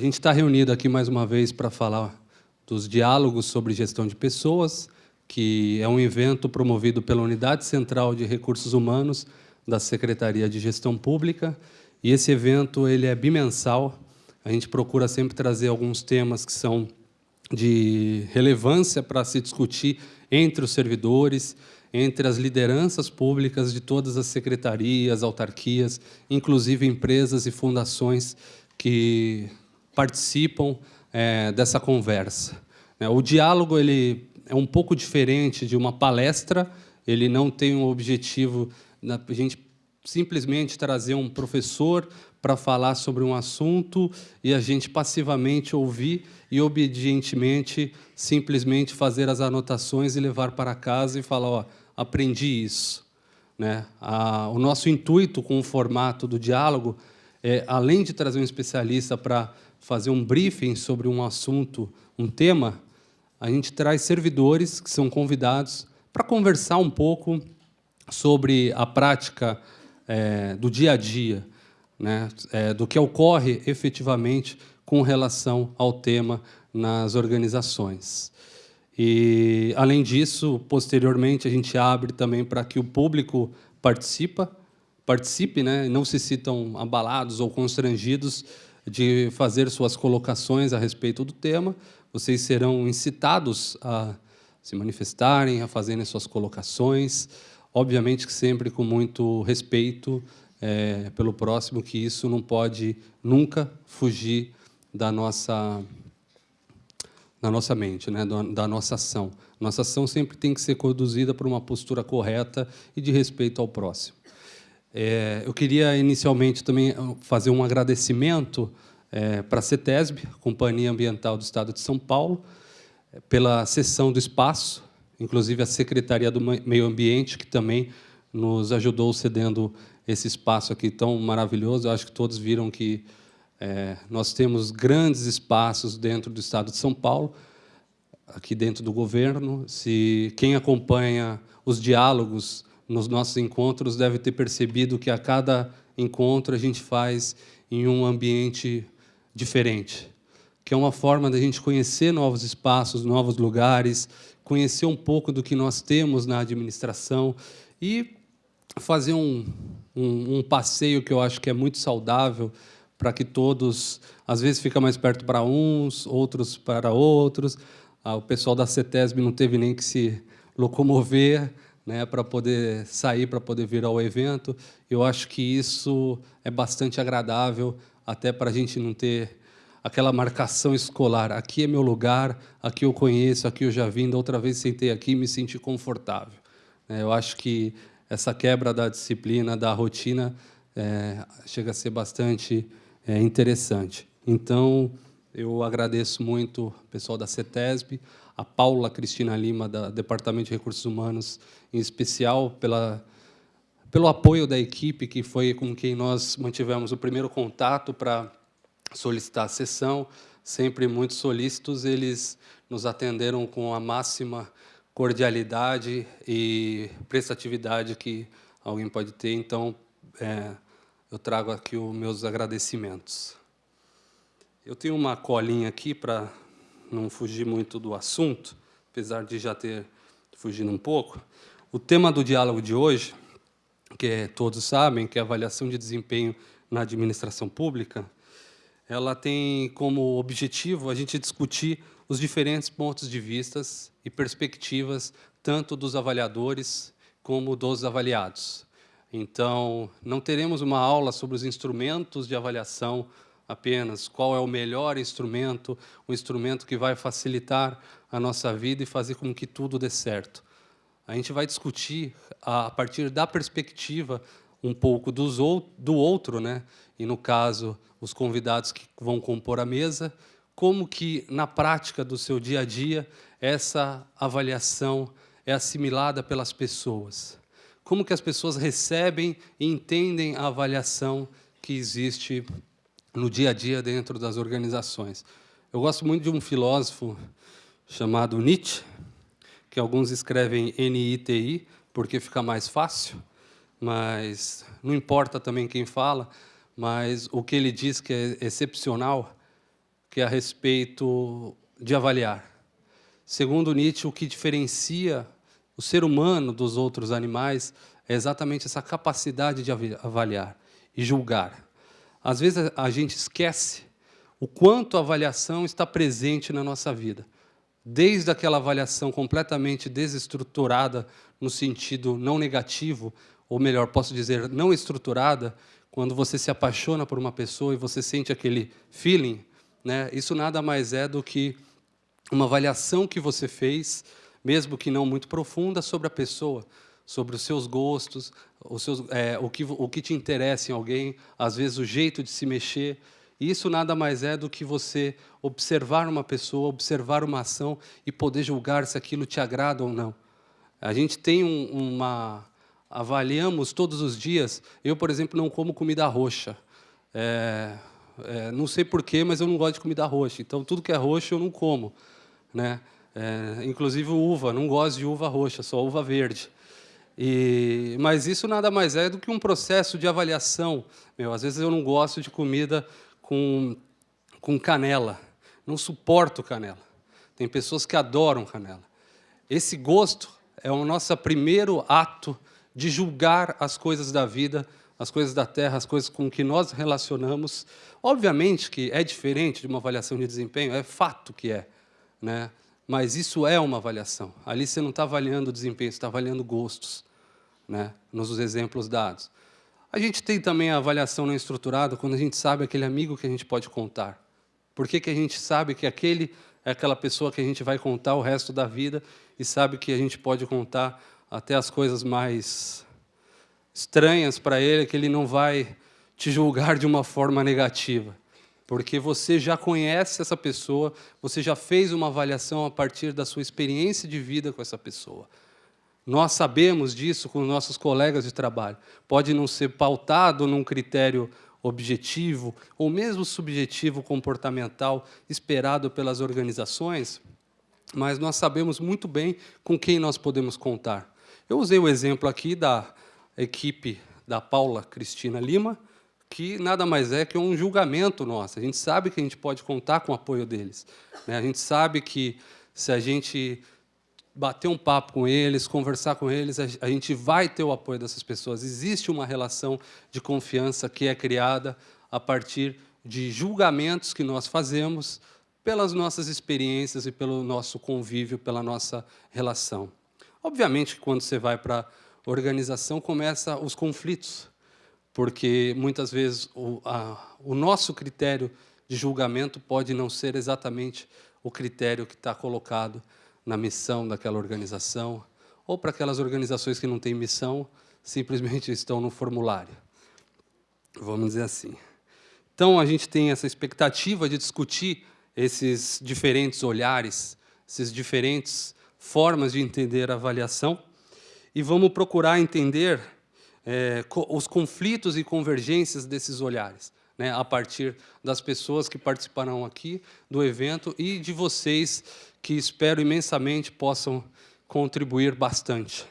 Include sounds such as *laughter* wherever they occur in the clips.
a gente está reunido aqui mais uma vez para falar dos diálogos sobre gestão de pessoas, que é um evento promovido pela Unidade Central de Recursos Humanos da Secretaria de Gestão Pública. E esse evento ele é bimensal. A gente procura sempre trazer alguns temas que são de relevância para se discutir entre os servidores, entre as lideranças públicas de todas as secretarias, autarquias, inclusive empresas e fundações que participam é, dessa conversa. É, o diálogo ele é um pouco diferente de uma palestra, ele não tem um objetivo a gente simplesmente trazer um professor para falar sobre um assunto e a gente passivamente ouvir e obedientemente simplesmente fazer as anotações e levar para casa e falar, ó, aprendi isso. Né? A, o nosso intuito com o formato do diálogo é, além de trazer um especialista para fazer um briefing sobre um assunto, um tema, a gente traz servidores que são convidados para conversar um pouco sobre a prática é, do dia a dia, né, é, do que ocorre efetivamente com relação ao tema nas organizações. E, além disso, posteriormente, a gente abre também para que o público participa, participe, né, não se sintam abalados ou constrangidos de fazer suas colocações a respeito do tema. Vocês serão incitados a se manifestarem, a fazerem suas colocações, obviamente que sempre com muito respeito é, pelo próximo, que isso não pode nunca fugir da nossa, da nossa mente, né, da nossa ação. Nossa ação sempre tem que ser conduzida por uma postura correta e de respeito ao próximo. É, eu queria inicialmente também fazer um agradecimento é, para a CETESB, Companhia Ambiental do Estado de São Paulo, pela cessão do espaço, inclusive a Secretaria do Meio Ambiente, que também nos ajudou cedendo esse espaço aqui tão maravilhoso. Eu acho que todos viram que é, nós temos grandes espaços dentro do Estado de São Paulo, aqui dentro do governo. Se quem acompanha os diálogos nos nossos encontros deve ter percebido que a cada encontro a gente faz em um ambiente diferente, que é uma forma da gente conhecer novos espaços, novos lugares, conhecer um pouco do que nós temos na administração e fazer um, um, um passeio que eu acho que é muito saudável para que todos, às vezes fica mais perto para uns, outros para outros. Ah, o pessoal da CETESB não teve nem que se locomover né, para poder sair, para poder vir ao evento. Eu acho que isso é bastante agradável, até para a gente não ter aquela marcação escolar. Aqui é meu lugar, aqui eu conheço, aqui eu já vim, da outra vez sentei aqui e me senti confortável. É, eu acho que essa quebra da disciplina, da rotina, é, chega a ser bastante é, interessante. Então, eu agradeço muito o pessoal da CETESB, a Paula Cristina Lima, do Departamento de Recursos Humanos, em especial pela, pelo apoio da equipe, que foi com quem nós mantivemos o primeiro contato para solicitar a sessão, sempre muito solícitos, eles nos atenderam com a máxima cordialidade e prestatividade que alguém pode ter. Então, é, eu trago aqui os meus agradecimentos. Eu tenho uma colinha aqui para não fugir muito do assunto, apesar de já ter fugido um pouco. O tema do diálogo de hoje, que é, todos sabem, que é a avaliação de desempenho na administração pública, ela tem como objetivo a gente discutir os diferentes pontos de vistas e perspectivas, tanto dos avaliadores como dos avaliados. Então, não teremos uma aula sobre os instrumentos de avaliação apenas, qual é o melhor instrumento, o instrumento que vai facilitar a nossa vida e fazer com que tudo dê certo. A gente vai discutir, a partir da perspectiva um pouco dos, do outro, né? e, no caso, os convidados que vão compor a mesa, como que, na prática do seu dia a dia, essa avaliação é assimilada pelas pessoas. Como que as pessoas recebem e entendem a avaliação que existe no dia a dia dentro das organizações. Eu gosto muito de um filósofo chamado Nietzsche, que alguns escrevem N-I-T-I, porque fica mais fácil, mas não importa também quem fala, mas o que ele diz que é excepcional que é a respeito de avaliar. Segundo Nietzsche, o que diferencia o ser humano dos outros animais é exatamente essa capacidade de avaliar e julgar. Às vezes a gente esquece o quanto a avaliação está presente na nossa vida. Desde aquela avaliação completamente desestruturada, no sentido não negativo, ou melhor, posso dizer, não estruturada, quando você se apaixona por uma pessoa e você sente aquele feeling, né, isso nada mais é do que uma avaliação que você fez, mesmo que não muito profunda, sobre a pessoa, sobre os seus gostos, os seus, é, o, que, o que te interessa em alguém, às vezes o jeito de se mexer. Isso nada mais é do que você observar uma pessoa, observar uma ação e poder julgar se aquilo te agrada ou não. A gente tem um, uma, avaliamos todos os dias. Eu, por exemplo, não como comida roxa. É, é, não sei porquê, mas eu não gosto de comida roxa. Então, tudo que é roxo eu não como. Né? É, inclusive uva, não gosto de uva roxa, só uva verde. E, mas isso nada mais é do que um processo de avaliação. Meu, às vezes eu não gosto de comida com, com canela. Não suporto canela. Tem pessoas que adoram canela. Esse gosto é o nosso primeiro ato de julgar as coisas da vida, as coisas da terra, as coisas com que nós relacionamos. Obviamente que é diferente de uma avaliação de desempenho, é fato que é, né? Mas isso é uma avaliação. Ali você não está avaliando o desempenho, você está avaliando gostos, né? nos exemplos dados. A gente tem também a avaliação não estruturada quando a gente sabe aquele amigo que a gente pode contar. Por que, que a gente sabe que aquele é aquela pessoa que a gente vai contar o resto da vida e sabe que a gente pode contar até as coisas mais estranhas para ele, que ele não vai te julgar de uma forma negativa, porque você já conhece essa pessoa, você já fez uma avaliação a partir da sua experiência de vida com essa pessoa. Nós sabemos disso com nossos colegas de trabalho. Pode não ser pautado num critério objetivo ou mesmo subjetivo comportamental esperado pelas organizações, mas nós sabemos muito bem com quem nós podemos contar. Eu usei o exemplo aqui da equipe da Paula Cristina Lima, que nada mais é que um julgamento nosso. A gente sabe que a gente pode contar com o apoio deles. Né? A gente sabe que se a gente bater um papo com eles, conversar com eles, a gente vai ter o apoio dessas pessoas. Existe uma relação de confiança que é criada a partir de julgamentos que nós fazemos pelas nossas experiências e pelo nosso convívio, pela nossa relação. Obviamente quando você vai para a organização, começa os conflitos, porque muitas vezes o, a, o nosso critério de julgamento pode não ser exatamente o critério que está colocado na missão daquela organização, ou para aquelas organizações que não têm missão, simplesmente estão no formulário. Vamos dizer assim. Então, a gente tem essa expectativa de discutir esses diferentes olhares, esses diferentes formas de entender a avaliação e vamos procurar entender é, os conflitos e convergências desses olhares, né, a partir das pessoas que participarão aqui do evento e de vocês que espero imensamente possam contribuir bastante.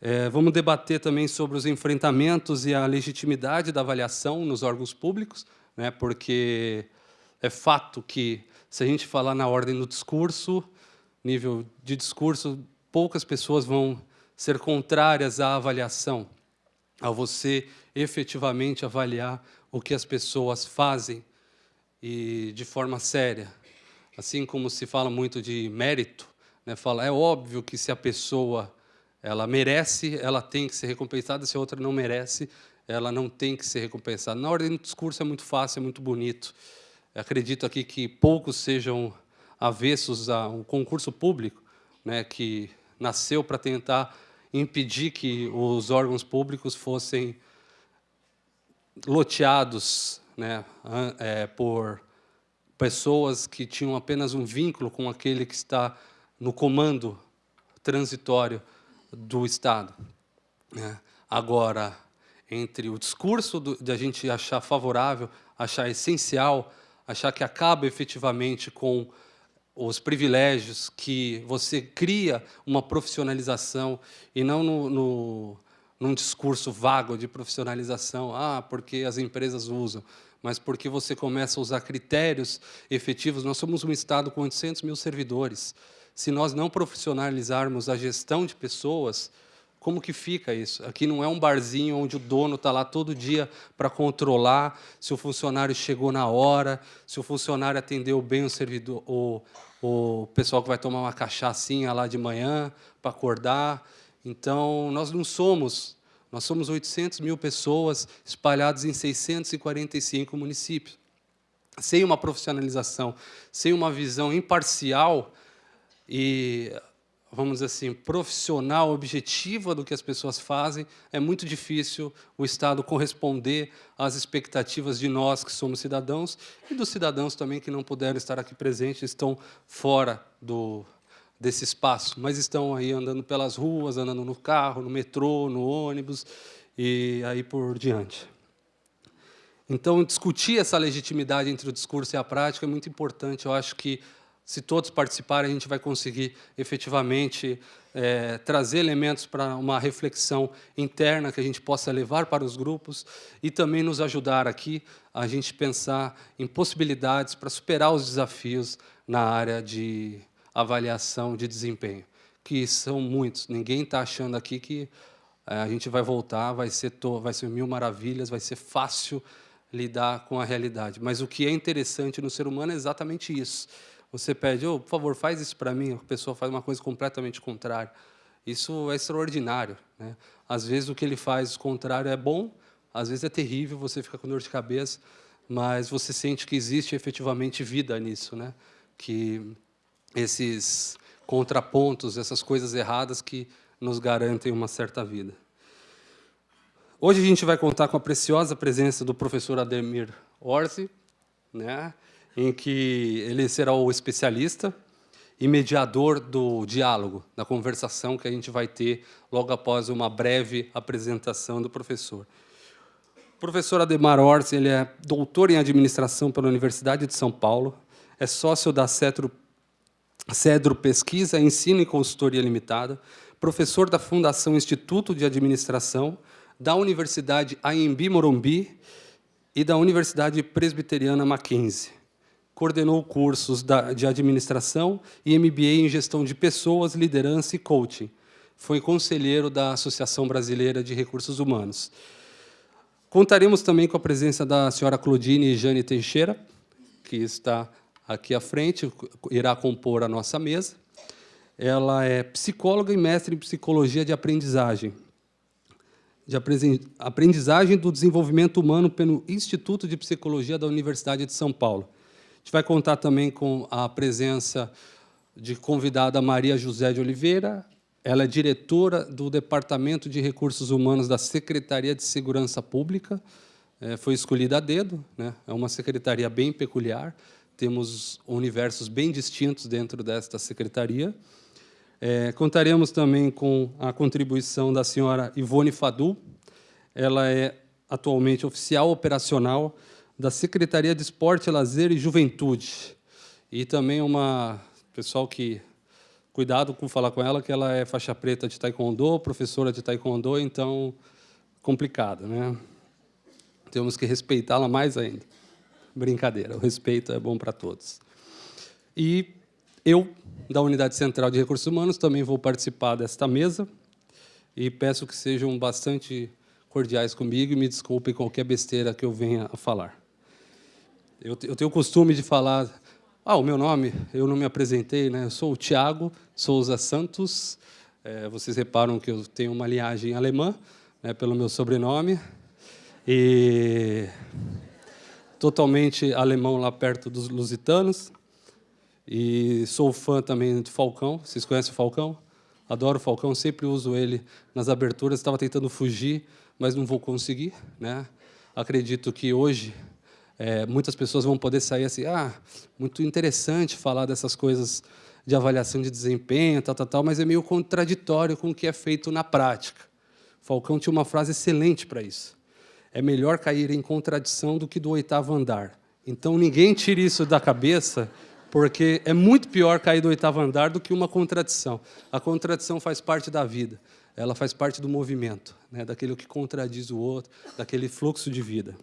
É, vamos debater também sobre os enfrentamentos e a legitimidade da avaliação nos órgãos públicos, né, porque é fato que, se a gente falar na ordem do discurso, nível de discurso, poucas pessoas vão ser contrárias à avaliação, a você efetivamente avaliar o que as pessoas fazem e de forma séria. Assim como se fala muito de mérito, né, fala, é óbvio que se a pessoa ela merece, ela tem que ser recompensada, se a outra não merece, ela não tem que ser recompensada. Na ordem do discurso é muito fácil, é muito bonito. Eu acredito aqui que poucos sejam avessos a um concurso público, né, que nasceu para tentar impedir que os órgãos públicos fossem loteados né, é, por pessoas que tinham apenas um vínculo com aquele que está no comando transitório do Estado. Né. Agora, entre o discurso do, de a gente achar favorável, achar essencial, achar que acaba efetivamente com os privilégios, que você cria uma profissionalização e não no, no, num discurso vago de profissionalização, ah, porque as empresas usam, mas porque você começa a usar critérios efetivos. Nós somos um Estado com 800 mil servidores. Se nós não profissionalizarmos a gestão de pessoas, como que fica isso? Aqui não é um barzinho onde o dono está lá todo dia para controlar se o funcionário chegou na hora, se o funcionário atendeu bem o servidor, o, o pessoal que vai tomar uma cachaçinha lá de manhã para acordar. Então, nós não somos, nós somos 800 mil pessoas espalhadas em 645 municípios. Sem uma profissionalização, sem uma visão imparcial e vamos dizer assim, profissional, objetiva do que as pessoas fazem, é muito difícil o Estado corresponder às expectativas de nós que somos cidadãos e dos cidadãos também que não puderam estar aqui presentes, estão fora do, desse espaço, mas estão aí andando pelas ruas, andando no carro, no metrô, no ônibus e aí por diante. Então, discutir essa legitimidade entre o discurso e a prática é muito importante. Eu acho que se todos participarem, a gente vai conseguir efetivamente é, trazer elementos para uma reflexão interna que a gente possa levar para os grupos e também nos ajudar aqui a gente pensar em possibilidades para superar os desafios na área de avaliação de desempenho, que são muitos. Ninguém está achando aqui que é, a gente vai voltar, vai ser, vai ser mil maravilhas, vai ser fácil lidar com a realidade. Mas o que é interessante no ser humano é exatamente isso você pede, oh, por favor, faz isso para mim, a pessoa faz uma coisa completamente contrária. Isso é extraordinário. Né? Às vezes o que ele faz contrário é bom, às vezes é terrível, você fica com dor de cabeça, mas você sente que existe efetivamente vida nisso, né? que esses contrapontos, essas coisas erradas que nos garantem uma certa vida. Hoje a gente vai contar com a preciosa presença do professor Ademir Orsi, né? Em que ele será o especialista e mediador do diálogo, da conversação que a gente vai ter logo após uma breve apresentação do professor. O professor Ademar Orsi ele é doutor em administração pela Universidade de São Paulo, é sócio da Cedro, Cedro Pesquisa, Ensino e Consultoria Limitada, professor da Fundação Instituto de Administração, da Universidade AMB Morumbi e da Universidade Presbiteriana Mackenzie coordenou cursos de administração e MBA em gestão de pessoas, liderança e coaching. Foi conselheiro da Associação Brasileira de Recursos Humanos. Contaremos também com a presença da senhora Claudine Jane Teixeira, que está aqui à frente, irá compor a nossa mesa. Ela é psicóloga e mestre em psicologia de aprendizagem, de aprendizagem do desenvolvimento humano pelo Instituto de Psicologia da Universidade de São Paulo gente vai contar também com a presença de convidada Maria José de Oliveira, ela é diretora do Departamento de Recursos Humanos da Secretaria de Segurança Pública, é, foi escolhida a dedo, né? é uma secretaria bem peculiar, temos universos bem distintos dentro desta secretaria. É, contaremos também com a contribuição da senhora Ivone Fadu, ela é atualmente oficial operacional da Secretaria de Esporte, Lazer e Juventude. E também uma pessoal que cuidado com falar com ela que ela é faixa preta de taekwondo, professora de taekwondo, então complicado, né? Temos que respeitá-la mais ainda. Brincadeira, o respeito é bom para todos. E eu, da Unidade Central de Recursos Humanos, também vou participar desta mesa e peço que sejam bastante cordiais comigo e me desculpem qualquer besteira que eu venha a falar. Eu, eu tenho o costume de falar, ah, o meu nome, eu não me apresentei, né? Eu sou o Tiago Souza Santos. É, vocês reparam que eu tenho uma linhagem alemã, né, pelo meu sobrenome. E totalmente alemão lá perto dos lusitanos. E sou fã também do Falcão. Vocês conhecem o Falcão? Adoro o Falcão, sempre uso ele nas aberturas. Estava tentando fugir, mas não vou conseguir. Né? Acredito que hoje é, muitas pessoas vão poder sair assim, ah, muito interessante falar dessas coisas de avaliação de desempenho, tal, tal, tal, mas é meio contraditório com o que é feito na prática. Falcão tinha uma frase excelente para isso. É melhor cair em contradição do que do oitavo andar. Então, ninguém tire isso da cabeça, porque é muito pior cair do oitavo andar do que uma contradição. A contradição faz parte da vida, ela faz parte do movimento, né, daquele que contradiz o outro, daquele fluxo de vida.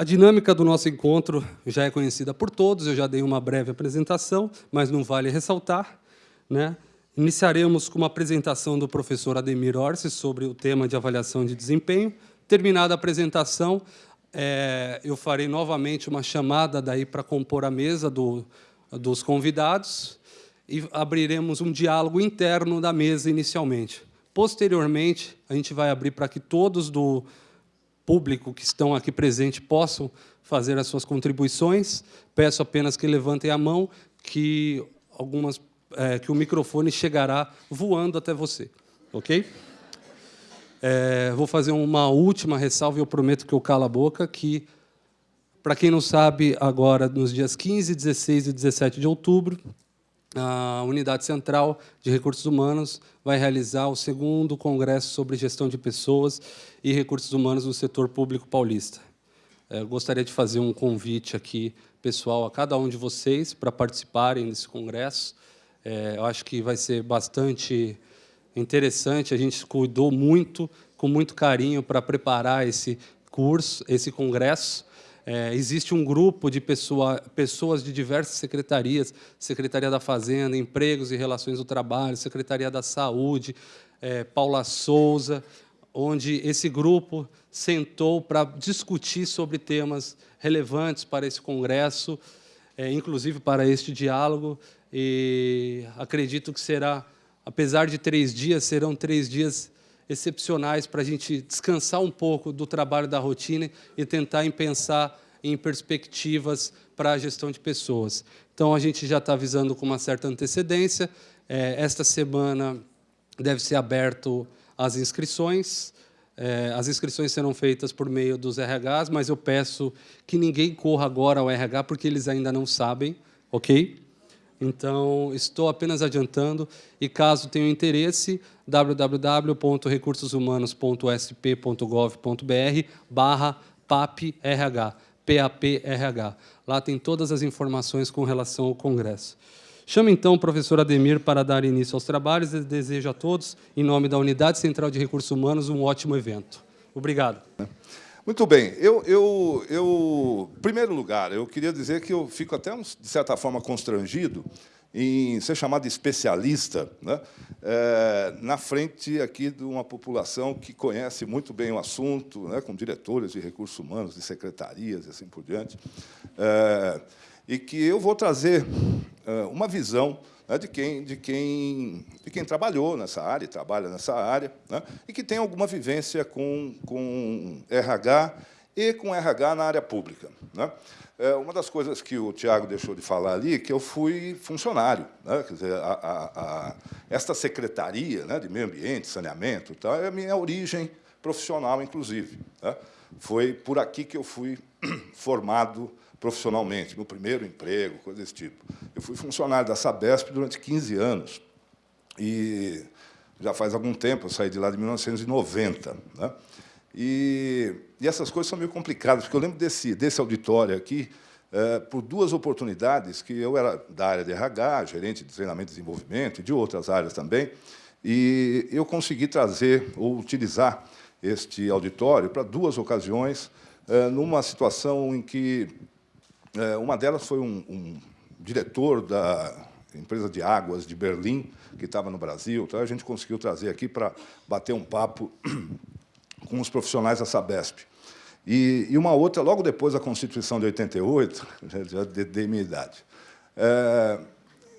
A dinâmica do nosso encontro já é conhecida por todos, eu já dei uma breve apresentação, mas não vale ressaltar. Né? Iniciaremos com uma apresentação do professor Ademir Orsi sobre o tema de avaliação de desempenho. Terminada a apresentação, é, eu farei novamente uma chamada daí para compor a mesa do, dos convidados e abriremos um diálogo interno da mesa inicialmente. Posteriormente, a gente vai abrir para que todos do público que estão aqui presentes possam fazer as suas contribuições. Peço apenas que levantem a mão, que algumas é, que o microfone chegará voando até você, ok? É, vou fazer uma última ressalva e eu prometo que eu calo a boca, que, para quem não sabe, agora, nos dias 15, 16 e 17 de outubro, a Unidade Central de Recursos Humanos vai realizar o segundo Congresso sobre Gestão de Pessoas e Recursos Humanos no Setor Público Paulista. É, eu gostaria de fazer um convite aqui, pessoal, a cada um de vocês para participarem desse congresso. É, eu acho que vai ser bastante interessante. A gente cuidou muito, com muito carinho, para preparar esse curso, esse congresso. É, existe um grupo de pessoa, pessoas de diversas secretarias, Secretaria da Fazenda, Empregos e Relações do Trabalho, Secretaria da Saúde, é, Paula Souza, onde esse grupo sentou para discutir sobre temas relevantes para esse congresso, é, inclusive para este diálogo, e acredito que será apesar de três dias, serão três dias excepcionais para a gente descansar um pouco do trabalho da rotina e tentar em pensar em perspectivas para a gestão de pessoas. Então, a gente já está avisando com uma certa antecedência. É, esta semana deve ser aberto as inscrições. É, as inscrições serão feitas por meio dos RHs, mas eu peço que ninguém corra agora ao RH, porque eles ainda não sabem, ok? Então, estou apenas adiantando, e caso tenham interesse, www.recursoshumanos.sp.gov.br barra PAPRH. Lá tem todas as informações com relação ao Congresso. Chamo, então, o professor Ademir para dar início aos trabalhos e desejo a todos, em nome da Unidade Central de Recursos Humanos, um ótimo evento. Obrigado. Muito bem. Eu, eu, eu, em primeiro lugar, eu queria dizer que eu fico até, de certa forma, constrangido em ser chamado especialista né, é, na frente aqui de uma população que conhece muito bem o assunto, né, com diretores de recursos humanos, de secretarias e assim por diante, é, e que eu vou trazer é, uma visão né, de, quem, de, quem, de quem trabalhou nessa área, trabalha nessa área, né, e que tem alguma vivência com, com RH e com RH na área pública. Né. É, uma das coisas que o Tiago deixou de falar ali, que eu fui funcionário. Né, quer dizer, a, a, a, esta secretaria né, de meio ambiente, saneamento, tal, é a minha origem profissional, inclusive. Né. Foi por aqui que eu fui *clears throat* formado profissionalmente, meu primeiro emprego, coisa desse tipo. Eu fui funcionário da Sabesp durante 15 anos. E já faz algum tempo, eu saí de lá de 1990. Né? E, e essas coisas são meio complicadas, porque eu lembro desse, desse auditório aqui, é, por duas oportunidades, que eu era da área de RH, gerente de treinamento e desenvolvimento, e de outras áreas também, e eu consegui trazer ou utilizar este auditório para duas ocasiões, é, numa situação em que uma delas foi um, um, diretor da empresa de águas de Berlim, que estava no Brasil. Então, a gente conseguiu trazer aqui para bater um papo *clears throat* com os profissionais da Sabesp. E, e uma outra, logo depois da Constituição de 88, *laughs* já dei minha idade, é,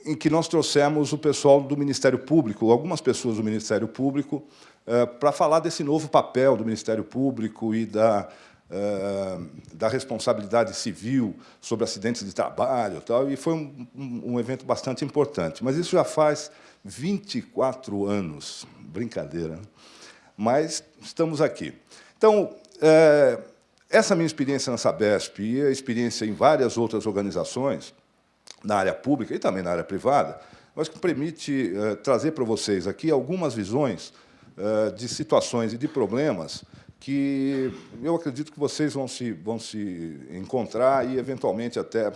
em que nós trouxemos o pessoal do Ministério Público, algumas pessoas do Ministério Público, é, para falar desse novo papel do Ministério Público e da da responsabilidade civil sobre acidentes de trabalho, tal, e foi um, um, evento bastante importante. Mas isso já faz 24 anos, brincadeira, né? mas estamos aqui. Então, é, essa minha experiência na Sabesp e a experiência em várias outras organizações, na área pública e também na área privada, mas que permite é, trazer para vocês aqui algumas visões é, de situações e de problemas que eu acredito que vocês vão se, vão se encontrar e, eventualmente, até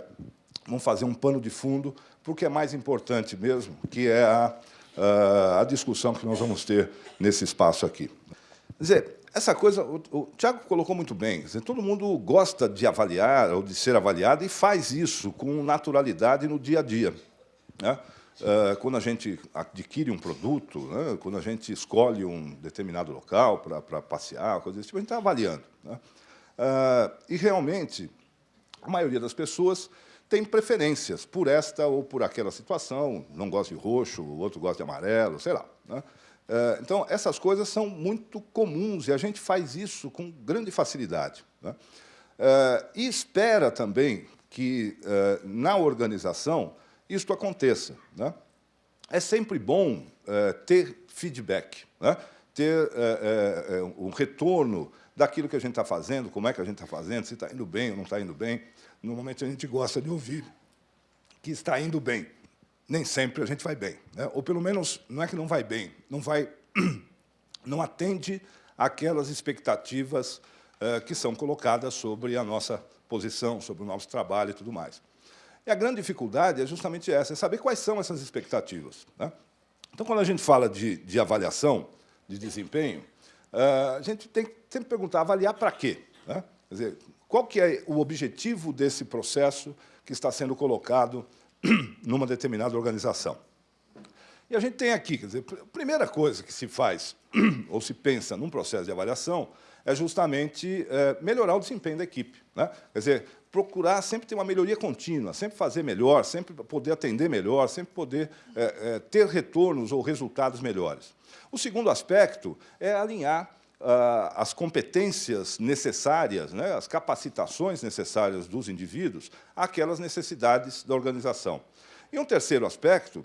vão fazer um pano de fundo para o que é mais importante mesmo, que é a, a discussão que nós vamos ter nesse espaço aqui. Quer dizer, essa coisa, o, o Tiago colocou muito bem, dizer, todo mundo gosta de avaliar ou de ser avaliado e faz isso com naturalidade no dia a dia. Né? Uh, quando a gente adquire um produto, né? quando a gente escolhe um determinado local para passear, coisa desse tipo, a gente está avaliando. Né? Uh, e, realmente, a maioria das pessoas tem preferências por esta ou por aquela situação, não gosta de roxo, o outro gosta de amarelo, sei lá. Né? Eh, então, essas coisas são muito comuns e a gente faz isso com grande facilidade. Né? E espera também que, na organização, isto aconteça. Né? É sempre bom ter feedback, né? ter um retorno daquilo que a gente está fazendo, como é que a gente está fazendo, se está indo bem ou não está indo bem. Normalmente, a gente gosta de ouvir que está indo bem nem sempre a gente vai bem. Né? Ou, pelo menos, não é que não vai bem, não, vai, *clears throat* não atende àquelas expectativas uh, que são colocadas sobre a nossa posição, sobre o nosso trabalho e tudo mais. E a grande dificuldade é justamente essa, é saber quais são essas expectativas. Né? Então, quando a gente fala de, de avaliação, de desempenho, uh, a gente tem que sempre perguntar, avaliar para quê? Né? Quer dizer, qual que é o objetivo desse processo que está sendo colocado *clears throat* numa determinada organização. E a gente tem aqui, quer dizer, a primeira coisa que se faz *clears throat* ou se pensa num processo de avaliação é justamente é, melhorar o desempenho da equipe. Né? Quer dizer, procurar sempre ter uma melhoria contínua, sempre fazer melhor, sempre poder atender melhor, sempre poder é, é, ter retornos ou resultados melhores. O segundo aspecto é alinhar ah, as competências necessárias, né, as capacitações necessárias dos indivíduos àquelas necessidades da organização. E um terceiro aspecto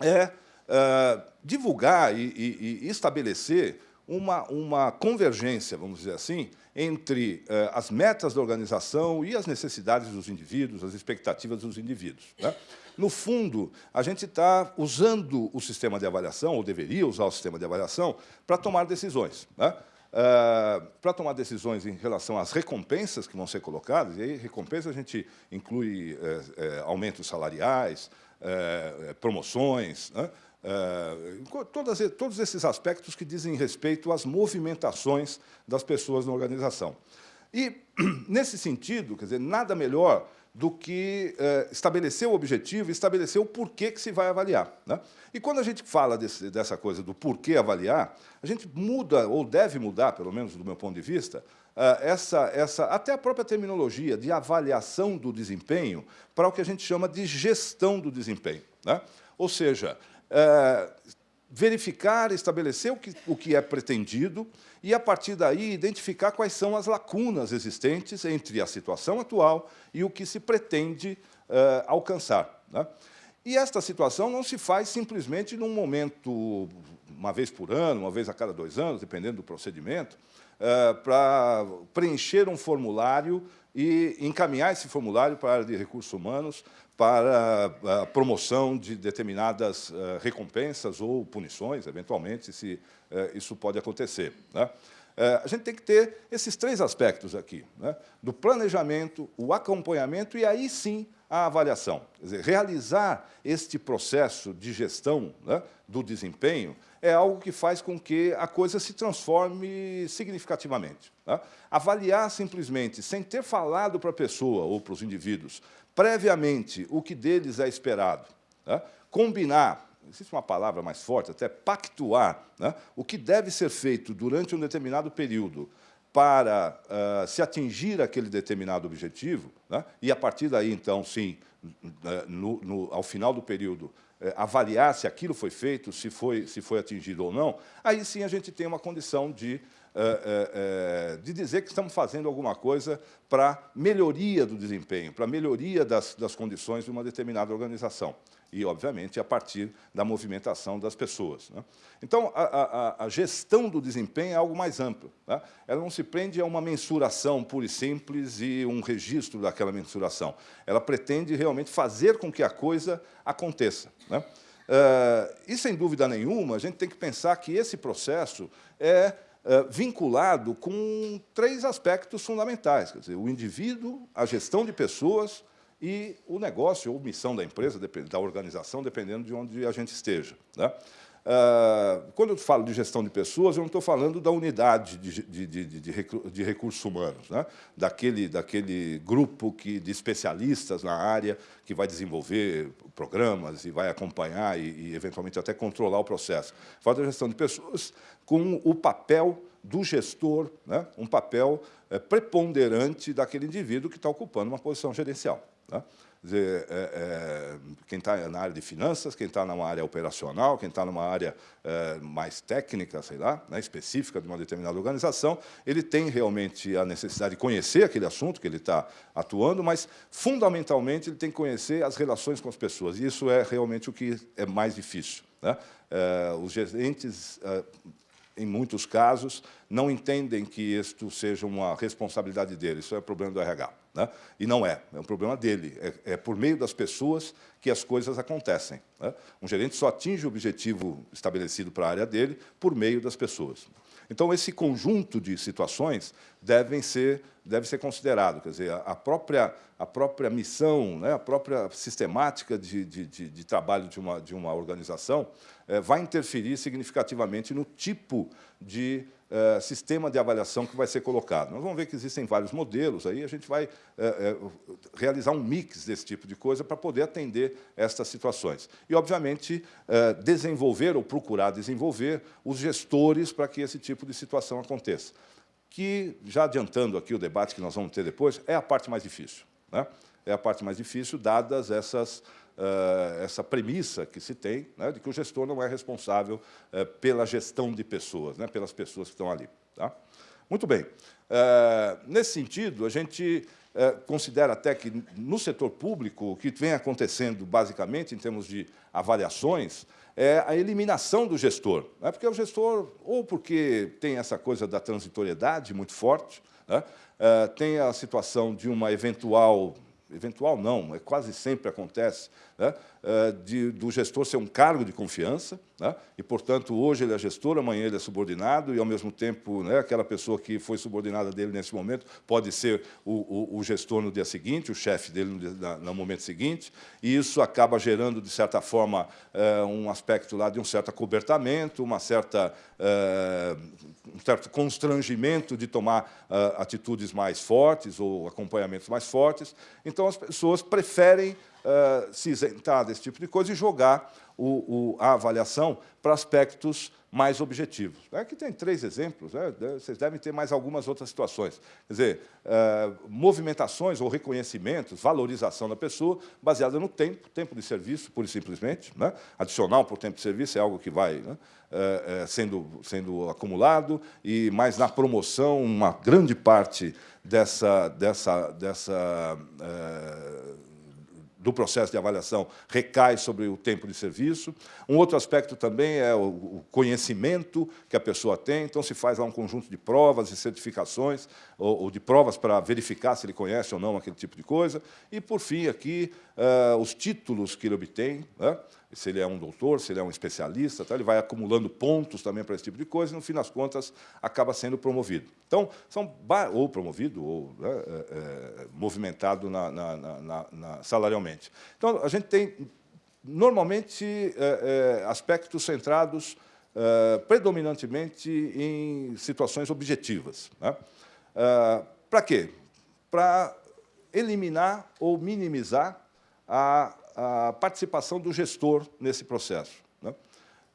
é uh, divulgar e, e, e, estabelecer uma, uma convergência, vamos dizer assim, entre uh, as metas da organização e as necessidades dos indivíduos, as expectativas dos indivíduos. Né? No fundo, a gente está usando o sistema de avaliação, ou deveria usar o sistema de avaliação, para tomar decisões. Né? Uh, para tomar decisões em relação às recompensas que vão ser colocadas, e aí recompensa a gente inclui uh, aumentos salariais, eh, promoções, né? Todas, todos esses aspectos que dizem respeito às movimentações das pessoas na organização. E, *clears throat* nesse sentido, quer dizer, nada melhor do que eh, estabelecer o objetivo estabelecer o porquê que se vai avaliar. Né? E quando a gente fala desse, dessa coisa do porquê avaliar, a gente muda, ou deve mudar, pelo menos do meu ponto de vista, eh, essa, essa, até a própria terminologia de avaliação do desempenho para o que a gente chama de gestão do desempenho. Né? Ou seja, eh, verificar, estabelecer o que, o que é pretendido e, a partir daí, identificar quais são as lacunas existentes entre a situação atual e o que se pretende uh, alcançar. Né? E esta situação não se faz simplesmente num momento, uma vez por ano, uma vez a cada dois anos, dependendo do procedimento, uh, para preencher um formulário e encaminhar esse formulário para a área de recursos humanos para a promoção de determinadas eh, recompensas ou punições, eventualmente, se eh, isso pode acontecer. Né? Eh, a gente tem que ter esses três aspectos aqui, né? do planejamento, o acompanhamento e, aí sim, a avaliação. Quer dizer, realizar este processo de gestão né, do desempenho é algo que faz com que a coisa se transforme significativamente. Né? Avaliar simplesmente, sem ter falado para a pessoa ou para os indivíduos previamente o que deles é esperado, né? combinar, existe uma palavra mais forte, até pactuar, né? o que deve ser feito durante um determinado período para uh, se atingir aquele determinado objetivo, né? e, a partir daí, então, sim, no, no, ao final do período, eh, avaliar se aquilo foi feito, se foi, se foi atingido ou não, aí sim a gente tem uma condição de é, é, de dizer que estamos fazendo alguma coisa para melhoria do desempenho, para melhoria das, das condições de uma determinada organização. E, obviamente, a partir da movimentação das pessoas. Né? Então, a, a, a, gestão do desempenho é algo mais amplo. Né? Ela não se prende a uma mensuração pura e simples e um registro daquela mensuração. Ela pretende realmente fazer com que a coisa aconteça. Né? Uh, e, sem dúvida nenhuma, a gente tem que pensar que esse processo é eh, vinculado com três aspectos fundamentais, quer dizer, o indivíduo, a gestão de pessoas e o negócio ou missão da empresa, da organização, dependendo de onde a gente esteja. Né? Uh, quando eu falo de gestão de pessoas, eu não estou falando da unidade de, de, de, de recursos humanos, né? daquele, daquele grupo que, de especialistas na área que vai desenvolver programas e vai acompanhar e, e eventualmente, até controlar o processo. Falo da gestão de pessoas com o papel do gestor, né? um papel é, preponderante daquele indivíduo que está ocupando uma posição gerencial. Né? Dizer, é, é, quem está na área de finanças, quem está numa área operacional, quem está numa área é, mais técnica, sei lá, né, específica de uma determinada organização, ele tem realmente a necessidade de conhecer aquele assunto que ele está atuando, mas, fundamentalmente, ele tem que conhecer as relações com as pessoas, e isso é realmente o que é mais difícil. Né? É, os gerentes é, em muitos casos, não entendem que isto seja uma responsabilidade dele, isso é problema do RH. Né? E não é, é um problema dele, é, é, por meio das pessoas que as coisas acontecem. Né? Um gerente só atinge o objetivo estabelecido para a área dele por meio das pessoas. Então, esse conjunto de situações devem ser, deve ser considerado. Quer dizer, a própria, a própria missão, né, a própria sistemática de, de, de, de trabalho de uma, de uma organização é, vai interferir significativamente no tipo de é, sistema de avaliação que vai ser colocado. Nós vamos ver que existem vários modelos, aí a gente vai é, é, realizar um mix desse tipo de coisa para poder atender estas situações. E, obviamente, desenvolver ou procurar desenvolver os gestores para que esse tipo de situação aconteça. Que, já adiantando aqui o debate que nós vamos ter depois, é a parte mais difícil. Né? É a parte mais difícil, dadas essas Uh, essa premissa que se tem né, de que o gestor não é responsável uh, pela gestão de pessoas, né, pelas pessoas que estão ali. Tá? Muito bem. Uh, nesse sentido, a gente considera até que, no setor público, o que vem acontecendo, basicamente, em termos de avaliações, é a eliminação do gestor. Né, porque o gestor, ou porque tem essa coisa da transitoriedade muito forte, né, tem a situação de uma eventual eventual não, é quase sempre acontece, né, de, do gestor ser um cargo de confiança, né, e, portanto, hoje ele é gestor, amanhã ele é subordinado, e, ao mesmo tempo, né, aquela pessoa que foi subordinada dele nesse momento pode ser o, o, o gestor no dia seguinte, o chefe dele no, no, momento seguinte, e isso acaba gerando, de certa forma, eh, um aspecto lá de um certo acobertamento, uma certa, eh, um certo constrangimento de tomar atitudes mais fortes ou acompanhamentos mais fortes. Então, as pessoas preferem uh, se isentar desse tipo de coisa e jogar o, o, a avaliação para aspectos mais objetivos. Aqui é tem três exemplos, né? vocês devem ter mais algumas outras situações. Quer dizer, uh, movimentações ou reconhecimentos, valorização da pessoa, baseada no tempo, tempo de serviço, pura e simplesmente. Né? Adicional por tempo de serviço é algo que vai né? uh, sendo, sendo acumulado, e mais na promoção, uma grande parte dessa, dessa, dessa uh, do processo de avaliação recai sobre o tempo de serviço. Um outro aspecto também é o conhecimento que a pessoa tem, então se faz lá um conjunto de provas e certificações, ou, de provas para verificar se ele conhece ou não aquele tipo de coisa. E, por fim, aqui, uh, os títulos que ele obtém, né? Se ele é um doutor, se ele é um especialista, tá? ele vai acumulando pontos também para esse tipo de coisa e, no fim das contas, acaba sendo promovido. Então, são ou promovido ou né, é, é, movimentado na, na, na, na, salarialmente. Então, a gente tem, normalmente, é, é aspectos centrados é, predominantemente em situações objetivas. Né? É, para quê? Para eliminar ou minimizar a a participação do gestor nesse processo. Né?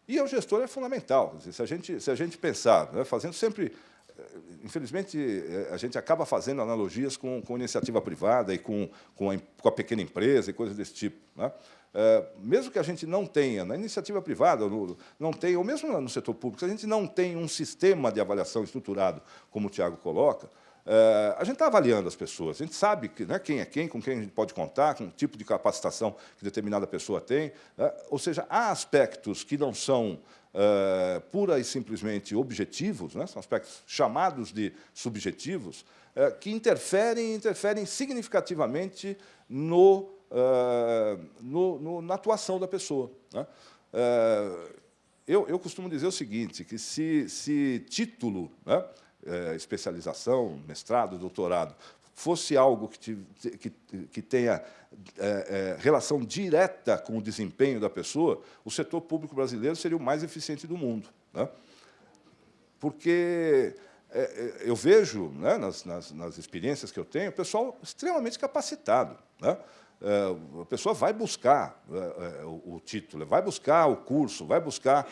E o gestor é fundamental. Se a gente, se a gente pensar, né, fazendo sempre... Eh, infelizmente, eh, a gente acaba fazendo analogias com, com iniciativa privada e com, com, a, com a pequena empresa e coisas desse tipo. Né? É, mesmo que a gente não tenha, na iniciativa privada, no, não tenha, ou mesmo no setor público, se a gente não tem um sistema de avaliação estruturado, como o Tiago coloca, Uh, a gente está avaliando as pessoas, a gente sabe que, né, quem é quem, com quem a gente pode contar, com o tipo de capacitação que determinada pessoa tem. Uh, ou seja, há aspectos que não são uh, pura e simplesmente objetivos, né, são aspectos chamados de subjetivos, que interferem, interferem significativamente no, no, no, na atuação da pessoa. Né? Eu, eu costumo dizer o seguinte, que se, se título... Né, é, especialização, mestrado, doutorado, fosse algo que, te, que, que tenha é, é, relação direta com o desempenho da pessoa, o setor público brasileiro seria o mais eficiente do mundo. Né? Porque é, é eu vejo, né, nas, nas, nas, experiências que eu tenho, pessoal extremamente capacitado. Né? É, a pessoa vai buscar o, o, título, vai buscar o curso, vai buscar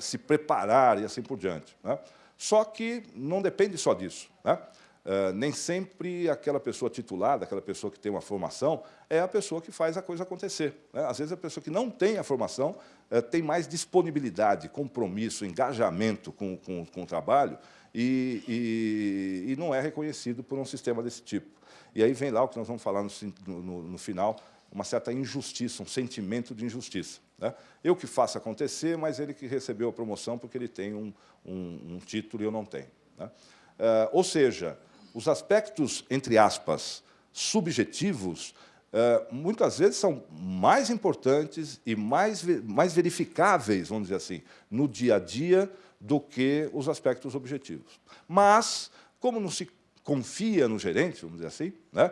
se preparar e assim por diante. Né? Só que não depende só disso. Né? Uh, nem sempre aquela pessoa titulada, aquela pessoa que tem uma formação, é a pessoa que faz a coisa acontecer. Né? Às vezes, a pessoa que não tem a formação uh, tem mais disponibilidade, compromisso, engajamento com, com, com o trabalho e, e, e, não é reconhecido por um sistema desse tipo. E aí vem lá o que nós vamos falar no, no, no final, uma certa injustiça, um sentimento de injustiça. Né? Eu que faço acontecer, mas ele que recebeu a promoção porque ele tem um, um, um título e eu não tenho. Né? Uh, ou seja, os aspectos, entre aspas, subjetivos, uh, muitas vezes são mais importantes e mais, mais verificáveis, vamos dizer assim, no dia a dia do que os aspectos objetivos. Mas, como não se confia no gerente, vamos dizer assim, né,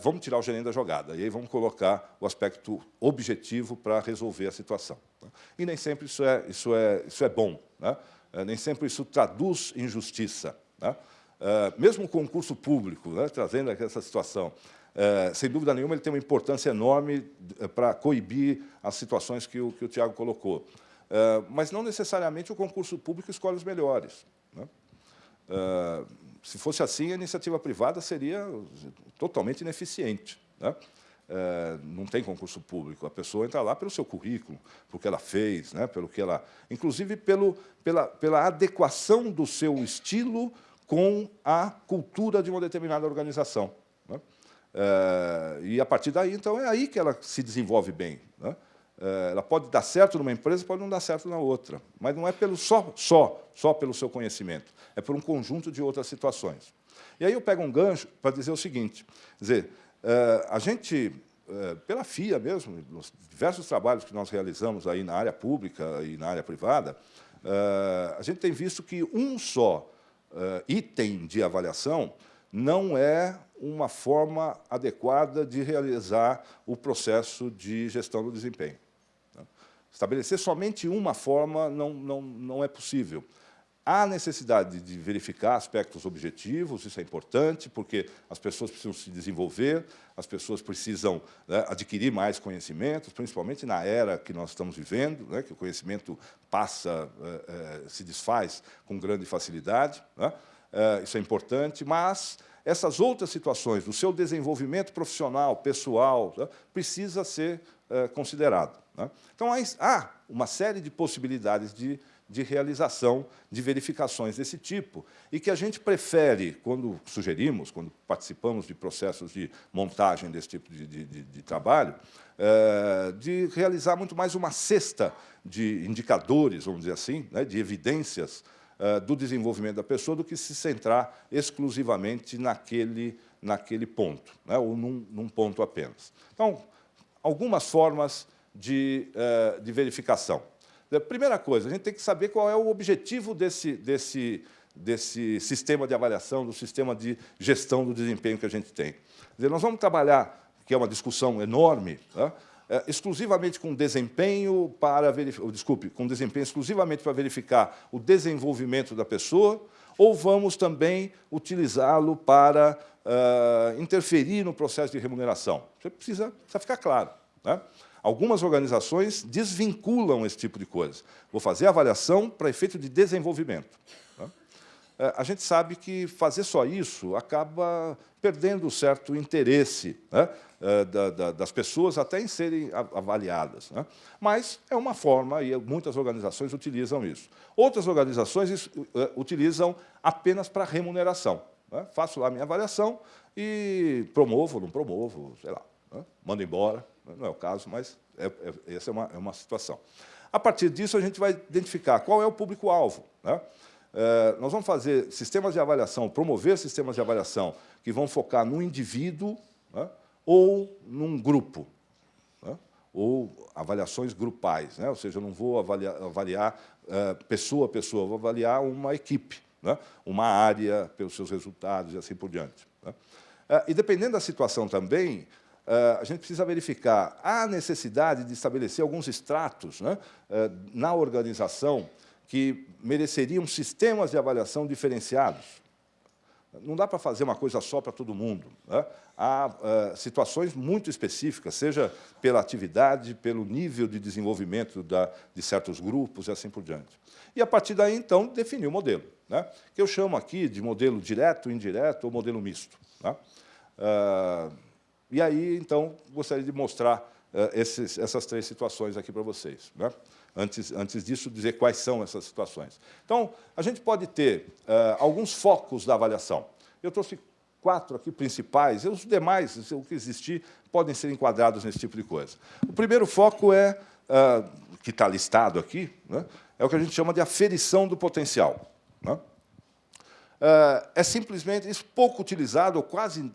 vamos tirar o gerente da jogada, e aí vamos colocar o aspecto objetivo para resolver a situação. Né? E nem sempre isso é, isso é, isso é bom, né? uh, nem sempre isso traduz injustiça. Né? Uh, mesmo o concurso público, né, trazendo essa situação, sem dúvida nenhuma, ele tem uma importância enorme para coibir as situações que o, que o Tiago colocou. Mas não necessariamente o concurso público escolhe os melhores. Né? Se fosse assim, a iniciativa privada seria totalmente ineficiente. Né? não tem concurso público. A pessoa entra lá pelo seu currículo, pelo que ela fez, né? pelo que ela, inclusive pelo, pela, pela adequação do seu estilo com a cultura de uma determinada organização. Né? É, e, a partir daí, então, é aí que ela se desenvolve bem. Né? É, ela pode dar certo numa empresa, pode não dar certo na outra, mas não é pelo só, só, só pelo seu conhecimento, é por um conjunto de outras situações. E aí eu pego um gancho para dizer o seguinte, dizer, é, a gente, é, pela FIA mesmo, nos diversos trabalhos que nós realizamos aí na área pública e na área privada, a gente tem visto que um só item de avaliação não é uma forma adequada de realizar o processo de gestão do desempenho. Estabelecer somente uma forma não, não, não é possível. Há necessidade de verificar aspectos objetivos, isso é importante, porque as pessoas precisam se desenvolver, as pessoas precisam né, adquirir mais conhecimentos, principalmente na era que nós estamos vivendo, né, que o conhecimento passa, é, é, se desfaz com grande facilidade. Né, é, isso é importante, mas essas outras situações do seu desenvolvimento profissional, pessoal, né, precisa ser considerado. Né. Então, há uma série de possibilidades de de realização de verificações desse tipo, e que a gente prefere, quando sugerimos, quando participamos de processos de montagem desse tipo de, de, de, de trabalho, é, de realizar muito mais uma cesta de indicadores, vamos dizer assim, né, de evidências é, do desenvolvimento da pessoa, do que se centrar exclusivamente naquele, naquele ponto, né, ou num, num ponto apenas. Então, algumas formas de, é, de verificação. A primeira coisa, a gente tem que saber qual é o objetivo desse, desse, desse sistema de avaliação, do sistema de gestão do desempenho que a gente tem. Dizer, nós vamos trabalhar, que é uma discussão enorme, tá? é, exclusivamente com desempenho para verificar, desculpe, com desempenho exclusivamente para verificar o desenvolvimento da pessoa, ou vamos também utilizá-lo para uh, interferir no processo de remuneração? Isso precisa, precisa ficar claro. Né? Algumas organizações desvinculam esse tipo de coisa. Vou fazer avaliação para efeito de desenvolvimento. Né? É, a gente sabe que fazer só isso acaba perdendo certo interesse né, é, das pessoas até em serem avaliadas. Né? Mas é uma forma, e muitas organizações utilizam isso. Outras organizações é, utilizam apenas para remuneração. Faço lá a minha avaliação e promovo, não promovo, sei lá, mando embora não é o caso, mas é, é, essa é uma, é uma situação. A partir disso, a gente vai identificar qual é o público-alvo. Né? É, nós vamos fazer sistemas de avaliação, promover sistemas de avaliação que vão focar no indivíduo né? ou num grupo, né? ou avaliações grupais. Né? Ou seja, eu não vou avaliar, avaliar é, pessoa a pessoa, vou avaliar uma equipe, né? uma área pelos seus resultados e assim por diante. Né? E, dependendo da situação também, a gente precisa verificar a necessidade de estabelecer alguns estratos né, na organização que mereceriam sistemas de avaliação diferenciados. Não dá para fazer uma coisa só para todo mundo. Né? Há uh, situações muito específicas, seja pela atividade, pelo nível de desenvolvimento da, de certos grupos e assim por diante. E, a partir daí, então, definir o modelo, né? que eu chamo aqui de modelo direto, indireto ou modelo misto. Né? Uh, e aí, então, gostaria de mostrar uh, esses, essas três situações aqui para vocês. Né? Antes, antes disso, dizer quais são essas situações. Então, a gente pode ter uh, alguns focos da avaliação. Eu trouxe quatro aqui principais, e os demais, o que existir, podem ser enquadrados nesse tipo de coisa. O primeiro foco é, uh, que está listado aqui, né, é o que a gente chama de aferição do potencial. Né? É simplesmente isso pouco utilizado, ou quase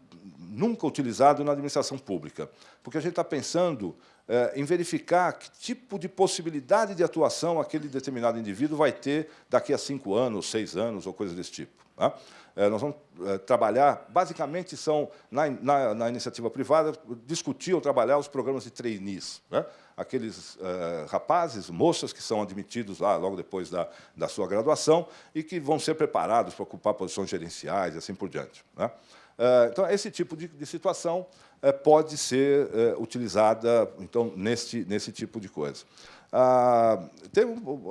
nunca utilizado na administração pública, porque a gente está pensando é, em verificar que tipo de possibilidade de atuação aquele determinado indivíduo vai ter daqui a cinco anos, seis anos, ou coisa desse tipo. Tá? É, nós vamos é, trabalhar, basicamente, são, na, na, na, iniciativa privada, discutir ou trabalhar os programas de trainees. Né? Aqueles é, rapazes, moças que são admitidos lá logo depois da, da sua graduação e que vão ser preparados para ocupar posições gerenciais e assim por diante. Né? É, então, esse tipo de, de situação é, pode ser é, utilizada então, nesse, nesse tipo de coisa. Ah,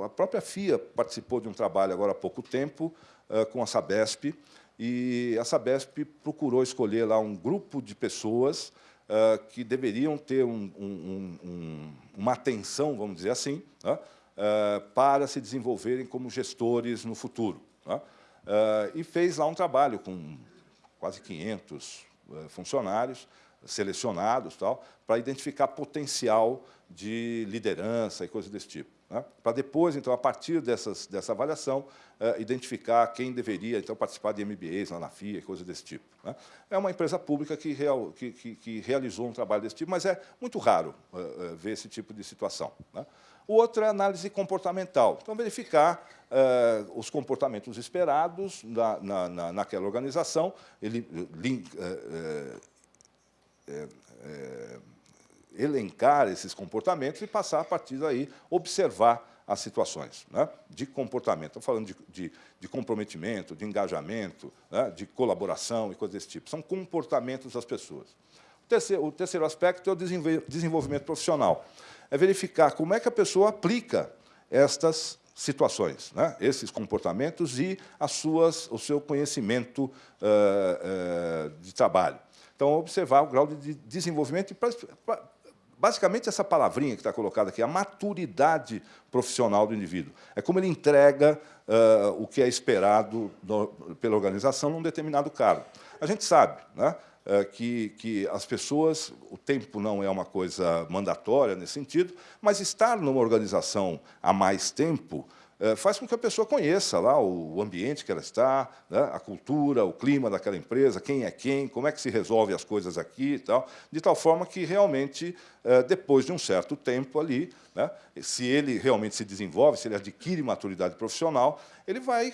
a própria FIA participou de um trabalho agora há pouco tempo é, com a Sabesp, e a Sabesp procurou escolher lá um grupo de pessoas que deveriam ter um, um, um, uma atenção, vamos dizer assim, né, para se desenvolverem como gestores no futuro. Né, e fez lá um trabalho com quase 500 funcionários, selecionados tal, para identificar potencial de liderança e coisas desse tipo. Né? Para depois, então, a partir dessas, dessa avaliação, eh, identificar quem deveria então, participar de MBAs lá na FIA coisas desse tipo. Né? É uma empresa pública que, real, que, que, que, realizou um trabalho desse tipo, mas é muito raro uh, ver esse tipo de situação. Né? O outro é análise comportamental. Então, verificar uh, os comportamentos esperados na, na, na, naquela organização, ele, link, uh, é, elencar esses comportamentos e passar, a partir daí, observar as situações né, de comportamento. Estou falando de, de, de, comprometimento, de engajamento, né, de colaboração e coisas desse tipo. São comportamentos das pessoas. O terceiro, o terceiro aspecto é o desenvolvimento profissional. É verificar como é que a pessoa aplica estas situações, né, esses comportamentos e as suas, o seu conhecimento uh, uh, de trabalho. Então, observar o grau de desenvolvimento e, basicamente, essa palavrinha que está colocada aqui, a maturidade profissional do indivíduo. É como ele entrega uh, o que é esperado do, pela organização num determinado cargo. A gente sabe né, que, que as pessoas, o tempo não é uma coisa mandatória nesse sentido, mas estar numa organização há mais tempo é, faz com que a pessoa conheça lá o ambiente que ela está, né, a cultura, o clima daquela empresa, quem é quem, como é que se resolve as coisas aqui e tal, de tal forma que realmente, é, depois de um certo tempo ali, né, se ele realmente se desenvolve, se ele adquire maturidade profissional, ele vai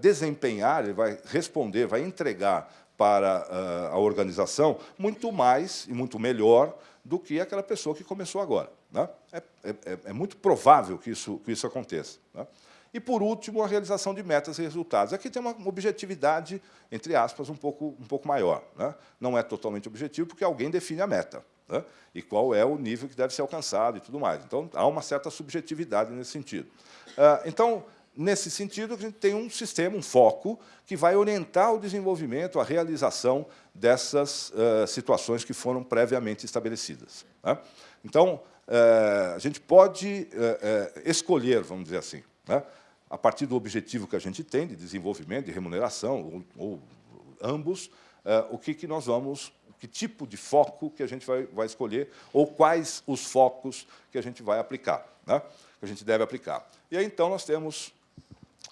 desempenhar, ele vai responder, vai entregar para a organização muito mais e muito melhor do que aquela pessoa que começou agora. Né? É, é, é, muito provável que isso, que isso aconteça. Né? E, por último, a realização de metas e resultados. Aqui tem uma objetividade, entre aspas, um pouco, um pouco maior. Né? Não é totalmente objetivo, porque alguém define a meta. Né? E qual é o nível que deve ser alcançado e tudo mais. Então, há uma certa subjetividade nesse sentido. Ah, então, nesse sentido, a gente tem um sistema, um foco, que vai orientar o desenvolvimento, a realização dessas uh, situações que foram previamente estabelecidas. Né? Então, uh, a gente pode uh, escolher, vamos dizer assim, né? a partir do objetivo que a gente tem de desenvolvimento, de remuneração, ou, ou ambos, o que, que nós vamos, que tipo de foco que a gente vai, vai escolher, ou quais os focos que a gente vai aplicar, né? que a gente deve aplicar. E aí, então, nós temos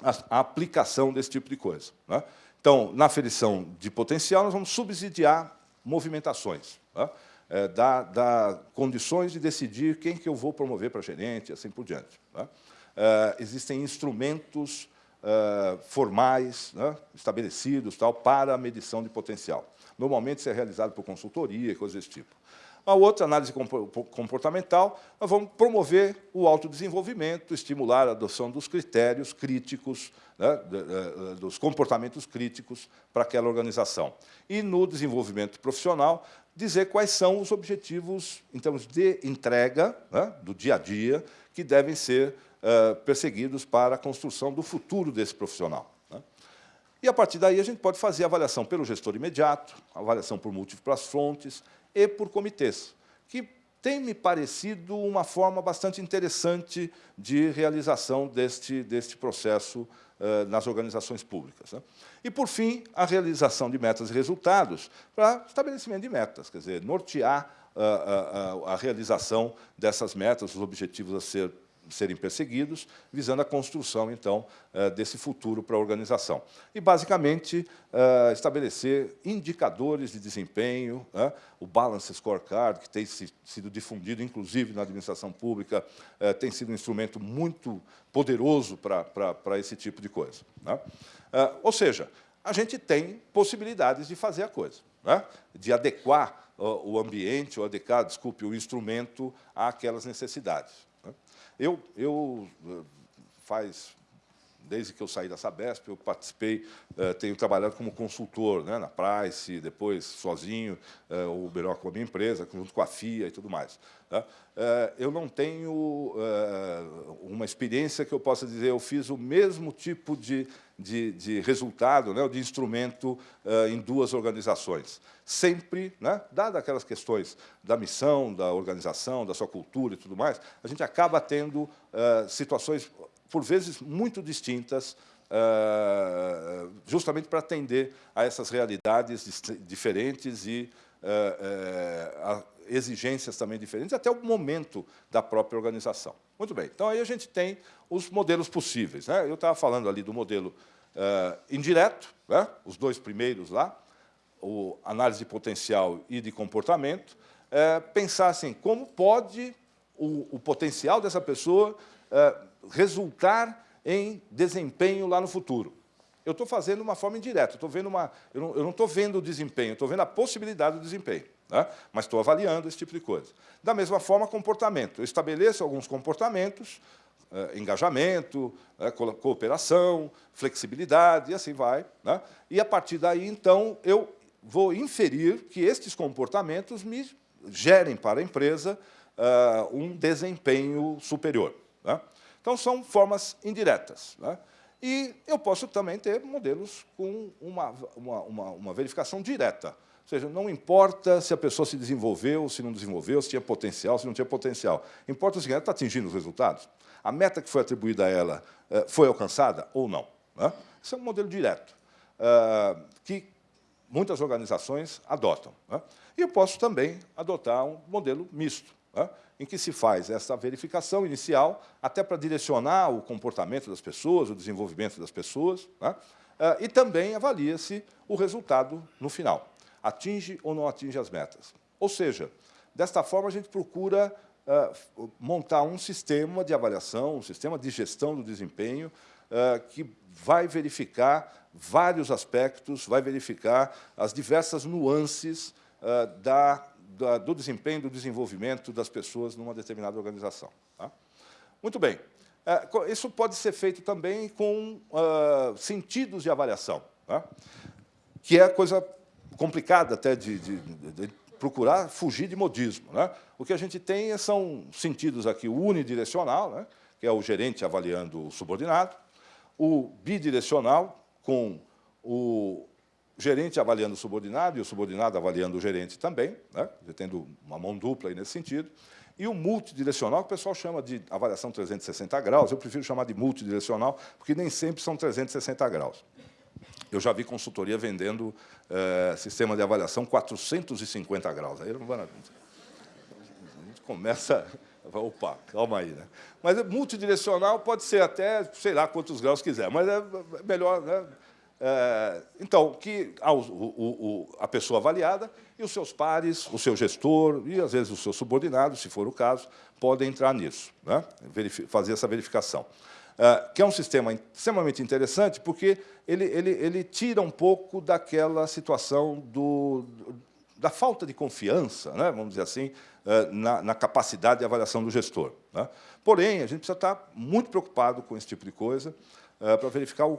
a, aplicação desse tipo de coisa. Né? Então, na aferição de potencial, nós vamos subsidiar movimentações, né? é, dar, dar condições de decidir quem que eu vou promover para gerente, assim por diante. Né? Uh, existem instrumentos uh, formais, né, estabelecidos tal, para a medição de potencial. Normalmente isso é realizado por consultoria coisas desse tipo. A outra, análise comportamental, nós vamos promover o autodesenvolvimento, estimular a adoção dos critérios críticos, né, dos comportamentos críticos para aquela organização. E, no desenvolvimento profissional, dizer quais são os objetivos, em termos de entrega né, do dia a dia, que devem ser uh, perseguidos para a construção do futuro desse profissional. Né. E, a partir daí, a gente pode fazer avaliação pelo gestor imediato, avaliação por múltiplas fontes, e por comitês, que tem me parecido uma forma bastante interessante de realização deste, deste processo uh, nas organizações públicas. Né? E, por fim, a realização de metas e resultados para estabelecimento de metas, quer dizer, nortear uh, uh, a realização dessas metas, os objetivos a ser serem perseguidos, visando a construção, então, eh, desse futuro para a organização. E, basicamente, eh, estabelecer indicadores de desempenho, né? o Balance Scorecard, que tem sido difundido, inclusive, na administração pública, eh, tem sido um instrumento muito poderoso para, para, para esse tipo de coisa. Né? Ou seja, a gente tem possibilidades de fazer a coisa, né? de adequar o ambiente, ou adequar, desculpe, o instrumento àquelas necessidades. Eu, eu eh, faz desde que eu saí da Sabesp, eu participei, eh, tenho trabalhado como consultor né, na Price, depois sozinho, eh, o Beró com a minha empresa, junto com a FIA e tudo mais. Tá? eu não tenho uma experiência que eu possa dizer, eu fiz o mesmo tipo de, de, de resultado, né, de instrumento em duas organizações. Sempre, né, dadas aquelas questões da missão, da organização, da sua cultura e tudo mais, a gente acaba tendo situações por vezes muito distintas, eh, justamente para atender a essas realidades diferentes e eh, eh, exigências também diferentes, até o momento da própria organização. Muito bem, então aí a gente tem os modelos possíveis. Né? Eu estava falando ali do modelo indireto, né? os dois primeiros lá, o análise de potencial e de comportamento, pensar assim, como pode o, o potencial dessa pessoa resultar em desempenho lá no futuro. Eu estou fazendo de uma forma indireta, estou vendo uma, eu não estou vendo o desempenho, estou vendo a possibilidade do desempenho, né? mas estou avaliando esse tipo de coisa. Da mesma forma, comportamento. Eu estabeleço alguns comportamentos, eh, engajamento, eh, cooperação, flexibilidade, e assim vai. Né? E, a partir daí, então, eu vou inferir que estes comportamentos me gerem para a empresa uh, um desempenho superior. Né? Então, são formas indiretas. Né? E eu posso também ter modelos com uma, uma, uma, uma, verificação direta. Ou seja, não importa se a pessoa se desenvolveu, se não desenvolveu, se tinha potencial, se não tinha potencial. Importa o seguinte, ela está atingindo os resultados? A meta que foi atribuída a ela eh, foi alcançada ou não? Né? Esse é um modelo direto, eh, que muitas organizações adotam. Né? E eu posso também adotar um modelo misto né, em que se faz essa verificação inicial, até para direcionar o comportamento das pessoas, o desenvolvimento das pessoas, eh, e também avalia-se o resultado no final. Atinge ou não atinge as metas. Ou seja, desta forma, a gente procura uh, montar um sistema de avaliação, um sistema de gestão do desempenho, uh, que vai verificar vários aspectos, vai verificar as diversas nuances uh, da da, do desempenho, do desenvolvimento das pessoas numa determinada organização. Tá? Muito bem. Isso pode ser feito também com sentidos de avaliação, tá? que é coisa complicada até de, de, de, procurar fugir de modismo. Né? O que a gente tem são sentidos aqui, o unidirecional, né? que é o gerente avaliando o subordinado, o bidirecional, com o gerente avaliando o subordinado e o subordinado avaliando o gerente também, né? tendo uma mão dupla aí nesse sentido. E o multidirecional, que o pessoal chama de avaliação 360 graus, eu prefiro chamar de multidirecional, porque nem sempre são 360 graus. Eu já vi consultoria vendendo é, sistema de avaliação 450 graus. Aí não vai, a gente começa... Opa, calma aí. Né? Mas multidirecional pode ser até, sei lá, quantos graus quiser, mas é melhor... Né? É, então, que a, o, o, a pessoa avaliada e os seus pares, o seu gestor e, às vezes, o seu subordinado, se for o caso, podem entrar nisso, né? fazer essa verificação. Que é um sistema extremamente interessante, porque ele, ele, ele tira um pouco daquela situação do, da falta de confiança, né, vamos dizer assim, na, na capacidade de avaliação do gestor. Né? Porém, a gente precisa estar muito preocupado com esse tipo de coisa para verificar o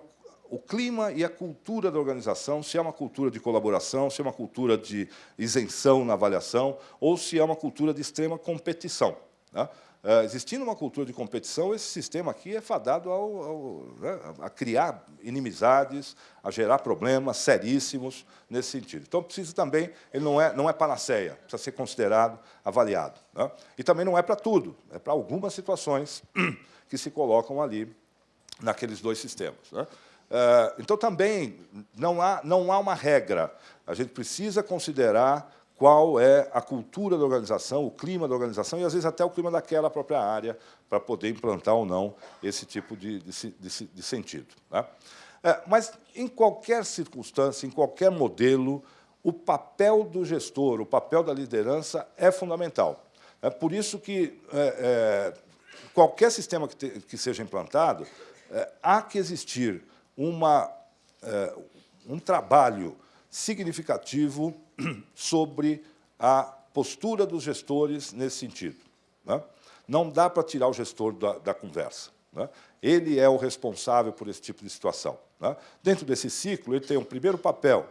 o clima e a cultura da organização, se é uma cultura de colaboração, se é uma cultura de isenção na avaliação, ou se é uma cultura de extrema competição. Né? Uh, existindo uma cultura de competição, esse sistema aqui é fadado ao, ao, né, a criar inimizades, a gerar problemas seríssimos nesse sentido. Então, precisa também, ele não é, não é panaceia, precisa ser considerado, avaliado. Né? E também não é para tudo, é para algumas situações *clears throat* que se colocam ali naqueles dois sistemas. Né? Eh, então, também, não há, não há uma regra. A gente precisa considerar qual é a cultura da organização, o clima da organização e, às vezes, até o clima daquela própria área para poder implantar ou não esse tipo de, de, de, de sentido. Né? É, mas, em qualquer circunstância, em qualquer modelo, o papel do gestor, o papel da liderança é fundamental. É por isso que é, é, qualquer sistema que, te, que seja implantado, é, há que existir uma, é, um trabalho significativo *clears throat* sobre a postura dos gestores nesse sentido. Né? Não dá para tirar o gestor da, da conversa. Né? Ele é o responsável por esse tipo de situação. Né? Dentro desse ciclo, ele tem um primeiro papel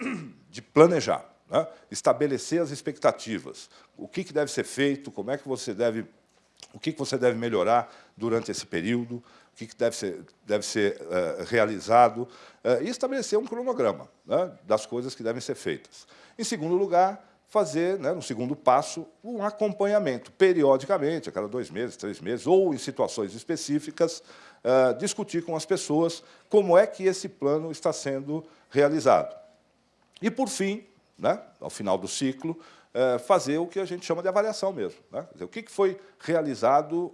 *clears throat* de planejar, né? estabelecer as expectativas, o que, que deve ser feito, como é que você deve, o que, que você deve melhorar durante esse período, o que deve ser, deve ser uh, realizado, uh, e estabelecer um cronograma né, das coisas que devem ser feitas. Em segundo lugar, fazer, né, no segundo passo, um acompanhamento, periodicamente, a cada dois meses, três meses, ou em situações específicas, uh, discutir com as pessoas como é que esse plano está sendo realizado. E, por fim, né, ao final do ciclo, fazer o que a gente chama de avaliação mesmo. Né? O que foi realizado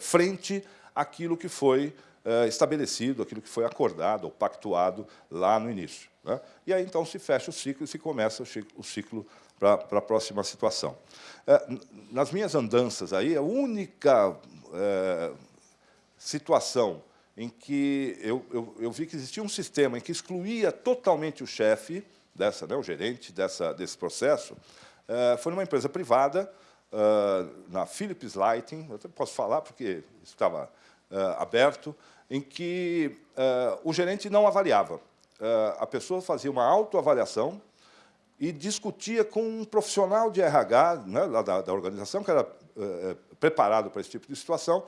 frente aquilo que foi eh, estabelecido, aquilo que foi acordado ou pactuado lá no início. Né? E aí, então, se fecha o ciclo e se começa o ciclo para a próxima situação. Eh, nas minhas andanças aí, a única eh, situação em que eu, eu, eu, vi que existia um sistema em que excluía totalmente o chefe, dessa, né, o gerente dessa, desse processo, foi numa empresa privada, na Philips Lighting, eu posso falar porque estava uh, aberto, em que uh, o gerente não avaliava. Uh, a pessoa fazia uma autoavaliação e discutia com um profissional de RH né, da, da, organização, que era preparado para esse tipo de situação,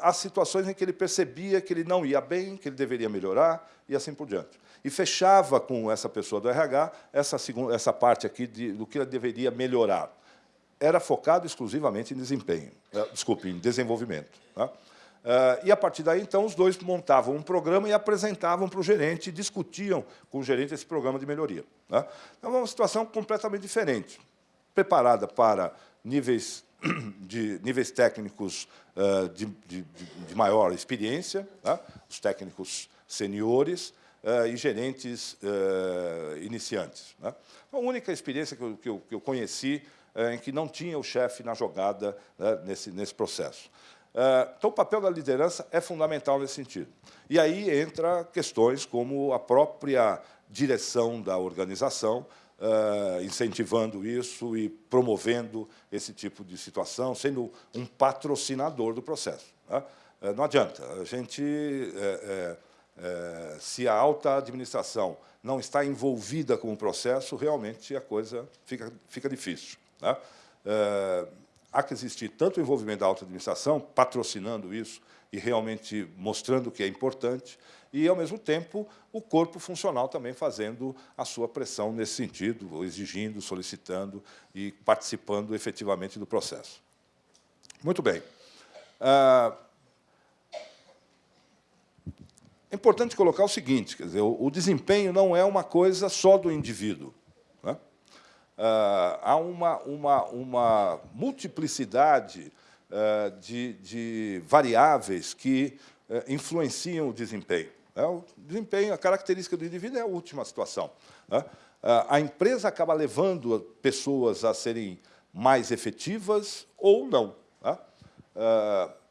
as situações em que ele percebia que ele não ia bem, que ele deveria melhorar, e assim por diante. E fechava com essa pessoa do RH essa, segunda, essa parte aqui de, do que ele deveria melhorar. Era focado exclusivamente em desempenho, desculpe, em desenvolvimento. Tá? Uh, e, a partir daí, então, os dois montavam um programa e apresentavam para o gerente, discutiam com o gerente esse programa de melhoria. Né? Então, é uma situação completamente diferente, preparada para níveis, *clears throat* de, níveis técnicos uh, de, de, de, maior experiência, né? os técnicos seniores uh, e gerentes iniciantes. Né? A única experiência que eu, que eu, que eu conheci em que não tinha o chefe na jogada né, nesse, nesse processo. Ah, então, o papel da liderança é fundamental nesse sentido. E aí entra questões como a própria direção da organização, Uh, incentivando isso e promovendo esse tipo de situação, sendo um patrocinador do processo. Né? Uh, não adianta. A gente, é, é, se a alta administração não está envolvida com o processo, realmente a coisa fica, fica difícil. Né? Há que existir tanto o envolvimento da alta administração, patrocinando isso e realmente mostrando que é importante, e, ao mesmo tempo, o corpo funcional também fazendo a sua pressão nesse sentido, exigindo, solicitando e participando efetivamente do processo. Muito bem. Ah, é importante colocar o seguinte, quer dizer, o desempenho não é uma coisa só do indivíduo. Ah, há uma, uma, uma multiplicidade ah, de, de variáveis que eh, influenciam o desempenho. Né? O desempenho, a característica do indivíduo é a última situação. Né? Ah, a empresa acaba levando pessoas a serem mais efetivas ou não. Né?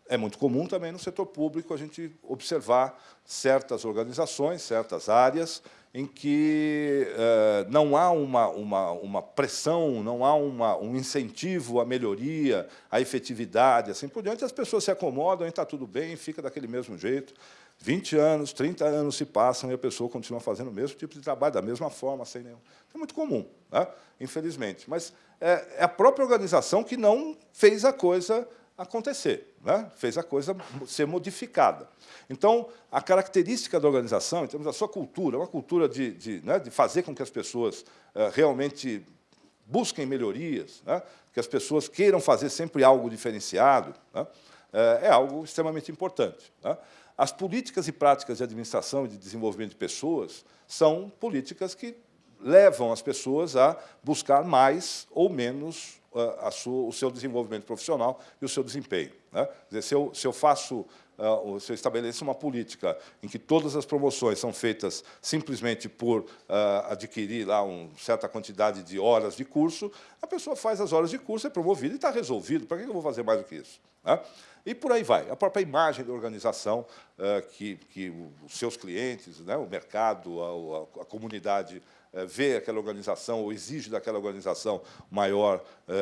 É muito comum também no setor público a gente observar certas organizações, certas áreas, em que eh, não há uma, uma, uma, pressão, não há uma, um incentivo à melhoria, à efetividade, assim por diante, as pessoas se acomodam e está tudo bem, fica daquele mesmo jeito. 20 anos, 30 anos se passam e a pessoa continua fazendo o mesmo tipo de trabalho, da mesma forma, sem nenhum. É muito comum, né? infelizmente. Mas é, é a própria organização que não fez a coisa acontecer, né? fez a coisa ser modificada. Então, a característica da organização, em termos da sua cultura, uma cultura de, de, né, de fazer com que as pessoas uh, realmente busquem melhorias, né? que as pessoas queiram fazer sempre algo diferenciado, uh, é algo extremamente importante. Né? As políticas e práticas de administração e de desenvolvimento de pessoas são políticas que levam as pessoas a buscar mais ou menos sua, o seu desenvolvimento profissional e o seu desempenho. Né? Quer dizer, se eu, se eu faço Uh, se eu estabeleço uma política em que todas as promoções são feitas simplesmente por uh, adquirir lá uma certa quantidade de horas de curso, a pessoa faz as horas de curso, é promovida e está resolvido. Para que eu vou fazer mais do que isso? Né? E por aí vai. A própria imagem da organização, uh, que, que os seus clientes, né, o mercado, a, a, a comunidade vê aquela organização ou exige daquela organização maior é,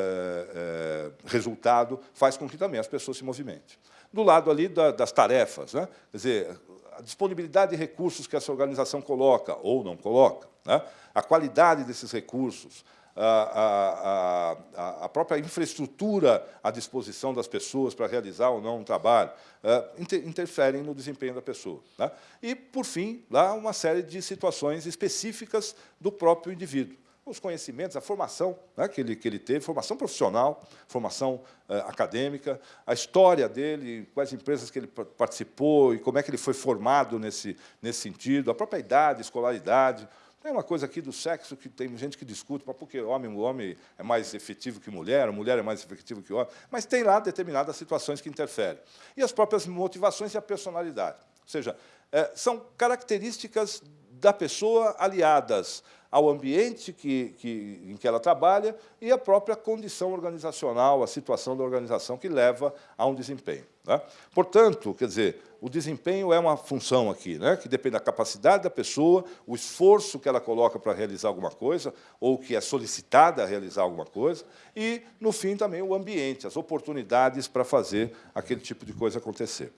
é, resultado, faz com que também as pessoas se movimentem. Do lado ali da, das tarefas, né? quer dizer, a disponibilidade de recursos que essa organização coloca ou não coloca, né? a qualidade desses recursos, a, a, a, própria infraestrutura à disposição das pessoas para realizar ou não um trabalho, uh, interferem no desempenho da pessoa. Né? E, por fim, lá uma série de situações específicas do próprio indivíduo. Os conhecimentos, a formação né, que, ele, que ele teve, formação profissional, formação uh, acadêmica, a história dele, quais empresas que ele participou e como é que ele foi formado nesse, nesse sentido, a própria idade, escolaridade, tem uma coisa aqui do sexo que tem gente que discute, mas porque homem, o homem é mais efetivo que mulher, a mulher é mais efetiva que homem, mas tem lá determinadas situações que interferem. E as próprias motivações e a personalidade. Ou seja, é, são características da pessoa aliadas ao ambiente que, que, em que ela trabalha e à própria condição organizacional, a situação da organização que leva a um desempenho. Né? Portanto, quer dizer, o desempenho é uma função aqui, né? que depende da capacidade da pessoa, o esforço que ela coloca para realizar alguma coisa, ou que é solicitada a realizar alguma coisa, e, no fim, também o ambiente, as oportunidades para fazer aquele tipo de coisa acontecer.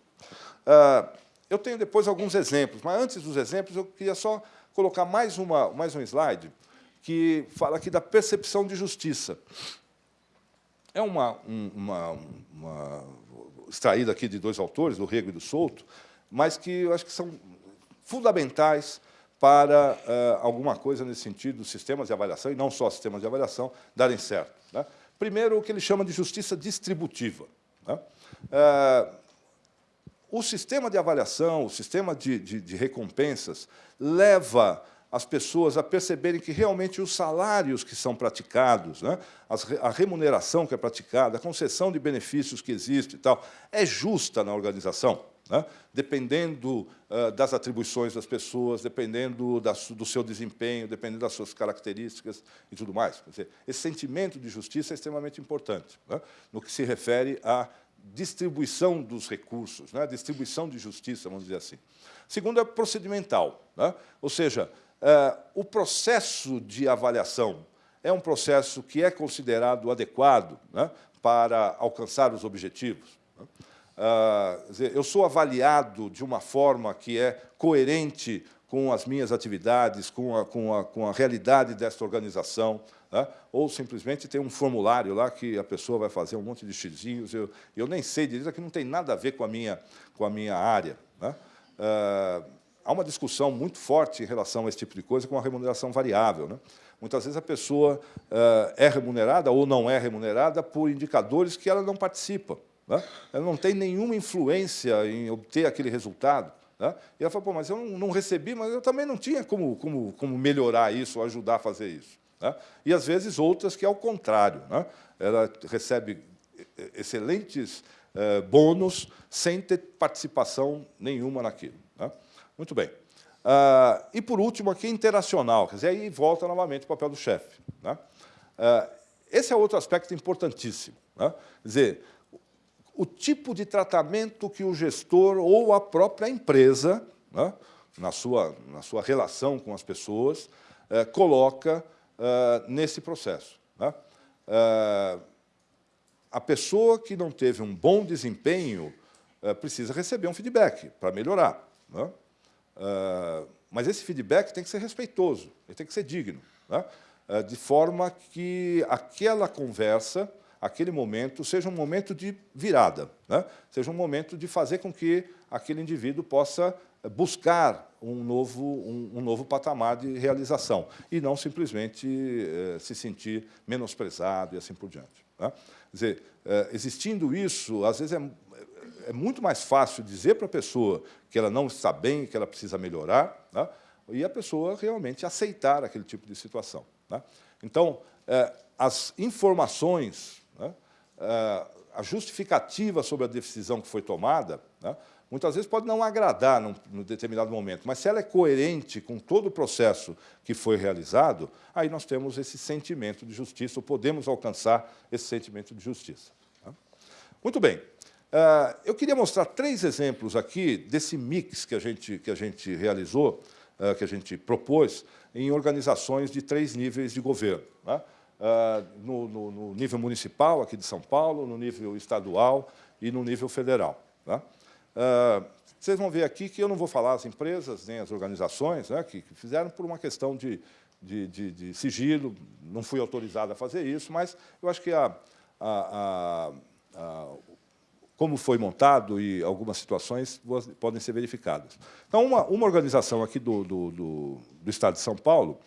Ah, eu tenho depois alguns exemplos, mas antes dos exemplos eu queria só colocar mais, uma, mais um slide que fala aqui da percepção de justiça. É uma, uma, uma extraída aqui de dois autores, do Rego e do Souto, mas que eu acho que são fundamentais para uh, alguma coisa nesse sentido, sistemas de avaliação, e não só sistemas de avaliação, darem certo. Né? Primeiro, o que ele chama de justiça distributiva. Né? Uh, o sistema de avaliação, o sistema de, de, de recompensas, leva as pessoas a perceberem que realmente os salários que são praticados, né, a remuneração que é praticada, a concessão de benefícios que existe e tal, é justa na organização, né, dependendo uh, das atribuições das pessoas, dependendo da, do seu desempenho, dependendo das suas características e tudo mais. Dizer, esse sentimento de justiça é extremamente importante né, no que se refere a distribuição dos recursos, né? distribuição de justiça, vamos dizer assim. Segundo é procedimental, né? ou seja, é, o processo de avaliação é um processo que é considerado adequado né? para alcançar os objetivos. Né? Uh, eu sou avaliado de uma forma que é coerente com as minhas atividades, com a, com a, com a realidade desta organização, né? ou simplesmente tem um formulário lá que a pessoa vai fazer um monte de xizinhos, eu, eu nem sei dizer que não tem nada a ver com a minha, com a minha área. Né? Uh, há uma discussão muito forte em relação a esse tipo de coisa com a remuneração variável. Né? Muitas vezes a pessoa uh, é remunerada ou não é remunerada por indicadores que ela não participa. Né? Ela não tem nenhuma influência em obter aquele resultado. Né? E ela fala, Pô, mas eu não recebi, mas eu também não tinha como, como, como melhorar isso, ajudar a fazer isso. Né? E, às vezes, outras que é o contrário. Né? Ela recebe excelentes eh, bônus sem ter participação nenhuma naquilo. Né? Muito bem. Ah, e, por último, aqui, interacional. Quer dizer, aí volta novamente o papel do chefe. Né? Ah, esse é outro aspecto importantíssimo. Né? Quer dizer, o tipo de tratamento que o gestor ou a própria empresa, né, na, sua, na sua relação com as pessoas, eh, coloca nesse processo. Né? Eh, a pessoa que não teve um bom desempenho eh, precisa receber um feedback para melhorar. Né? Mas esse feedback tem que ser respeitoso, ele tem que ser digno, né? De forma que aquela conversa, aquele momento, seja um momento de virada, né? seja um momento de fazer com que aquele indivíduo possa buscar um novo, um, um novo patamar de realização e não simplesmente eh, se sentir menosprezado e assim por diante. Né? Quer dizer, eh, existindo isso, às vezes é, é muito mais fácil dizer para a pessoa que ela não está bem, que ela precisa melhorar, né? e a pessoa realmente aceitar aquele tipo de situação. Né? Então, eh, as informações, né? a justificativa sobre a decisão que foi tomada, né? Muitas vezes pode não agradar num, num, determinado momento, mas se ela é coerente com todo o processo que foi realizado, aí nós temos esse sentimento de justiça, ou podemos alcançar esse sentimento de justiça. Tá? Muito bem. Uh, eu queria mostrar três exemplos aqui desse mix que a gente, que a gente realizou, uh, que a gente propôs, em organizações de três níveis de governo. Né? Uh, no, no, no, nível municipal, aqui de São Paulo, no nível estadual e no nível federal. Né? Uh, vocês vão ver aqui que eu não vou falar as empresas nem as organizações né, que, que fizeram por uma questão de, de, de, de, sigilo, não fui autorizado a fazer isso, mas eu acho que a, a, a, como foi montado e algumas situações podem ser verificadas. Então, uma, uma organização aqui do, do, do, do Estado de São Paulo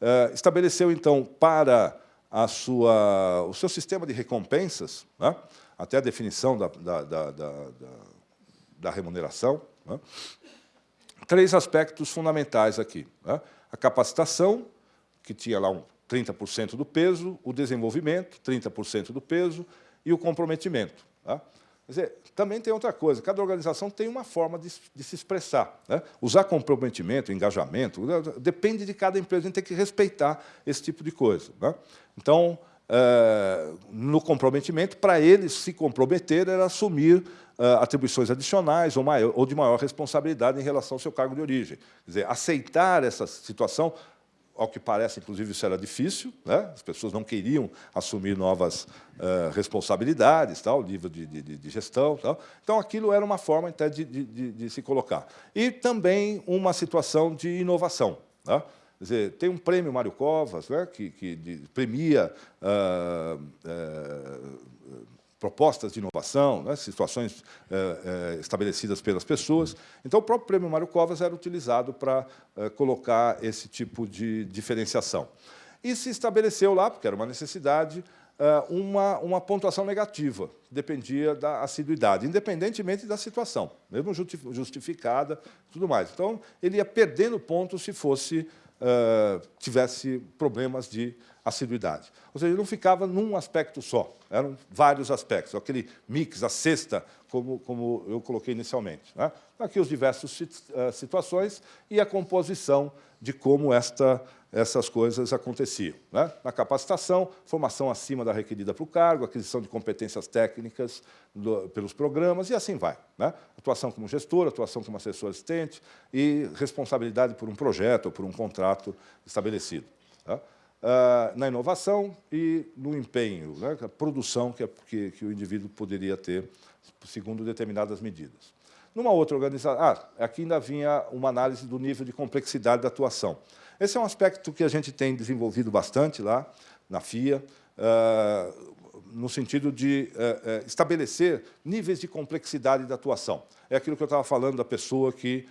uh, estabeleceu, então, para a sua, o seu sistema de recompensas, né, até a definição da, da, da, da da remuneração. Né? Três aspectos fundamentais aqui. Né? A capacitação, que tinha lá um 30% do peso, o desenvolvimento, 30% do peso, e o comprometimento. Tá? Quer dizer, também tem outra coisa, cada organização tem uma forma de, de se expressar. Né? Usar comprometimento, engajamento, depende de cada empresa, a gente tem que respeitar esse tipo de coisa. Né? Então, no comprometimento, para eles se comprometer era assumir uh, atribuições adicionais ou, maior, ou de maior responsabilidade em relação ao seu cargo de origem. Quer dizer, aceitar essa situação, ao que parece, inclusive, isso era difícil, né? as pessoas não queriam assumir novas uh, responsabilidades, tal, nível de, de, de gestão. Tal. Então, aquilo era uma forma até de, de, de, se colocar. E também uma situação de inovação. Né? Dizer, tem um prêmio Mário Covas, né, que, que premia uh, uh, propostas de inovação, né, situações é, é, estabelecidas pelas pessoas. Então, o próprio Prêmio Mário Covas era utilizado para colocar esse tipo de diferenciação. E se estabeleceu lá, porque era uma necessidade, uma, uma pontuação negativa, dependia da assiduidade, independentemente da situação, mesmo justificada tudo mais. Então, ele ia perdendo pontos se fosse tivesse problemas de assiduidade. Ou seja, não ficava num aspecto só, eram vários aspectos, aquele mix, a cesta, como, como eu coloquei inicialmente. Né? Aqui os diversos uh, situações e a composição de como esta essas coisas aconteciam. Né? Na capacitação, formação acima da requerida para o cargo, aquisição de competências técnicas do, pelos programas, e assim vai. Né? Atuação como gestor, atuação como assessor assistente e responsabilidade por um projeto ou por um contrato estabelecido. Tá? Ah, na inovação e no empenho, né? a produção que, é, que, que o indivíduo poderia ter, segundo determinadas medidas. Numa outra organização, ah, aqui ainda vinha uma análise do nível de complexidade da atuação. Esse é um aspecto que a gente tem desenvolvido bastante lá na FIA, uh, no sentido de uh, uh, estabelecer níveis de complexidade da atuação. É aquilo que eu estava falando da pessoa que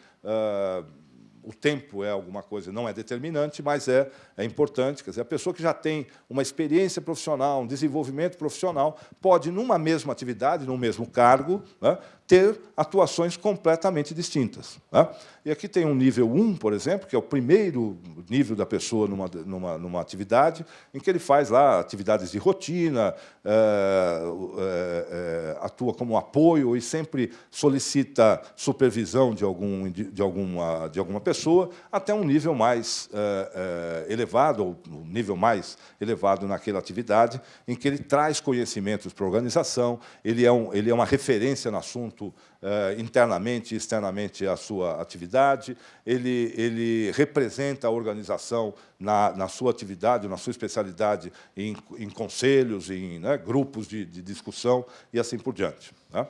o tempo é alguma coisa, não é determinante, mas é, é importante. Quer dizer, a pessoa que já tem uma experiência profissional, um desenvolvimento profissional, pode, numa mesma atividade, num mesmo cargo, né, ter atuações completamente distintas. Né? E aqui tem um nível 1, por exemplo, que é o primeiro nível da pessoa numa, numa, numa atividade, em que ele faz lá atividades de rotina, é, é, atua como apoio e sempre solicita supervisão de, algum, de, alguma, de alguma pessoa, até um nível mais é, elevado, ou um nível mais elevado naquela atividade, em que ele traz conhecimentos para a organização, ele é, um, ele é uma referência no assunto é, internamente e externamente à sua atividade, ele, ele representa a organização na, na sua atividade, na sua especialidade, em, em conselhos, em né, grupos de, de, discussão e assim por diante. Né?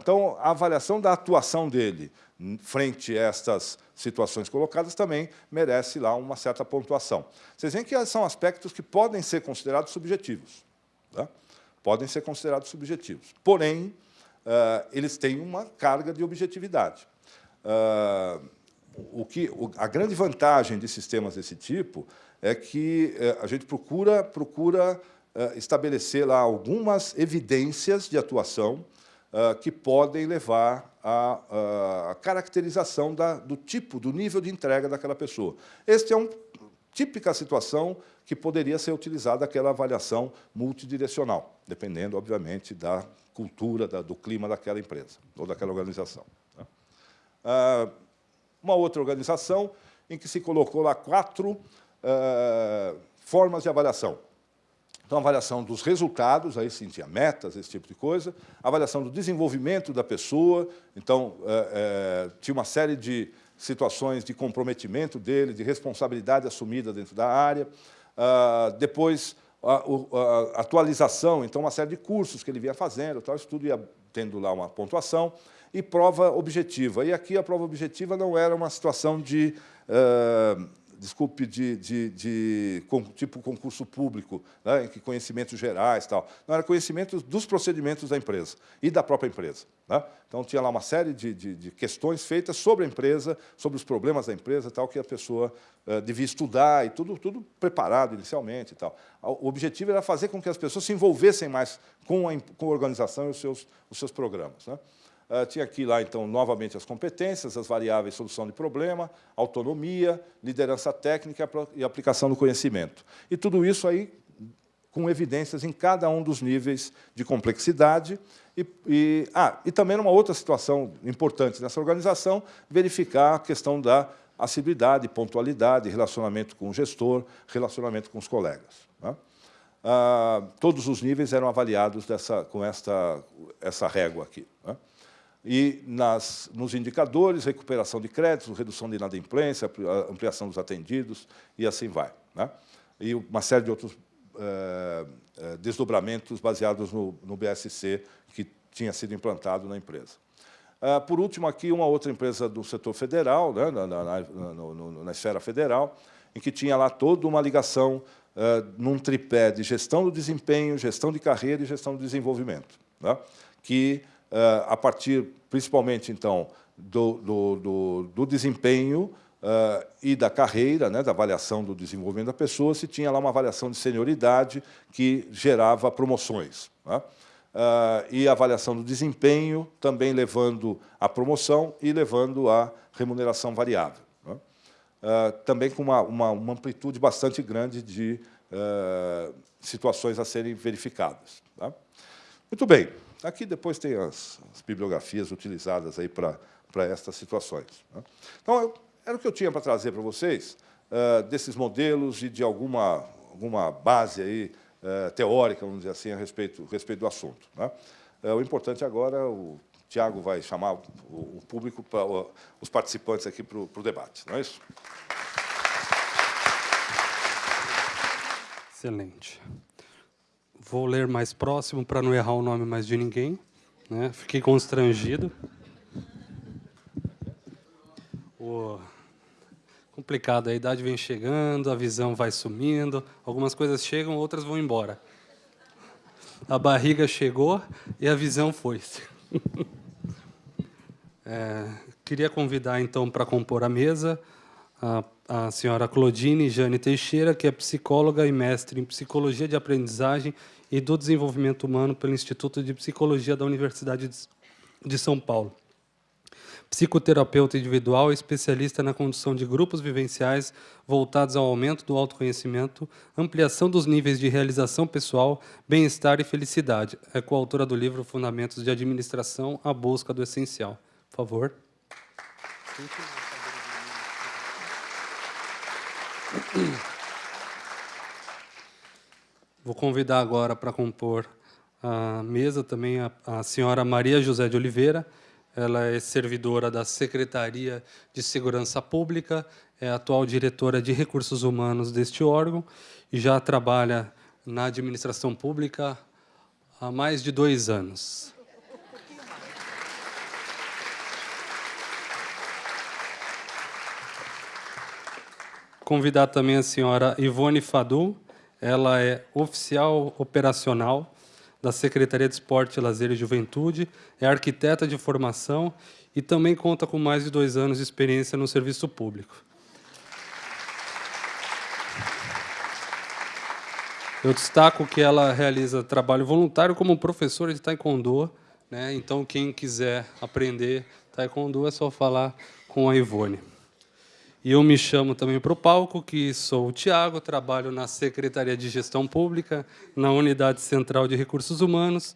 Então, a avaliação da atuação dele frente a estas situações colocadas, também merece lá uma certa pontuação. Vocês veem que são aspectos que podem ser considerados subjetivos. Tá? Podem ser considerados subjetivos. Porém, uh, eles têm uma carga de objetividade. Uh, o que, a grande vantagem de sistemas desse tipo é que uh, a gente procura, procura estabelecer lá algumas evidências de atuação que podem levar a, a caracterização da, do tipo, do nível de entrega daquela pessoa. Este é uma típica situação que poderia ser utilizada aquela avaliação multidirecional, dependendo, obviamente, da cultura, da, do clima daquela empresa ou daquela organização. Né? Ah, uma outra organização em que se colocou lá quatro ah, formas de avaliação. Então, avaliação dos resultados, aí sim tinha metas, esse tipo de coisa, avaliação do desenvolvimento da pessoa, então, é, é, tinha uma série de situações de comprometimento dele, de responsabilidade assumida dentro da área, ah, depois a, a, atualização, então uma série de cursos que ele vinha fazendo, tal, isso tudo ia tendo lá uma pontuação, e prova objetiva. E aqui a prova objetiva não era uma situação de uh, desculpe, de, de, de, tipo concurso público, né, que conhecimentos gerais tal. Não, era conhecimento dos procedimentos da empresa e da própria empresa. Né? Então, tinha lá uma série de, de, de, questões feitas sobre a empresa, sobre os problemas da empresa, tal, que a pessoa uh, devia estudar, e tudo, tudo preparado inicialmente. E tal. O objetivo era fazer com que as pessoas se envolvessem mais com a, com a organização e os seus, os seus programas. Né? Uh, tinha aqui, lá, então, novamente as competências, as variáveis solução de problema, autonomia, liderança técnica e aplicação do conhecimento. E tudo isso aí com evidências em cada um dos níveis de complexidade. E, e, ah, e também uma outra situação importante nessa organização, verificar a questão da assiduidade, pontualidade, relacionamento com o gestor, relacionamento com os colegas. Né? Ah, todos os níveis eram avaliados dessa, com esta, essa régua aqui. Né? E nas, nos indicadores, recuperação de créditos, redução de inadimplência, ampliação dos atendidos, e assim vai. Né? E uma série de outros eh, eh, desdobramentos baseados no, no, BSC que tinha sido implantado na empresa. Ah, por último, aqui, uma outra empresa do setor federal, né, na, na, na, no, na esfera federal, em que tinha lá toda uma ligação uh, num tripé de gestão do desempenho, gestão de carreira e gestão do desenvolvimento, né, que a partir, principalmente, então, do, do, do, do desempenho uh, e da carreira, né, da avaliação do desenvolvimento da pessoa, se tinha lá uma avaliação de senioridade que gerava promoções. Né? Uh, e a avaliação do desempenho também levando à promoção e levando à remuneração variável. Né? Uh, também com uma, uma, uma, amplitude bastante grande de situações a serem verificadas. Tá? Muito bem. Aqui depois tem as, as bibliografias utilizadas aí para, estas situações. Né? Então, eu, era o que eu tinha para trazer para vocês, uh, desses modelos e de alguma, alguma base aí, uh, teórica, vamos dizer assim, a respeito, respeito do assunto. Né? Uh, o importante agora, o Tiago vai chamar o, o público, para, os participantes aqui o, para o debate, não é isso? Excelente. Vou ler mais próximo para não errar o nome mais de ninguém. Né? Fiquei constrangido. O... Complicado, a idade vem chegando, a visão vai sumindo, algumas coisas chegam, outras vão embora. A barriga chegou e a visão foi. *laughs* é, queria convidar, então, para compor a mesa, a, a senhora Claudine Jane Teixeira, que é psicóloga e mestre em Psicologia de Aprendizagem e do Desenvolvimento Humano pelo Instituto de Psicologia da Universidade de São Paulo. Psicoterapeuta individual e especialista na condução de grupos vivenciais voltados ao aumento do autoconhecimento, ampliação dos níveis de realização pessoal, bem-estar e felicidade. É coautora do livro Fundamentos de Administração, A Busca do Essencial. Por favor. Vou convidar agora para compor a mesa também a, a senhora Maria José de Oliveira. Ela é servidora da Secretaria de Segurança Pública, é atual diretora de Recursos Humanos deste órgão e já trabalha na administração pública há mais de dois anos. Convidar também a senhora Ivone Fadu, ela é oficial operacional da Secretaria de Esporte, Lazer e Juventude, é arquiteta de formação e também conta com mais de dois anos de experiência no serviço público. Eu destaco que ela realiza trabalho voluntário como professora de taekwondo, né? então quem quiser aprender taekwondo é só falar com a Ivone. E eu me chamo também para o palco, que sou o Tiago, trabalho na Secretaria de Gestão Pública, na Unidade Central de Recursos Humanos,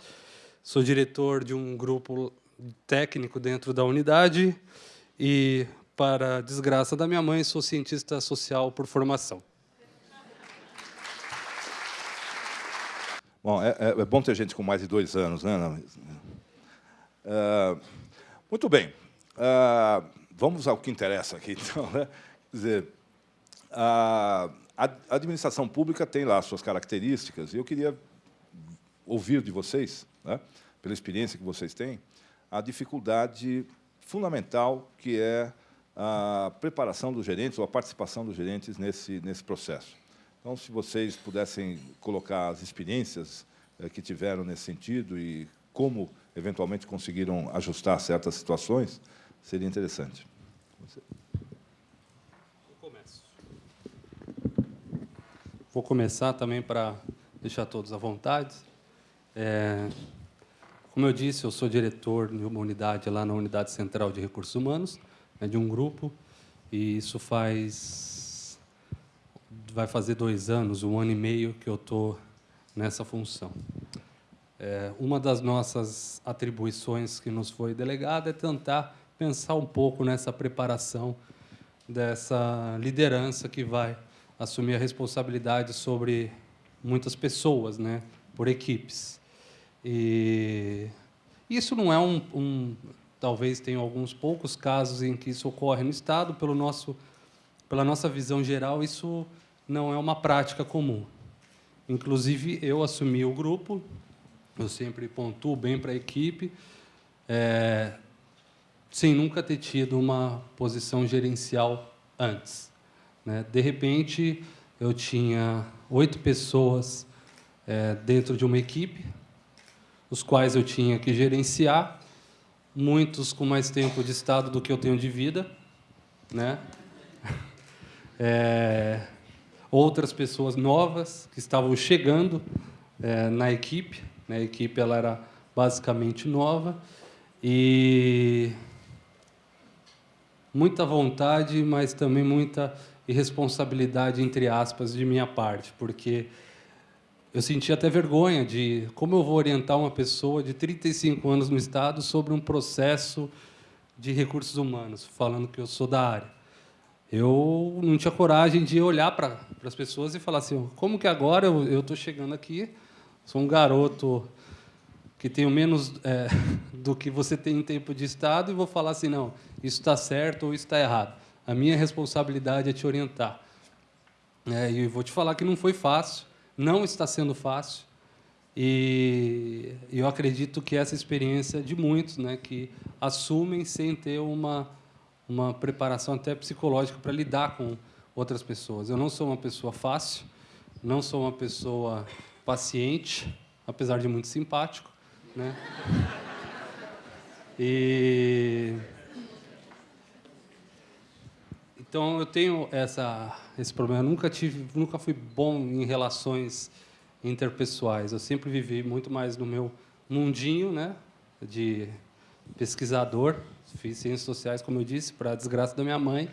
sou diretor de um grupo técnico dentro da unidade e, para desgraça da minha mãe, sou cientista social por formação. Bom, é, é, é bom ter gente com mais de dois anos, né? Uh, muito bem. Uh, Vamos ao que interessa aqui, *laughs* então. Né? Quer dizer, a, administração pública tem lá suas características, e eu queria ouvir de vocês, né, pela experiência que vocês têm, a dificuldade fundamental que é a preparação dos gerentes ou a participação dos gerentes nesse, nesse processo. Então, se vocês pudessem colocar as experiências eh, que tiveram nesse sentido e como, eventualmente, conseguiram ajustar certas situações, seria interessante. Vou começar também para deixar todos à vontade. É, como eu disse, eu sou diretor de uma unidade lá na Unidade Central de Recursos Humanos, né, de um grupo, e isso faz vai fazer dois anos, um ano e meio que eu estou nessa função. É, uma das nossas atribuições que nos foi delegada é tentar pensar um pouco nessa preparação dessa liderança que vai assumir a responsabilidade sobre muitas pessoas, né, por equipes. E isso não é um, um talvez tenha alguns poucos casos em que isso ocorre no Estado, pelo nosso, pela nossa visão geral, isso não é uma prática comum. Inclusive, eu assumi o grupo, eu sempre pontuo bem para a equipe, é, sem nunca ter tido uma posição gerencial antes. Né? De repente, eu tinha oito pessoas é, dentro de uma equipe, os quais eu tinha que gerenciar, muitos com mais tempo de estado do que eu tenho de vida, né? *laughs* É, outras pessoas novas que estavam chegando é, na equipe, né? a equipe ela era basicamente nova, e muita vontade, mas também muita irresponsabilidade, entre aspas, de minha parte, porque eu senti até vergonha de como eu vou orientar uma pessoa de 35 anos no Estado sobre um processo de recursos humanos, falando que eu sou da área. Eu não tinha coragem de olhar para as pessoas e falar assim, como que agora eu estou chegando aqui, sou um garoto que tenho menos é, *laughs* do que você tem em tempo de Estado e vou falar assim, não, isso está certo ou isso está errado. A minha responsabilidade é te orientar. É, e vou te falar que não foi fácil, não está sendo fácil, e eu acredito que essa experiência de muitos né, que assumem sem ter uma, uma preparação até psicológica para lidar com outras pessoas. Eu não sou uma pessoa fácil, não sou uma pessoa paciente, apesar de muito simpático, né? E então eu tenho essa esse problema. Eu nunca tive, nunca fui bom em relações interpessoais. Eu sempre vivi muito mais no meu mundinho, né, de pesquisador. Fiz ciências sociais, como eu disse, para a desgraça da minha mãe.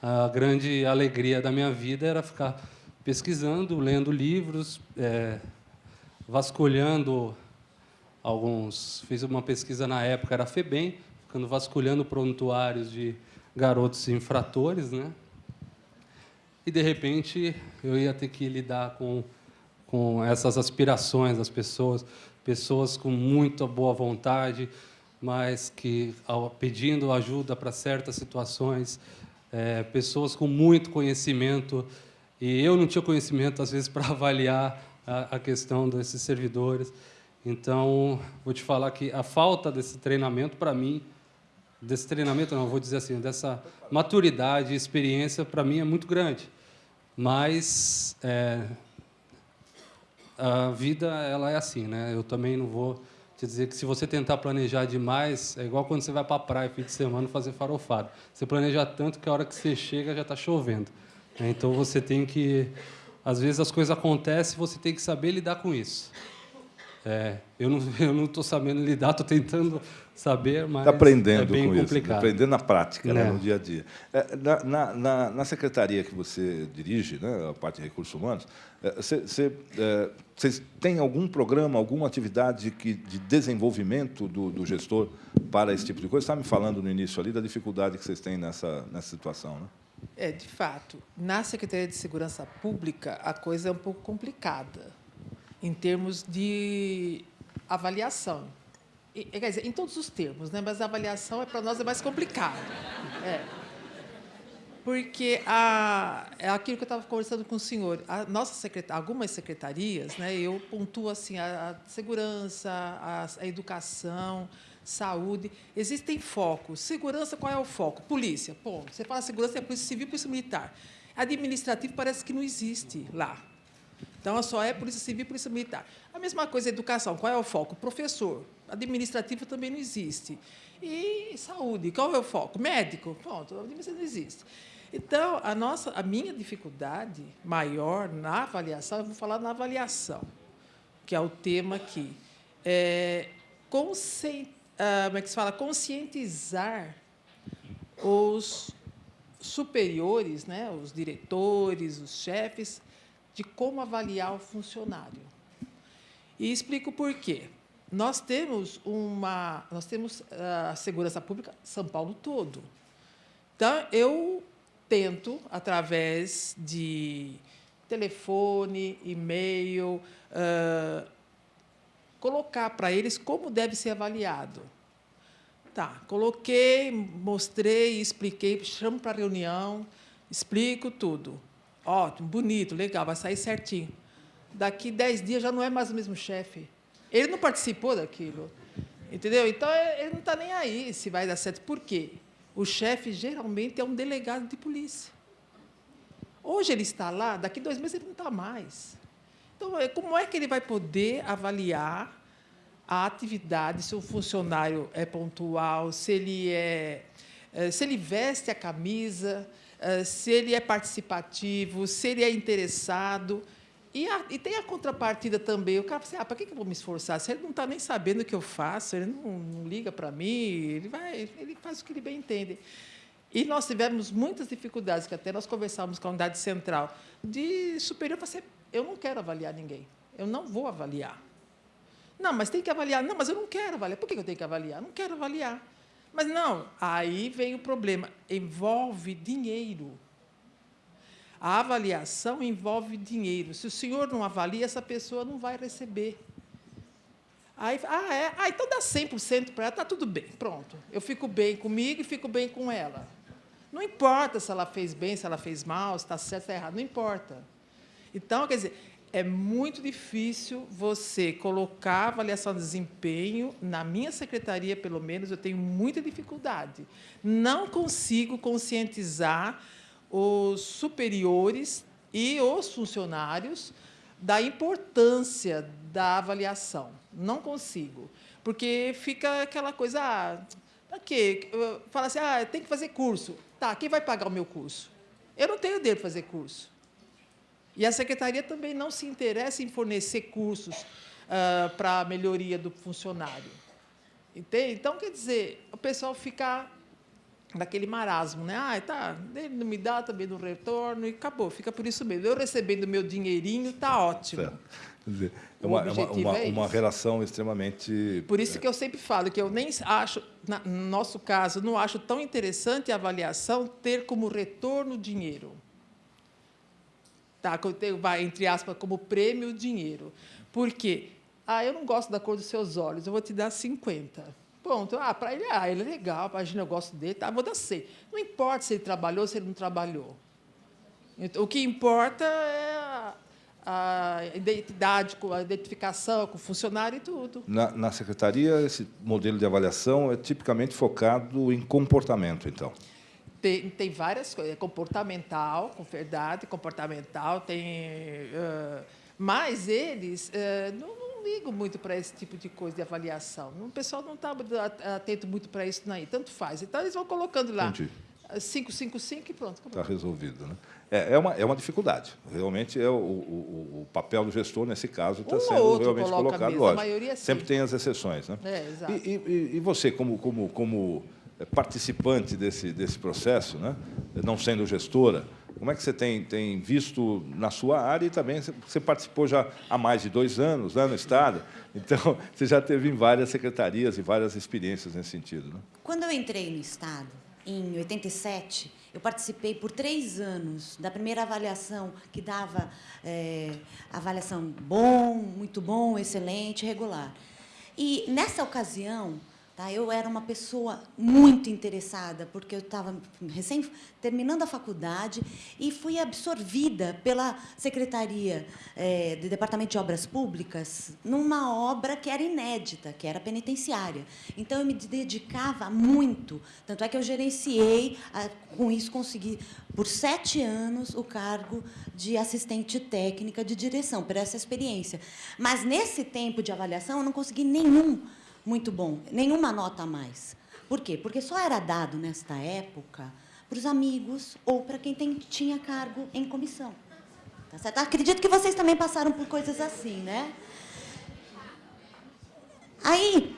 A grande alegria da minha vida era ficar pesquisando, lendo livros, é, vasculhando alguns... Fiz uma pesquisa na época, era FEBEM, ficando vasculhando prontuários de garotos infratores, né? e, de repente, eu ia ter que lidar com, com essas aspirações das pessoas, pessoas com muita boa vontade, mas que, ao, pedindo ajuda para certas situações, é, pessoas com muito conhecimento, e eu não tinha conhecimento, às vezes, *laughs* para avaliar a, a questão desses servidores. Então, vou te falar que a falta desse treinamento, para mim, desse treinamento, não, vou dizer assim, dessa maturidade e experiência, para mim, é muito grande. Mas é, a vida ela é assim, né? Eu também não vou te dizer que se você tentar planejar demais, é igual quando você vai para a praia fim de semana fazer farofado. Você planeja tanto que a hora que você chega já está chovendo. Né? Então você tem que, às vezes as coisas acontecem, você tem que saber lidar com isso. É, eu não *laughs* estou sabendo lidar, estou tentando saber, mas tá aprendendo é bem com complicado. Isso, aprendendo na prática, né, É. no dia a dia. É, na, na- na- na secretaria que você dirige, né, a parte de recursos humanos, você, você, é, vocês têm algum programa, alguma atividade que, de desenvolvimento do, do gestor para esse tipo de coisa? Você estava me falando no início ali da dificuldade que vocês têm nessa, nessa situação, né? É, de fato, na Secretaria de Segurança Pública, a coisa é um pouco complicada, em termos de avaliação. E, quer dizer, em todos os termos, né? mas a avaliação é para nós é mais complicado. É. Porque a, é aquilo que eu estava conversando com o senhor. A nossa secreta, algumas secretarias, né, eu pontuo assim, a, a segurança, a, a educação, saúde. Existem focos. Segurança, qual é o foco? Polícia. Bom, você fala segurança, é polícia civil, polícia militar. Administrativo parece que não existe lá. Então, só é polícia civil polícia militar. A mesma coisa, educação. Qual é o foco? Professor. Administrativo também não existe. E saúde. Qual é o foco? Médico. Pronto, administrativo não existe. Então, a, nossa, a minha dificuldade maior na avaliação, eu vou falar na avaliação, que é o tema aqui, é ah, como é que se fala? conscientizar os superiores, né, os diretores, os chefes, de como avaliar o funcionário. E explico por quê. Nós temos uma, nós temos a segurança pública São Paulo todo. Então eu tento através de telefone, e-mail, ah, colocar para eles como deve ser avaliado. Tá, coloquei, mostrei, expliquei, chamo para reunião, explico tudo. Ótimo, bonito, legal, vai sair certinho. Daqui dez dias já não é mais o mesmo chefe. Ele não participou daquilo. Entendeu? Então, ele não está nem aí se vai dar certo. Por quê? O chefe geralmente é um delegado de polícia. Hoje ele está lá, daqui dois meses ele não está mais. Então, é, como é que ele vai poder avaliar a atividade, se o funcionário é pontual, se ele é, eh, se ele veste a camisa, se ele é participativo, se ele é interessado. E, a- e tem a contrapartida também. O cara fala assim, ah, para que eu vou me esforçar? Se ele não está nem sabendo o que eu faço, ele não, não liga para mim, ele, vai, ele faz o que ele bem entende. E nós tivemos muitas dificuldades, que até nós conversávamos com a unidade central, de superior eu não quero avaliar ninguém, eu não vou avaliar. Não, mas tem que avaliar. Não, mas eu não quero avaliar. Por que eu tenho que avaliar? Não quero avaliar. Mas não, aí vem o problema. Envolve dinheiro. A avaliação envolve dinheiro. Se o senhor não avalia, essa pessoa não vai receber. Aí, ah, é? Ah, então dá 100% para ela, está tudo bem, pronto. Eu fico bem comigo e fico bem com ela. Não importa se ela fez bem, se ela fez mal, se está certo, está errado, não importa. Então, quer dizer, é muito difícil você colocar avaliação de desempenho. Na minha secretaria, pelo menos, eu tenho muita dificuldade. Não consigo conscientizar os superiores e os funcionários da importância da avaliação. Não consigo. Porque fica aquela coisa, ah, quê? Fala assim, ah, tem que fazer curso. Tá, quem vai pagar o meu curso? Eu não tenho dinheiro para fazer curso. E a secretaria também não se interessa em fornecer cursos ah, para a melhoria do funcionário. Entende? Então, quer dizer, o pessoal fica naquele marasmo, né? Ah, tá, ele não me dá, também não retorno, e acabou, fica por isso mesmo. Eu recebendo meu dinheirinho, está ótimo. Dizer, é uma, é uma, uma, é uma isso. relação extremamente. Por isso que eu sempre falo que eu nem acho, na- no nosso caso, não acho tão interessante a avaliação ter como retorno dinheiro. tá? Vai, entre aspas, como prêmio o dinheiro. Por quê? Ah, eu não gosto da cor dos seus olhos, eu vou te dar 50. Pronto. Ah, para ele, ah, ele é legal, imagina, eu gosto dele, tá, vou dar 100. Não importa se ele trabalhou ou se ele não trabalhou. Então, o que importa é a, a identidade, a identificação com o funcionário e tudo. Na, na secretaria, esse modelo de avaliação é tipicamente focado em comportamento, então? Tem, tem várias coisas. É comportamental, com verdade, comportamental, tem... Uh, mas eles uh, não, não ligam muito para esse tipo de coisa de avaliação. O pessoal não está atento muito para isso, não. Tanto faz. Então, eles vão colocando lá Entendi. 555 e pronto. Está resolvido. Né? É, é, uma, é uma dificuldade. Realmente, é o, o, o papel do gestor, nesse caso, está um sendo realmente colocado. Lógico. A maioria, sim. Sempre tem as exceções. Né? É, exato. E, e, e você, como, como, como participante desse, desse processo, né? não sendo gestora, como é que você tem, tem visto na sua área e também você participou já há mais de dois anos né, no Estado, então *laughs* você já teve várias secretarias e várias experiências nesse sentido. Né? Quando eu entrei no Estado, em 87, eu participei por três anos da primeira avaliação, que dava é, avaliação bom, muito bom, excelente, regular. E, nessa ocasião, Tá? Eu era uma pessoa muito interessada, porque eu estava recém terminando a faculdade e fui absorvida pela Secretaria é, do Departamento de Obras Públicas numa obra que era inédita, que era penitenciária. Então, eu me dedicava muito. Tanto é que eu gerenciei, com isso consegui, por sete anos, o cargo de assistente técnica de direção, por essa experiência. Mas, nesse tempo de avaliação, eu não consegui nenhum muito bom, nenhuma nota a mais. Por quê? Porque só era dado, nesta época, para os amigos ou para quem tem, tinha cargo em comissão. Tá certo? Acredito que vocês também passaram por coisas assim, né? Aí,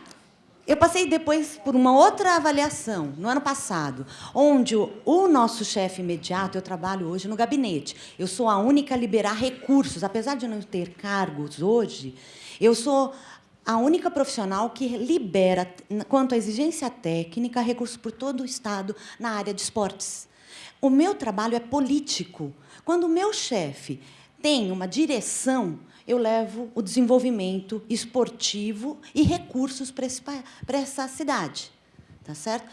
eu passei depois por uma outra avaliação, no ano passado, onde o, o nosso chefe imediato, eu trabalho hoje no gabinete, eu sou a única a liberar recursos, apesar de não ter cargos hoje, eu sou a única profissional que libera, quanto à exigência técnica, recursos por todo o Estado na área de esportes. O meu trabalho é político. Quando o meu chefe tem uma direção, eu levo o desenvolvimento esportivo e recursos para essa cidade. Tá certo?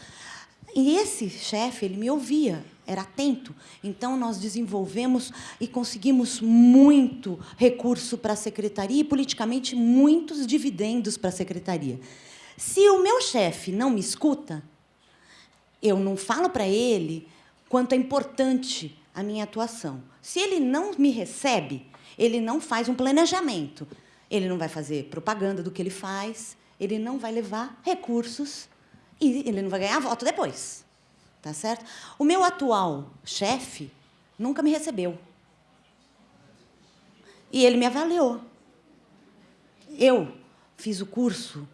E esse chefe, ele me ouvia, era atento. Então, nós desenvolvemos e conseguimos muito recurso para a secretaria e, politicamente, muitos dividendos para a secretaria. Se o meu chefe não me escuta, eu não falo para ele quanto é importante a minha atuação. Se ele não me recebe, ele não faz um planejamento. Ele não vai fazer propaganda do que ele faz, ele não vai levar recursos e ele não vai ganhar voto depois. Tá certo? O meu atual chefe nunca me recebeu. E ele me avaliou. Eu fiz o curso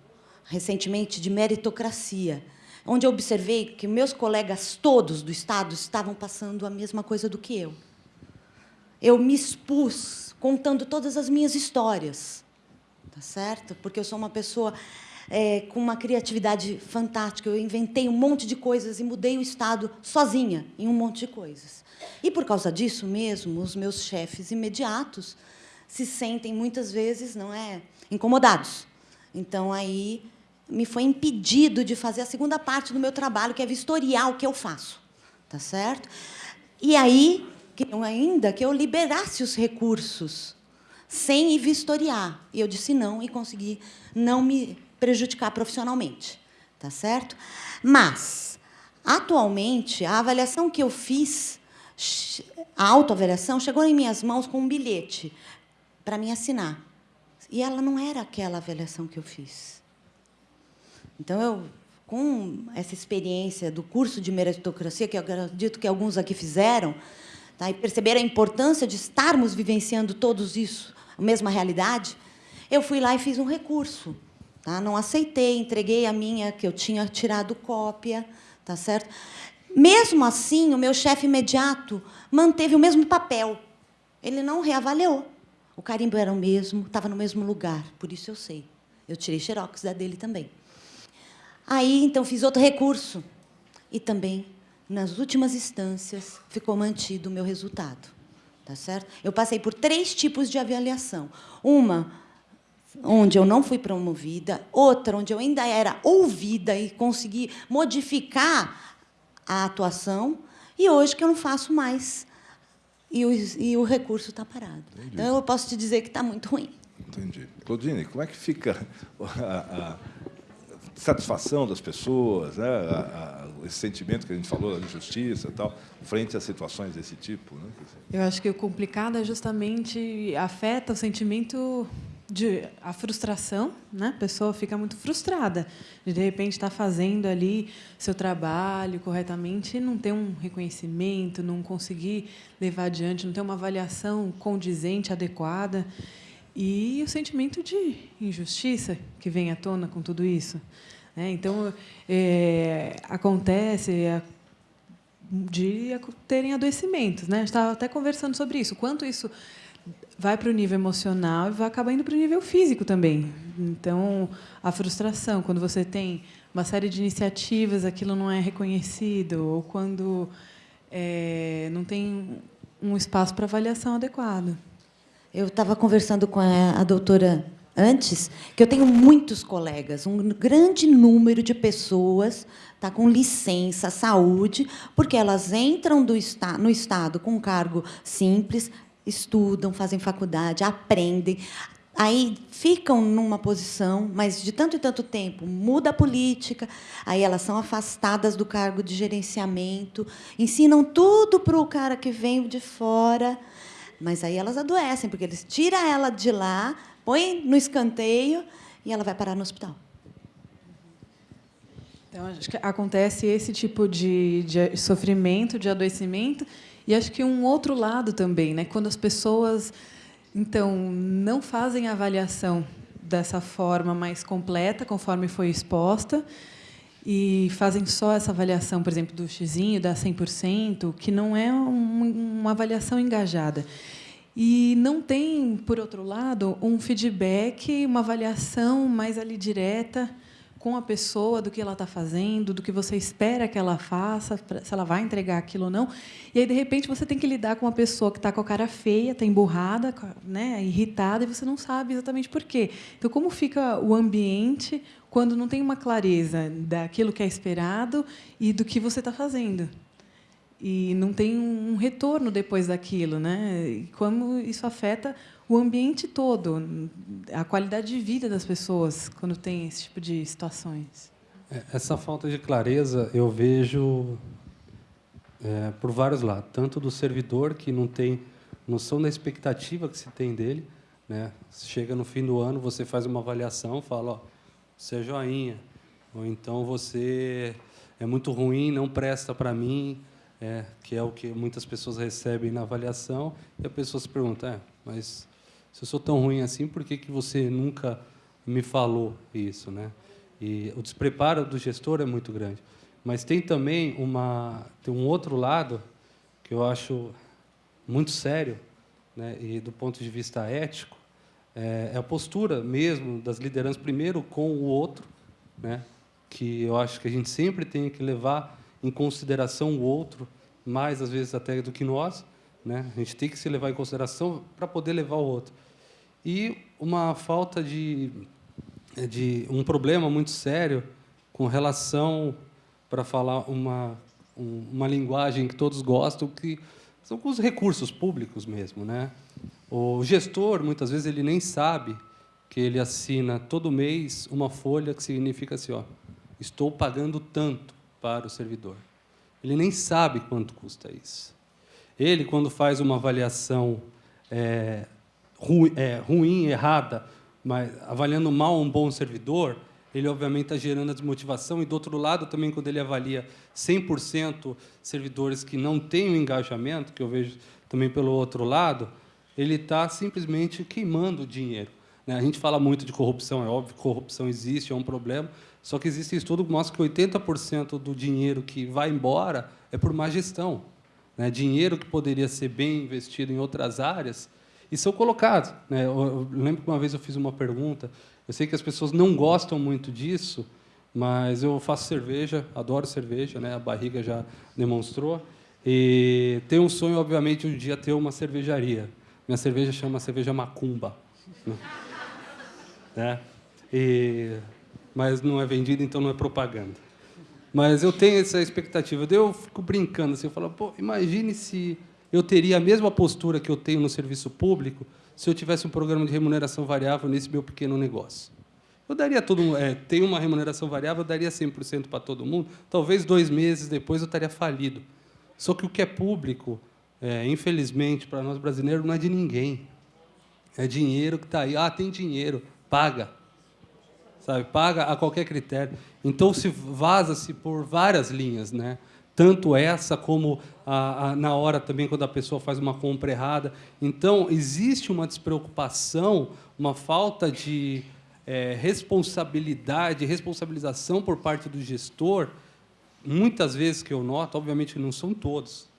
recentemente de meritocracia, onde eu observei que meus colegas todos do Estado estavam passando a mesma coisa do que eu. Eu me expus contando todas as minhas histórias, tá certo? Porque eu sou uma pessoa é, com uma criatividade fantástica. Eu inventei um monte de coisas e mudei o Estado sozinha em um monte de coisas. E, por causa disso mesmo, os meus chefes imediatos se sentem, muitas vezes, não é, incomodados. Então, aí, me foi impedido de fazer a segunda parte do meu trabalho, que é vistoriar o que eu faço. Tá certo? E aí, queriam ainda que eu liberasse os recursos sem ir vistoriar. E eu disse não e consegui não me prejudicar profissionalmente, tá certo? Mas, atualmente, a avaliação que eu fiz, a autoavaliação, chegou em minhas mãos com um bilhete para me assinar. E ela não era aquela avaliação que eu fiz. Então, eu, com essa experiência do curso de meritocracia, que eu acredito que alguns aqui fizeram, tá, e perceberam a importância de estarmos vivenciando todos isso, a mesma realidade, eu fui lá e fiz um recurso Tá? Não aceitei, entreguei a minha, que eu tinha tirado cópia. Tá certo? Mesmo assim, o meu chefe imediato manteve o mesmo papel. Ele não reavaliou. O carimbo era o mesmo, estava no mesmo lugar, por isso eu sei. Eu tirei xerox da dele também. Aí, então, fiz outro recurso. E também, nas últimas instâncias, ficou mantido o meu resultado. tá certo? Eu passei por três tipos de avaliação. Uma onde eu não fui promovida, outra onde eu ainda era ouvida e consegui modificar a atuação, e hoje que eu não faço mais. E o, e o recurso está parado. Entendi. Então, eu posso te dizer que está muito ruim. Entendi. Claudine, como é que fica *laughs* a, a satisfação das pessoas, né? A, a, esse sentimento que a gente falou da justiça e tal, frente a situações desse tipo? Né? Eu acho que o complicado é justamente afeta o sentimento de a frustração, né? A pessoa fica muito frustrada de de repente estar tá fazendo ali seu trabalho corretamente e não ter um reconhecimento, não conseguir levar adiante, não ter uma avaliação condizente, adequada e o sentimento de injustiça que vem à tona com tudo isso. Né? Então é, acontece de terem adoecimentos, né? A gente estava até conversando sobre isso, quanto isso vai para o nível emocional e vai acabar indo para o nível físico também. Então, a frustração, quando você tem uma série de iniciativas, aquilo não é reconhecido, ou quando é, não tem um espaço para avaliação adequado. Eu estava conversando com a, a doutora antes, que eu tenho muitos colegas, um grande número de pessoas tá com licença saúde, porque elas entram do esta, no Estado com cargo simples, estudam, fazem faculdade, aprendem, aí ficam numa posição, mas de tanto e tanto tempo muda a política, aí elas são afastadas do cargo de gerenciamento, ensinam tudo para o cara que vem de fora, mas aí elas adoecem, porque eles tiram ela de lá, põem no escanteio e ela vai parar no hospital. Então, acho que acontece esse tipo de, de sofrimento, de adoecimento, e acho que um outro lado também, né? quando as pessoas então não fazem a avaliação dessa forma mais completa, conforme foi exposta, e fazem só essa avaliação, por exemplo, do xizinho, da 100%, que não é um, uma avaliação engajada. E não tem, por outro lado, um feedback, uma avaliação mais ali direta, com a pessoa do que ela está fazendo, do que você espera que ela faça, se ela vai entregar aquilo ou não. E aí, de repente, você tem que lidar com uma pessoa que está com a cara feia, está emburrada, né, irritada, e você não sabe exatamente por quê. Então, como fica o ambiente quando não tem uma clareza daquilo que é esperado e do que você está fazendo? E não tem um retorno depois daquilo. Né? E como isso afeta o ambiente todo, a qualidade de vida das pessoas quando tem esse tipo de situações. É, essa falta de clareza eu vejo é, por vários lados, tanto do servidor que não tem noção da expectativa que se tem dele, né? Chega no fim do ano, você faz uma avaliação, fala, ó, você é joinha, ou então você é muito ruim, não presta para mim, é, que é o que muitas pessoas recebem na avaliação, e a pessoa se pergunta, é, mas se eu sou tão ruim assim, por que, que você nunca me falou isso? Né? E o despreparo do gestor é muito grande. Mas tem também uma, tem um outro lado que eu acho muito sério, né? e do ponto de vista ético, é, é a postura mesmo das lideranças, primeiro com o outro, né? que eu acho que a gente sempre tem que levar em consideração o outro, mais às vezes até do que nós, né? A gente tem que se levar em consideração para poder levar o outro. E uma falta de, de um problema muito sério com relação, para falar uma, uma linguagem que todos gostam, que são com os recursos públicos mesmo. Né? O gestor, muitas vezes, ele nem sabe que ele assina todo mês uma folha que significa assim, ó, estou pagando tanto para o servidor. Ele nem sabe quanto custa isso. Ele, quando faz uma avaliação é, ruim, é, ruim, errada, mas avaliando mal um bom servidor, ele obviamente está gerando a desmotivação, e do outro lado também, quando ele avalia 100% servidores que não têm o engajamento, que eu vejo também pelo outro lado, ele está simplesmente queimando o dinheiro. Né? A gente fala muito de corrupção, é óbvio que corrupção existe, é um problema, só que existe estudo que mostra que 80% do dinheiro que vai embora é por má gestão. Né? Dinheiro que poderia ser bem investido em outras áreas e são colocados. Né? Eu, lembro que uma vez eu fiz uma pergunta, eu sei que as pessoas não gostam muito disso, mas eu faço cerveja, adoro cerveja, né? a barriga já demonstrou, E tenho um sonho, obviamente, um dia ter uma cervejaria. Minha cerveja chama cerveja Macumba. Né? *laughs* E, mas não é vendida, então não é propaganda. Mas eu tenho essa expectativa. Eu fico brincando assim, eu falo, pô, imagine se eu teria a mesma postura que eu tenho no serviço público se eu tivesse um programa de remuneração variável nesse meu pequeno negócio. Eu daria todo é, tem uma remuneração variável, eu daria 100% para todo mundo. Talvez dois meses depois eu estaria falido. Só que o que é público, é, infelizmente, para nós brasileiros, não é de ninguém. É dinheiro que está aí. Ah, tem dinheiro, paga. Sabe? Paga a qualquer critério. Então, se vaza-se por várias linhas, né? tanto essa como a, a, na hora também quando a pessoa faz uma compra errada. Então, existe uma despreocupação, uma falta de é, responsabilidade, responsabilização por parte do gestor, muitas vezes que eu noto, obviamente não são todos,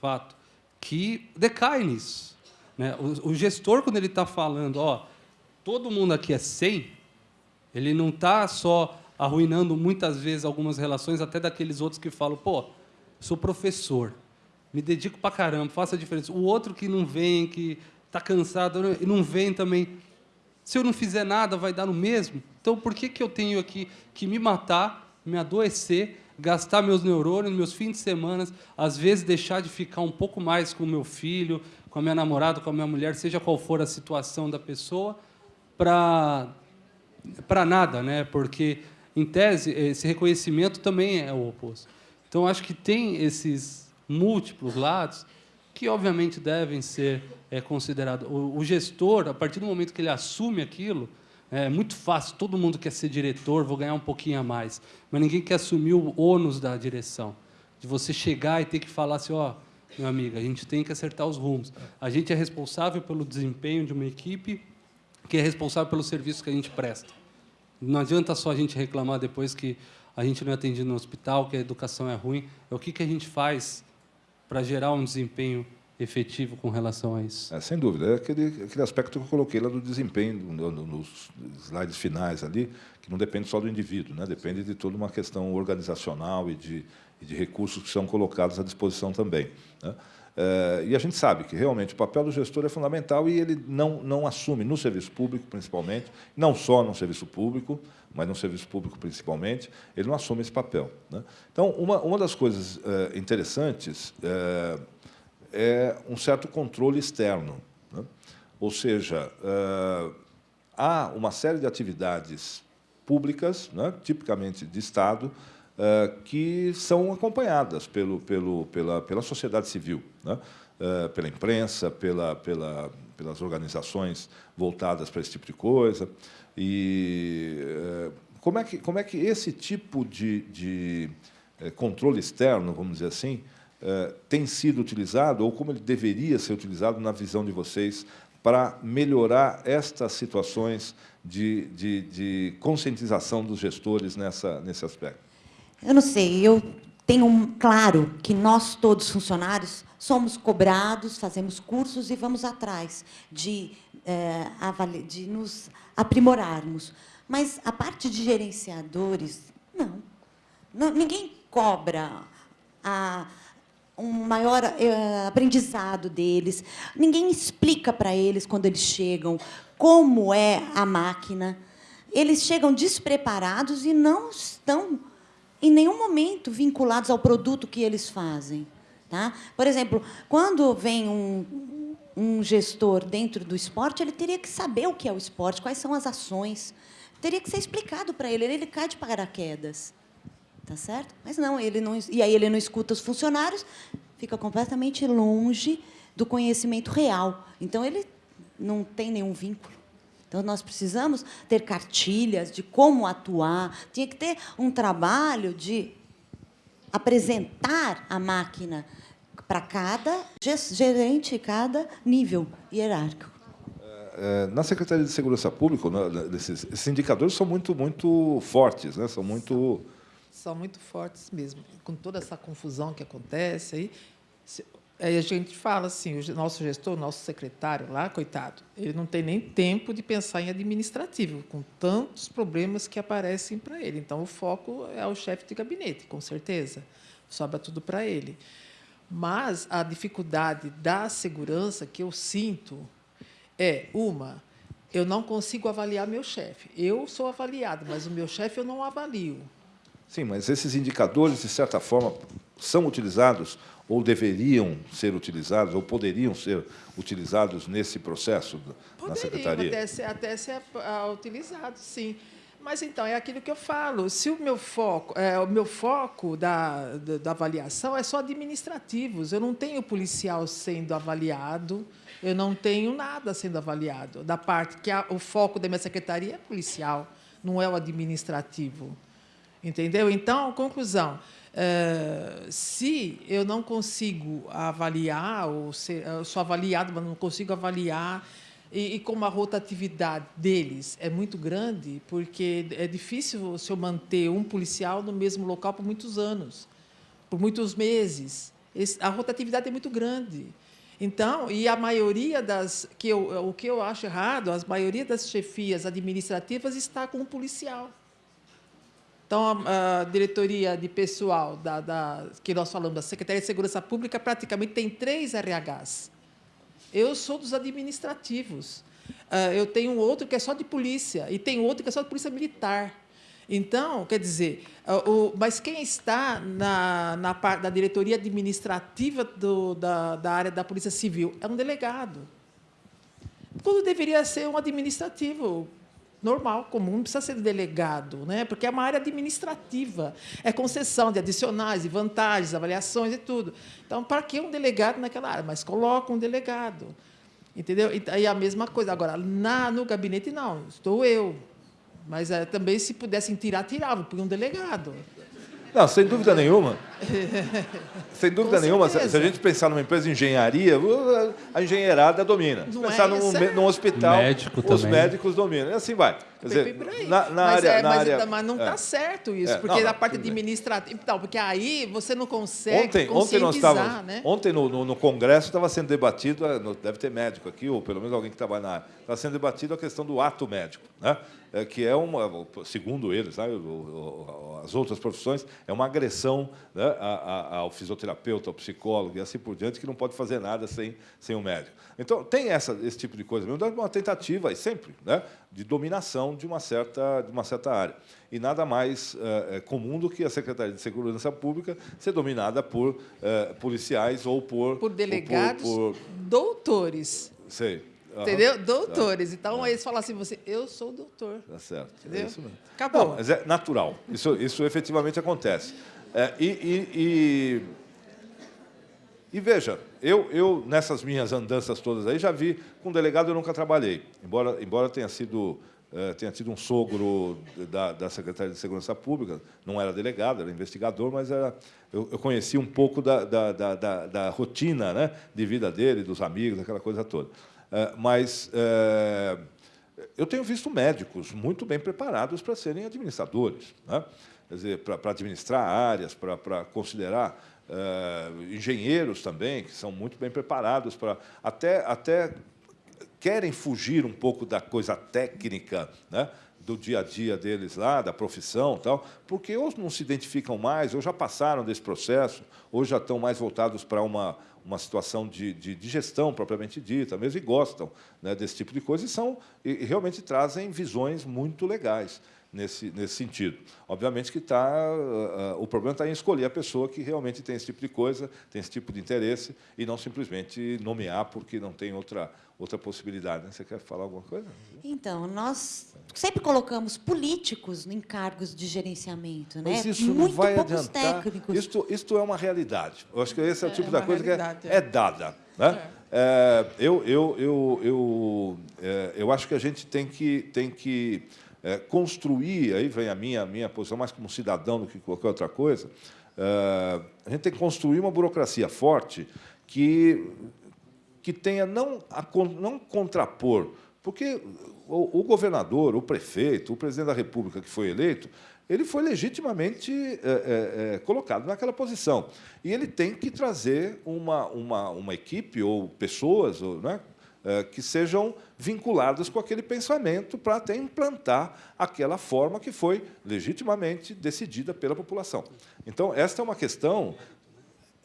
fato, que decai nisso. Né? O, o gestor, quando ele está falando, ó, todo mundo aqui é 100, ele não está só arruinando muitas vezes algumas relações, até daqueles outros que falam, pô, sou professor, me dedico para caramba, faço a diferença. O outro que não vem, que está cansado, e não vem também. Se eu não fizer nada, vai dar no mesmo. Então, por que, que eu tenho aqui que me matar, me adoecer, gastar meus neurônios, meus fins de semana, às vezes deixar de ficar um pouco mais com o meu filho, com a minha namorada, com a minha mulher, seja qual for a situação da pessoa, para para nada, né? Porque em tese esse reconhecimento também é o oposto. Então, acho que tem esses múltiplos lados que, obviamente, devem ser é, considerados. O, o, gestor, a partir do momento que ele assume aquilo, é muito fácil, todo mundo quer ser diretor, vou ganhar um pouquinho a mais, mas ninguém quer assumir o ônus da direção, de você chegar e ter que falar assim, ó, oh, meu amigo, a gente tem que acertar os rumos. A gente é responsável pelo desempenho de uma equipe que é responsável pelo serviço que a gente presta. Não adianta só a gente reclamar depois que a gente não é atendido no hospital, que a educação é ruim. É o que, que a gente faz para gerar um desempenho efetivo com relação a isso? É, sem dúvida. É aquele, aquele aspecto que eu coloquei lá do desempenho, no, no, nos slides finais ali, que não depende só do indivíduo, né? depende de toda uma questão organizacional e de, e de recursos que são colocados à disposição também. Né? É, e a gente sabe que realmente o papel do gestor é fundamental e ele não, não assume no serviço público, principalmente, não só no serviço público, mas no serviço público principalmente, ele não assume esse papel. Né? Então, uma, uma das coisas é, interessantes é, é, um certo controle externo. Né? Ou seja, há uma série de atividades públicas, né, tipicamente de Estado, eh, que são acompanhadas pelo, pelo, pela, pela sociedade civil, né? Eh, pela imprensa, pela, pela, pelas organizações voltadas para esse tipo de coisa. E eh, como é que, como é que esse tipo de, de controle externo, vamos dizer assim, tem sido utilizado, ou como ele deveria ser utilizado na visão de vocês, para melhorar estas situações de, de, de conscientização dos gestores nessa, nesse aspecto? Eu não sei, eu tenho claro que nós todos funcionários somos cobrados, fazemos cursos e vamos atrás de, é, de nos aprimorarmos. Mas a parte de gerenciadores, não. não ninguém cobra a, um maior é, aprendizado deles. Ninguém explica para eles, quando eles chegam, como é a máquina. Eles chegam despreparados e não estão em nenhum momento vinculados ao produto que eles fazem. Tá? Por exemplo, quando vem um, um gestor dentro do esporte, ele teria que saber o que é o esporte, quais são as ações. Teria que ser explicado para ele. Ele cai de paraquedas. Tá certo? Mas não, ele não. E aí ele não escuta os funcionários, fica completamente longe do conhecimento real. Então ele não tem nenhum vínculo. Então, nós precisamos ter cartilhas de como atuar, tinha que ter um trabalho de apresentar a máquina para cada gerente, cada nível hierárquico. É, é, na Secretaria de Segurança Pública, né, esses, esses indicadores são muito, muito fortes, né? são muito... São muito fortes mesmo. Com toda essa confusão que acontece aí, Aí a gente fala assim, o nosso gestor, o nosso secretário lá, coitado, ele não tem nem tempo de pensar em administrativo, com tantos problemas que aparecem para ele. Então, o foco é o chefe de gabinete, com certeza. Sobra tudo para ele. Mas a dificuldade da segurança que eu sinto é, uma, eu não consigo avaliar meu chefe. Eu sou avaliado, mas o meu chefe eu não avalio. Sim, mas esses indicadores, de certa forma, são utilizados ou deveriam ser utilizados, ou poderiam ser utilizados nesse processo Poderiam na Secretaria? até ser, até ser uh, utilizados, sim. Mas, então, é aquilo que eu falo. Se o meu foco, é, o meu foco da, da, da, avaliação é só administrativos, eu não tenho policial sendo avaliado, eu não tenho nada sendo avaliado. Da parte que a, o foco da minha secretaria é policial, não é o administrativo. Entendeu? Então, conclusão. É, se eu não consigo avaliar, ou ser, eu sou avaliado, mas não consigo avaliar e, e, como a rotatividade deles é muito grande, porque é difícil se eu manter um policial no mesmo local por muitos anos, por muitos meses. Esse, a rotatividade é muito grande. Então, e a maioria das que eu, o que eu acho errado, a maioria das chefias administrativas está com um policial. Então, a, a diretoria de pessoal da, da, que nós falamos da Secretaria de Segurança Pública praticamente tem três RHs eu sou dos administrativos. Uh, eu tenho outro que é só de polícia e tem outro que é só de polícia militar. Então, quer dizer, uh, o, mas quem está na, na da diretoria administrativa do, da, da área da Polícia Civil é um delegado. Tudo deveria ser um administrativo normal, comum, não precisa ser delegado, né? porque é uma área administrativa, é concessão de adicionais, de vantagens, avaliações e tudo. Então, para que um delegado naquela área? Mas coloca um delegado. Entendeu? E a mesma coisa. Agora, na, no gabinete, não, estou eu. Mas é, também, se pudessem tirar, tiravam, por um delegado. Não, sem dúvida nenhuma. *laughs* sem dúvida nenhuma, se a gente pensar numa empresa de engenharia, a engenheirada domina. Se pensar é num, num, hospital, Médico os também. médicos dominam. E assim vai. Quer dizer, na, na mas, área, é, na mas, área, mas não está é. certo isso, é, porque não, na parte administrativa, então, porque aí você não consegue ontem, ontem nós estávamos, né? Ontem no, no, no Congresso estava sendo debatido, eh, deve ter médico aqui, ou pelo menos alguém que trabalha na área, estava sendo debatido a questão do ato médico, né? É, que é uma, segundo eles, né, as outras profissões, é uma agressão né, ao fisioterapeuta, ao psicólogo e assim por diante, que não pode fazer nada sem, sem o um médico. Então, tem essa, esse tipo de coisa mesmo, uma tentativa, e sempre, né, de dominação de uma certa, de uma certa área. E nada mais é, comum do que a Secretaria de Segurança Pública ser dominada por é, policiais ou por... Por delegados, por, por... doutores. Sei. Entendeu? Uhum. Doutores. Então, eles falam assim, você, eu sou doutor. Tá certo. É Entendeu? É isso mesmo. Acabou. Não, mas é natural. Isso, isso efetivamente acontece. É, e, e, e, e, veja, eu, eu, nessas minhas andanças todas aí, já vi, com delegado eu nunca trabalhei, embora, embora tenha sido é, tenha tido um sogro da, da Secretaria de Segurança Pública, não era delegado, era investigador, mas era, eu, eu conheci um pouco da, da, da, da rotina né, de vida dele, dos amigos, aquela coisa toda. É, mas é, eu tenho visto médicos muito bem preparados para serem administradores, né? quer dizer, para, para administrar áreas, para, para considerar é, engenheiros também, que são muito bem preparados para até, até querem fugir um pouco da coisa técnica, né? do dia a dia deles lá, da profissão, tal, porque ou não se identificam mais, ou já passaram desse processo, ou já estão mais voltados para uma, uma situação de, de, de, gestão propriamente dita, mesmo e gostam né, desse tipo de coisa e são e realmente trazem visões muito legais nesse, nesse sentido. Obviamente que tá, uh, o problema está em escolher a pessoa que realmente tem esse tipo de coisa, tem esse tipo de interesse, e não simplesmente nomear porque não tem outra, outra possibilidade. Né? Você quer falar alguma coisa? Então, nós sempre colocamos políticos em cargos de gerenciamento. Né? Mas isso Muito não vai adiantar. Técnicos. Isto, isto é uma realidade. Eu acho que esse é o tipo é da coisa que é, é, dada. Né? É. eu, eu, eu, eu, eu acho que a gente tem que, tem que construir, aí vem a minha, minha posição mais como cidadão do que qualquer outra coisa, a gente tem que construir uma burocracia forte que que tenha não, a, não contrapor, porque o, o, governador, o prefeito, o presidente da República que foi eleito, ele foi legitimamente é, é, é, colocado naquela posição. E ele tem que trazer uma, uma, uma equipe ou pessoas ou, é, que sejam vinculadas com aquele pensamento para até implantar aquela forma que foi legitimamente decidida pela população. Então, esta é uma questão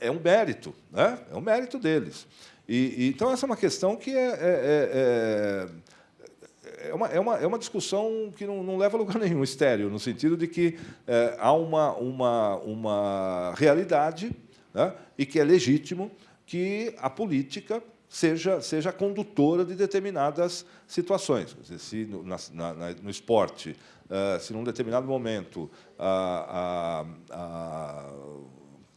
é um mérito, né? é um mérito deles. E, e então, essa é uma questão que é, é, é, é uma, é, uma, é uma discussão que não, não leva a lugar nenhum, estéreo, no sentido de que é, há uma, uma, uma realidade né? e que é legítimo que a política seja, seja condutora de determinadas situações. Dizer, se no, na, na, no esporte, uh, se num determinado momento a, a, a,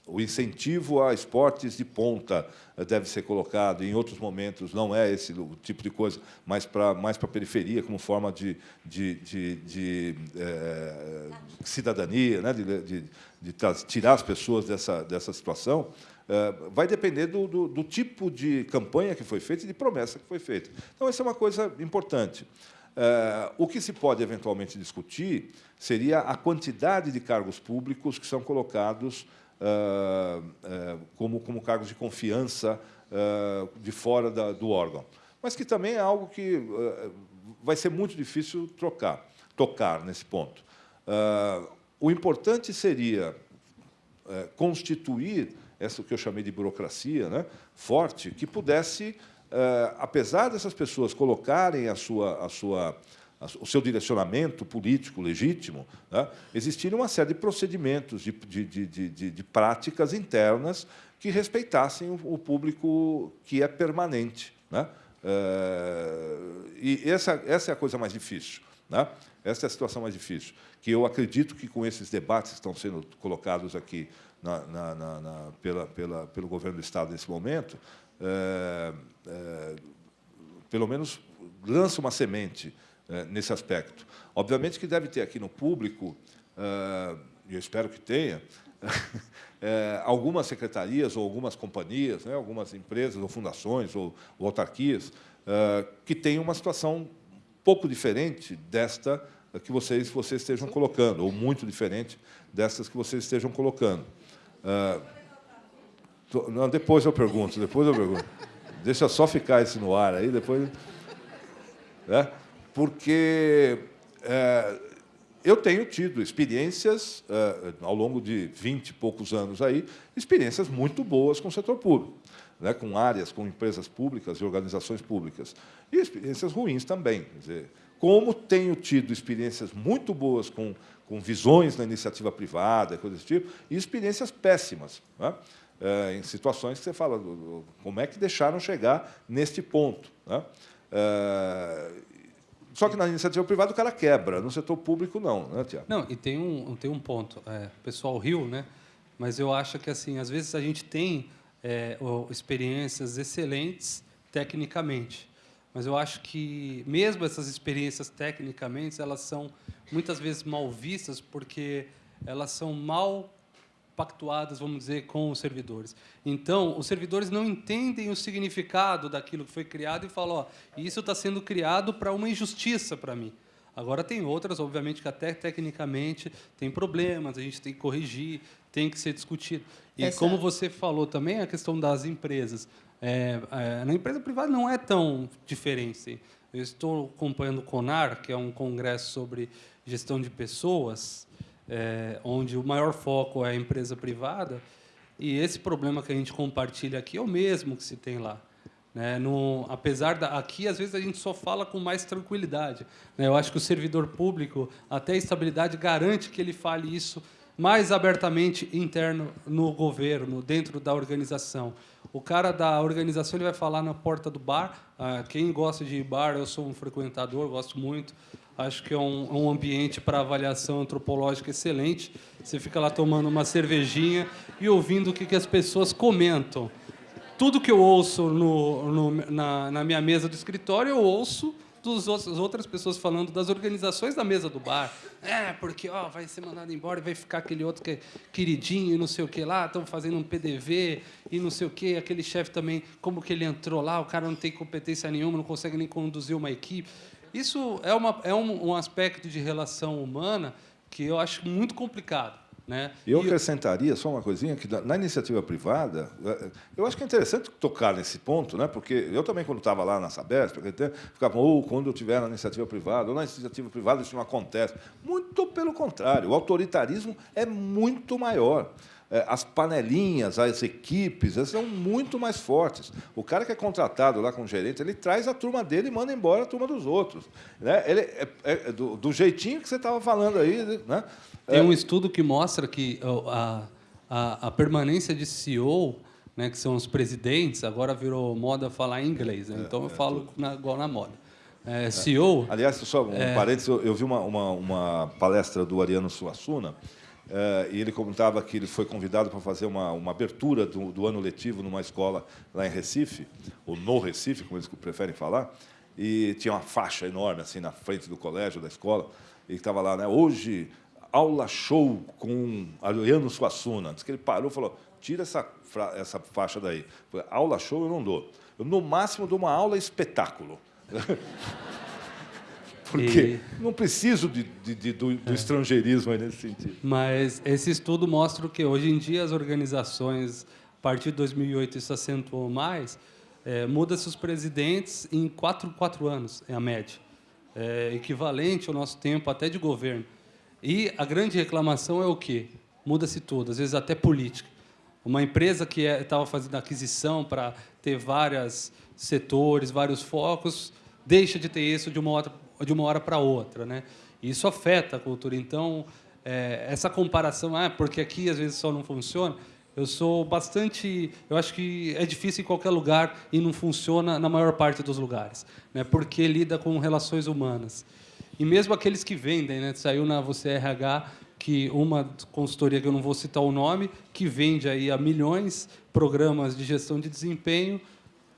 o incentivo a esportes de ponta deve ser colocado, em outros momentos não é esse o tipo de coisa, mais para mais para a periferia, como forma de, de, de, de é, cidadania, né? de, de, de tirar as pessoas dessa, dessa situação, vai depender do, do, do, tipo de campanha que foi feita e de promessa que foi feita. Então, essa é uma coisa importante. Uh, o que se pode eventualmente discutir seria a quantidade de cargos públicos que são colocados uh, uh, como, como cargos de confiança de fora da, do órgão. Mas que também é algo que vai ser muito difícil trocar, tocar nesse ponto. o importante seria constituir essa que eu chamei de burocracia né, forte, que pudesse, eh, apesar dessas pessoas colocarem a sua, a sua, o seu direcionamento político legítimo, né, existir uma série de procedimentos, de, de, de, de, de práticas internas que respeitassem o público que é permanente. Né? Eh, e essa, essa é a coisa mais difícil. Né? Essa é a situação mais difícil, que eu acredito que, com esses debates que estão sendo colocados aqui na, na, na, pela, pela, pelo governo do Estado nesse momento, é, é, pelo menos lança uma semente é, nesse aspecto. Obviamente que deve ter aqui no público, é, e eu espero que tenha, *laughs* é, algumas secretarias ou algumas companhias, né, algumas empresas ou fundações ou, ou autarquias, é, que têm uma situação um pouco diferente desta que vocês, vocês estejam colocando, ou muito diferente dessas que vocês estejam colocando. Ah, não, depois eu pergunto, depois eu pergunto. Deixa só ficar esse no ar aí, depois. Né? Porque é, eu tenho tido experiências, é, ao longo de 20 e poucos anos aí, experiências muito boas com o setor público, né? com áreas, com empresas públicas e organizações públicas. E experiências ruins também. Quer dizer, como tenho tido experiências muito boas com com visões na iniciativa privada, coisas desse tipo, e experiências péssimas, né? é, em situações que você fala, como é que deixaram chegar neste ponto? Né? É, só que na iniciativa privada o cara quebra, no setor público não, né, Tiago? Não, e tem um, tem um ponto, é, o pessoal riu, né? mas eu acho que assim, às vezes a gente tem é, experiências excelentes tecnicamente, mas eu acho que mesmo essas experiências tecnicamente elas são muitas vezes mal vistas porque elas são mal pactuadas, vamos dizer, com os servidores. Então, os servidores não entendem o significado daquilo que foi criado e falam, ó, isso está sendo criado para uma injustiça para mim. Agora, tem outras, obviamente, que até tecnicamente tem problemas, a gente tem que corrigir, tem que ser discutido. E Essa... como você falou também, a questão das empresas. É, é, na empresa privada não é tão diferente. Eu estou acompanhando o CONAR, que é um congresso sobre gestão de pessoas, é, onde o maior foco é a empresa privada, e esse problema que a gente compartilha aqui é o mesmo que se tem lá. Né? No, apesar da aqui às vezes a gente só fala com mais tranquilidade. Né? Eu acho que o servidor público até a estabilidade garante que ele fale isso mais abertamente interno no governo, dentro da organização. O cara da organização ele vai falar na porta do bar. Ah, quem gosta de bar, eu sou um frequentador, gosto muito. Acho que é um, um ambiente para avaliação antropológica excelente. Você fica lá tomando uma cervejinha e ouvindo o que, que as pessoas comentam. Tudo que eu ouço no, no, na, na minha mesa do escritório, eu ouço das outras pessoas falando das organizações da mesa do bar. É, porque ó, vai ser mandado embora e vai ficar aquele outro que é queridinho e não sei o que lá, estão fazendo um PDV e não sei o que, aquele chefe também, como que ele entrou lá, o cara não tem competência nenhuma, não consegue nem conduzir uma equipe. Isso é, uma, é um, um aspecto de relação humana que eu acho muito complicado. Né? Eu acrescentaria só uma coisinha, que na iniciativa privada, é, eu acho que é interessante tocar nesse ponto, né? porque eu também, quando estava lá na Sabesp, ficava, ou oh, quando eu estiver na iniciativa privada, ou na iniciativa privada isso não acontece. Muito pelo contrário, o autoritarismo é muito maior. É, as panelinhas, as equipes, elas são muito mais fortes. O cara que é contratado lá com o gerente, ele traz a turma dele e manda embora a turma dos outros. Né? Ele é, é do, do, jeitinho que você estava falando aí. Né? Tem um estudo que mostra que a, a, a permanência de CEO né, que são os presidentes, agora virou moda falar em inglês, né? então eu falo na, igual na moda. É, CEO. Aliás, só um é... parênteses, eu, eu vi uma, uma, uma, palestra do Ariano Suassuna, é, e ele contava que ele foi convidado para fazer uma, uma abertura do, do, ano letivo numa escola lá em Recife, ou no Recife, como eles preferem falar, e tinha uma faixa enorme assim na frente do colégio, da escola, e estava lá, né? Hoje, aula show com Ariano Suassuna. Diz que ele parou e falou: tira essa, essa faixa daí. Aula show eu não dou. Eu, no máximo, dou uma aula espetáculo. *laughs* Porque e... não preciso de, de, de do, do é. estrangeirismo nesse sentido. Mas esse estudo mostra que hoje em dia as organizações, a partir de 2008 isso acentuou mais, é, muda-se os presidentes em quatro, quatro anos, é a média. É equivalente ao nosso tempo até de governo. E a grande reclamação é o quê? Muda-se tudo, às vezes até política. Uma empresa que estava é, fazendo aquisição para ter vários setores, vários focos, deixa de ter isso de uma hora, de uma hora para outra. Né? E isso afeta a cultura. Então, é, essa comparação, ah, porque aqui às vezes só não funciona, eu sou bastante. Eu acho que é difícil em qualquer lugar e não funciona na maior parte dos lugares, né? porque lida com relações humanas. E mesmo aqueles que vendem, né? saiu na Você RH que uma consultoria que eu não vou citar o nome, que vende aí a milhões programas de gestão de desempenho,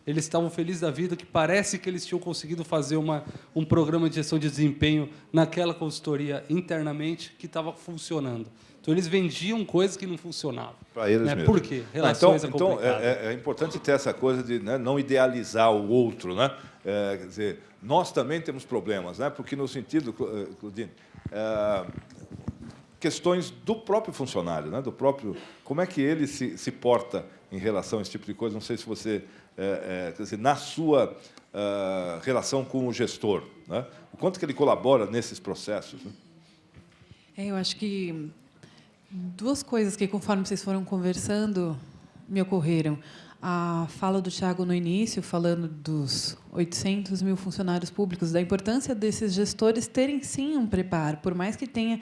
eles estavam felizes da vida, que parece que eles tinham conseguido fazer uma, um programa de gestão de desempenho naquela consultoria internamente que estava funcionando. Então, eles vendiam coisas que não funcionavam. Para eles né? mesmo. Por quê? Relações ah, então, então é, é, é, importante ter essa coisa de né, não idealizar o outro. Né? É, quer dizer, nós também temos problemas, né? porque, no sentido, eh, Claudine, é, questões do próprio funcionário, né? do próprio como é que ele se, se porta em relação a esse tipo de coisa. Não sei se você, é, é, dizer, na sua uh, relação com o gestor, né? o quanto que ele colabora nesses processos. Né? É, eu acho que duas coisas que, conforme vocês foram conversando, me ocorreram. A fala do Tiago no início, falando dos 800 mil funcionários públicos, da importância desses gestores terem, sim, um preparo, por mais que tenha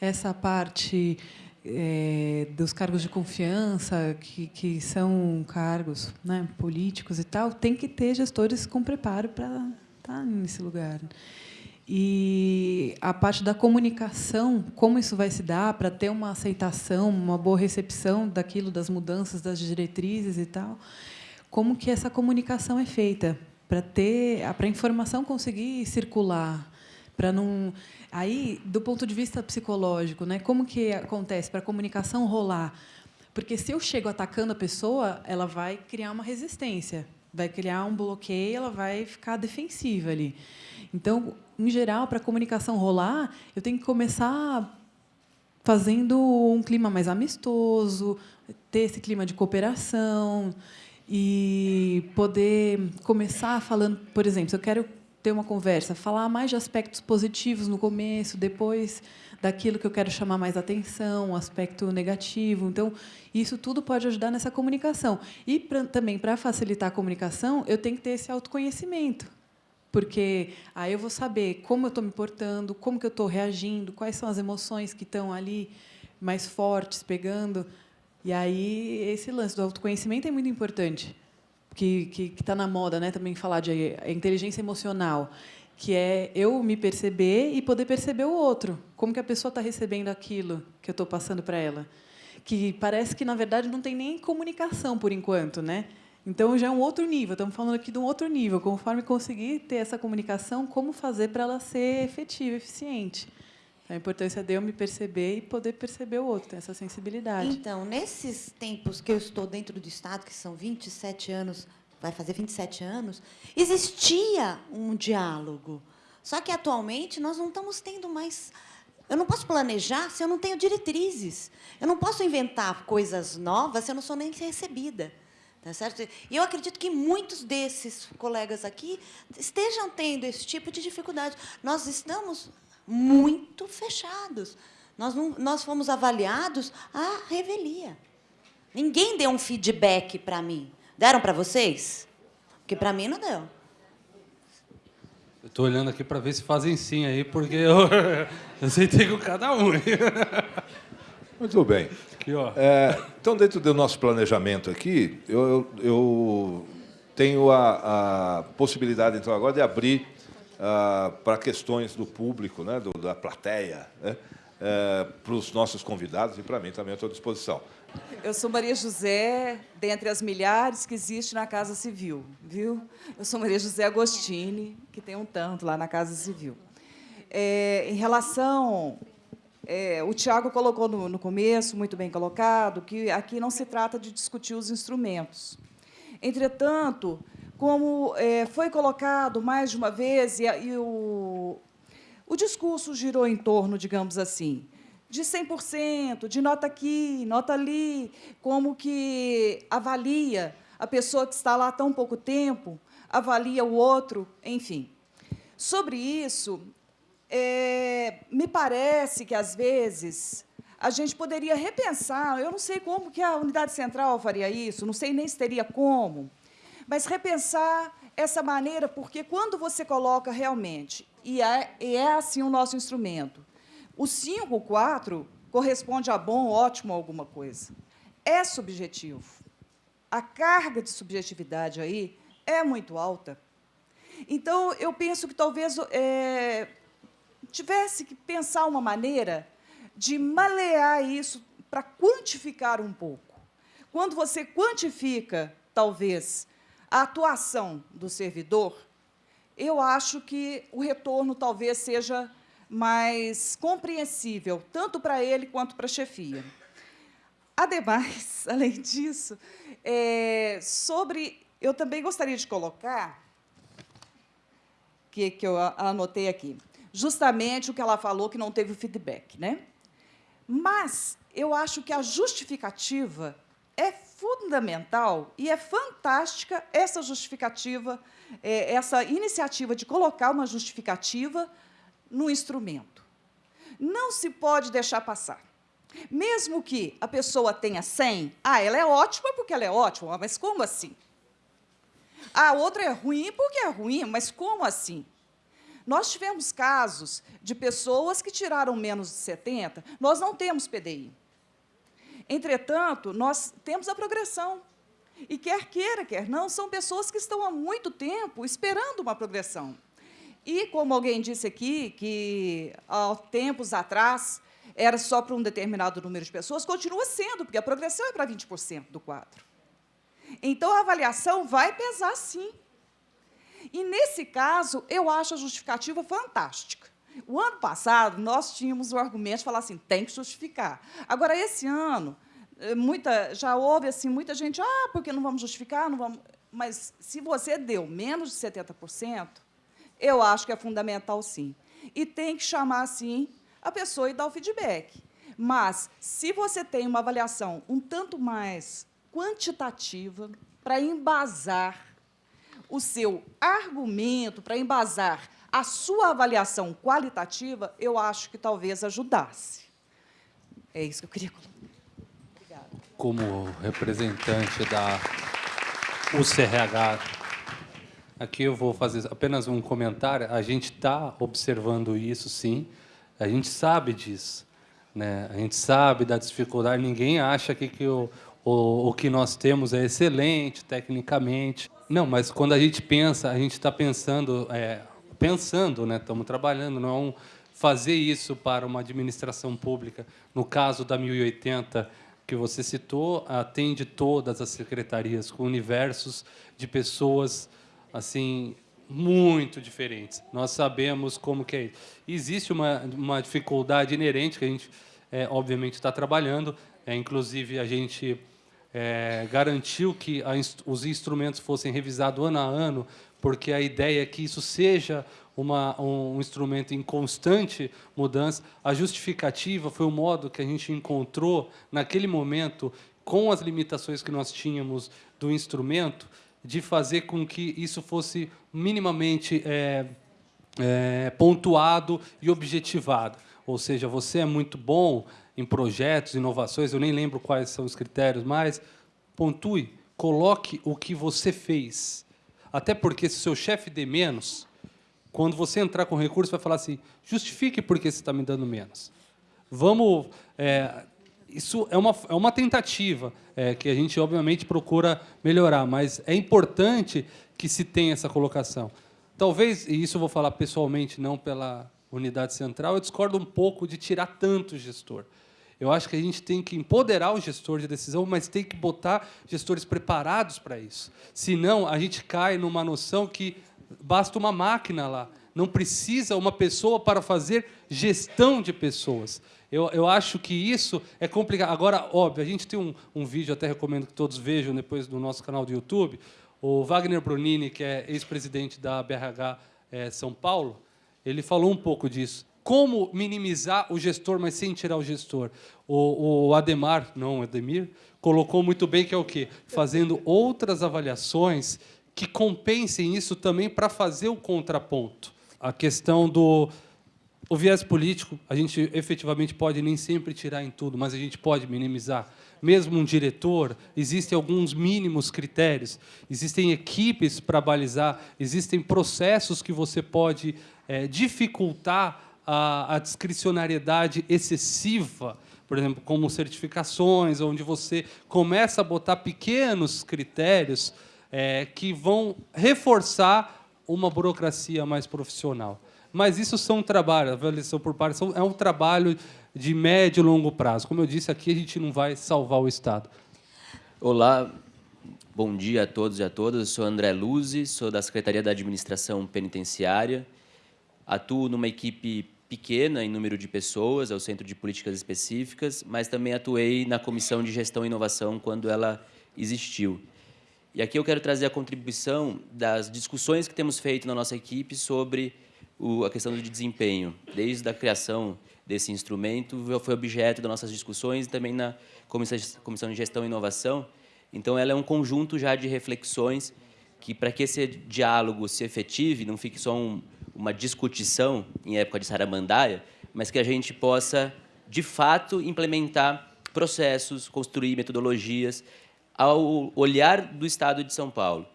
essa parte é, dos cargos de confiança, que, que são cargos né, políticos e tal, tem que ter gestores com preparo para estar nesse lugar. E a parte da comunicação, como isso vai se dar para ter uma aceitação, uma boa recepção daquilo, das mudanças, das diretrizes e tal, como que essa comunicação é feita para ter, para a informação conseguir circular, para não Aí, do ponto de vista psicológico, né, como que acontece para a comunicação rolar? Porque se eu chego atacando a pessoa, ela vai criar uma resistência, vai criar um bloqueio, ela vai ficar defensiva ali. Então, em geral, para a comunicação rolar, eu tenho que começar fazendo um clima mais amistoso, ter esse clima de cooperação e poder começar falando, por exemplo, se eu quero ter uma conversa, falar mais de aspectos positivos no começo, depois daquilo que eu quero chamar mais atenção, aspecto negativo. Então, isso tudo pode ajudar nessa comunicação. E pra, também, para facilitar a comunicação, eu tenho que ter esse autoconhecimento. Porque aí eu vou saber como eu estou me portando, como que eu estou reagindo, quais são as emoções que estão ali mais fortes, pegando. E aí, esse lance do autoconhecimento é muito importante que está na moda né, também falar de inteligência emocional, que é eu me perceber e poder perceber o outro. Como que a pessoa está recebendo aquilo que eu estou passando para ela. Que parece que, na verdade, não tem nem comunicação, por enquanto. Né? Então, já é um outro nível. Estamos falando aqui de um outro nível. Conforme conseguir ter essa comunicação, como fazer para ela ser efetiva, eficiente. A importância de eu me perceber e poder perceber o outro, ter essa sensibilidade. Então, nesses tempos que eu estou dentro do Estado, que são 27 anos, vai fazer 27 anos, existia um diálogo. Só que, atualmente, nós não estamos tendo mais... Eu não posso planejar se eu não tenho diretrizes. Eu não posso inventar coisas novas se eu não sou nem recebida. Tá certo? E eu acredito que muitos desses colegas aqui estejam tendo esse tipo de dificuldade. Nós estamos muito fechados. Nós, não, nós fomos avaliados à revelia. Ninguém deu um feedback para mim. Deram para vocês? Porque para mim não deu. Eu estou olhando aqui para ver se fazem sim aí, porque eu, *laughs* eu sentei com cada um. *laughs* Muito bem. Aqui, ó. É, então, dentro do nosso planejamento aqui, eu, eu, eu tenho a, a, possibilidade, então, agora de abrir uh, para questões do público, né, do, da plateia, né, uh, para os nossos convidados e para mim também à disposição. Eu sou Maria José, dentre as milhares que existe na Casa Civil, viu? Eu sou Maria José Agostini, que tem um tanto lá na Casa Civil. É, em relação é, o Tiago colocou no, no, começo, muito bem colocado, que aqui não se trata de discutir os instrumentos. Entretanto, como é, foi colocado mais de uma vez, e, e o, o discurso girou em torno, digamos assim, de 100%, de nota aqui, nota ali, como que avalia a pessoa que está lá há tão pouco tempo, avalia o outro, enfim. Sobre isso, é, me parece que, às vezes, a gente poderia repensar, eu não sei como que a unidade central faria isso, não sei nem se teria como, mas repensar essa maneira, porque quando você coloca realmente, e é, e é assim o nosso instrumento, o 5, o 4, corresponde a bom, ótimo, alguma coisa. É subjetivo. A carga de subjetividade aí é muito alta. Então, eu penso que talvez é, tivesse que pensar uma maneira de malear isso para quantificar um pouco. Quando você quantifica, talvez, a atuação do servidor, eu acho que o retorno talvez seja mais compreensível, tanto para ele quanto para a chefia. Ademais, *laughs* além disso, é, sobre, eu também gostaria de colocar, que, que eu anotei aqui, justamente o que ela falou, que não teve feedback. Né? Mas eu acho que a justificativa é fundamental e é fantástica essa justificativa, é, essa iniciativa de colocar uma justificativa no instrumento. Não se pode deixar passar. Mesmo que a pessoa tenha 100, ah, ela é ótima porque ela é ótima, mas como assim? A outra é ruim porque é ruim, mas como assim? Nós tivemos casos de pessoas que tiraram menos de 70, nós não temos PDI. Entretanto, nós temos a progressão. E quer queira, quer não, são pessoas que estão há muito tempo esperando uma progressão. E, como alguém disse aqui, que há tempos atrás era só para um determinado número de pessoas, continua sendo, porque a progressão é para 20% do quadro. Então, a avaliação vai pesar, sim. E, nesse caso, eu acho a justificativa fantástica. O ano passado, nós tínhamos o argumento de falar assim, tem que justificar. Agora, esse ano, eh, muita, já houve assim, muita gente, ah, porque não vamos justificar, não vamos... Mas, se você deu menos de 70%, eu acho que é fundamental, sim. E tem que chamar, sim, a pessoa e dar o feedback. Mas, se você tem uma avaliação um tanto mais quantitativa, para embasar o seu argumento, para embasar a sua avaliação qualitativa, eu acho que talvez ajudasse. É isso que eu queria colocar. Obrigada. Como representante da UCRH, aqui eu vou fazer apenas um comentário. A gente está observando isso, sim. A gente sabe disso. Né? A gente sabe da dificuldade. Ninguém acha que, que o, o, o que nós temos é excelente, tecnicamente. Não, mas quando a gente pensa, a gente está pensando, é, pensando, né? Estamos trabalhando, não é um fazer isso para uma administração pública. No caso da 1080 que você citou, atende todas as secretarias com universos de pessoas assim muito diferentes. Nós sabemos como que é isso. Existe uma, uma dificuldade inerente que a gente, é, obviamente, está trabalhando. É, inclusive, a gente é, garantiu que a, os instrumentos fossem revisados ano a ano, porque a ideia é que isso seja uma, um instrumento em constante mudança. A justificativa foi o modo que a gente encontrou, naquele momento, com as limitações que nós tínhamos do instrumento, de fazer com que isso fosse minimamente é, é, pontuado e objetivado. ou seja, você é muito bom em projetos, inovações, eu nem lembro quais são os critérios, mas pontue, coloque o que você fez. Até porque se o seu chefe dê menos, quando você entrar com recurso, vai falar assim, justifique por que você está me dando menos. Vamos... É, isso é uma, é uma tentativa é, que a gente, obviamente, procura melhorar, mas é importante que se tenha essa colocação. Talvez, e isso eu vou falar pessoalmente, não pela unidade central, eu discordo um pouco de tirar tanto o gestor. Eu acho que a gente tem que empoderar o gestor de decisão, mas tem que botar gestores preparados para isso. Senão, a gente cai numa noção que basta uma máquina lá. Não precisa uma pessoa para fazer gestão de pessoas. Eu, eu acho que isso é complicado. Agora, óbvio, a gente tem um, um vídeo, até recomendo que todos vejam depois do nosso canal do YouTube. O Wagner Brunini, que é ex-presidente da BRH é, São Paulo, ele falou um pouco disso como minimizar o gestor, mas sem tirar o gestor. O, o Ademar, não, Ademir, colocou muito bem que é o quê? Fazendo outras avaliações que compensem isso também para fazer o contraponto. A questão do o viés político, a gente efetivamente pode nem sempre tirar em tudo, mas a gente pode minimizar. Mesmo um diretor, existem alguns mínimos critérios, existem equipes para balizar, existem processos que você pode é, dificultar a, a discricionariedade excessiva, por exemplo, como certificações, onde você começa a botar pequenos critérios é, que vão reforçar uma burocracia mais profissional. Mas isso são trabalhos, avaliação por parte é um trabalho de médio e longo prazo. Como eu disse, aqui a gente não vai salvar o Estado. Olá, bom dia a todos e a todas. Eu sou André Luzi, sou da Secretaria da Administração Penitenciária. Atuo numa equipe pequena em número de pessoas, é o Centro de Políticas Específicas, mas também atuei na Comissão de Gestão e Inovação quando ela existiu. E aqui eu quero trazer a contribuição das discussões que temos feito na nossa equipe sobre o, a questão do desempenho. Desde a criação desse instrumento, foi objeto das nossas discussões e também na Comissão de Gestão e Inovação. Então, ela é um conjunto já de reflexões que, para que esse diálogo se efetive, não fique só um, uma discutição em época de Saramandaia, mas que a gente possa, de fato, implementar processos, construir metodologias, ao olhar do Estado de São Paulo.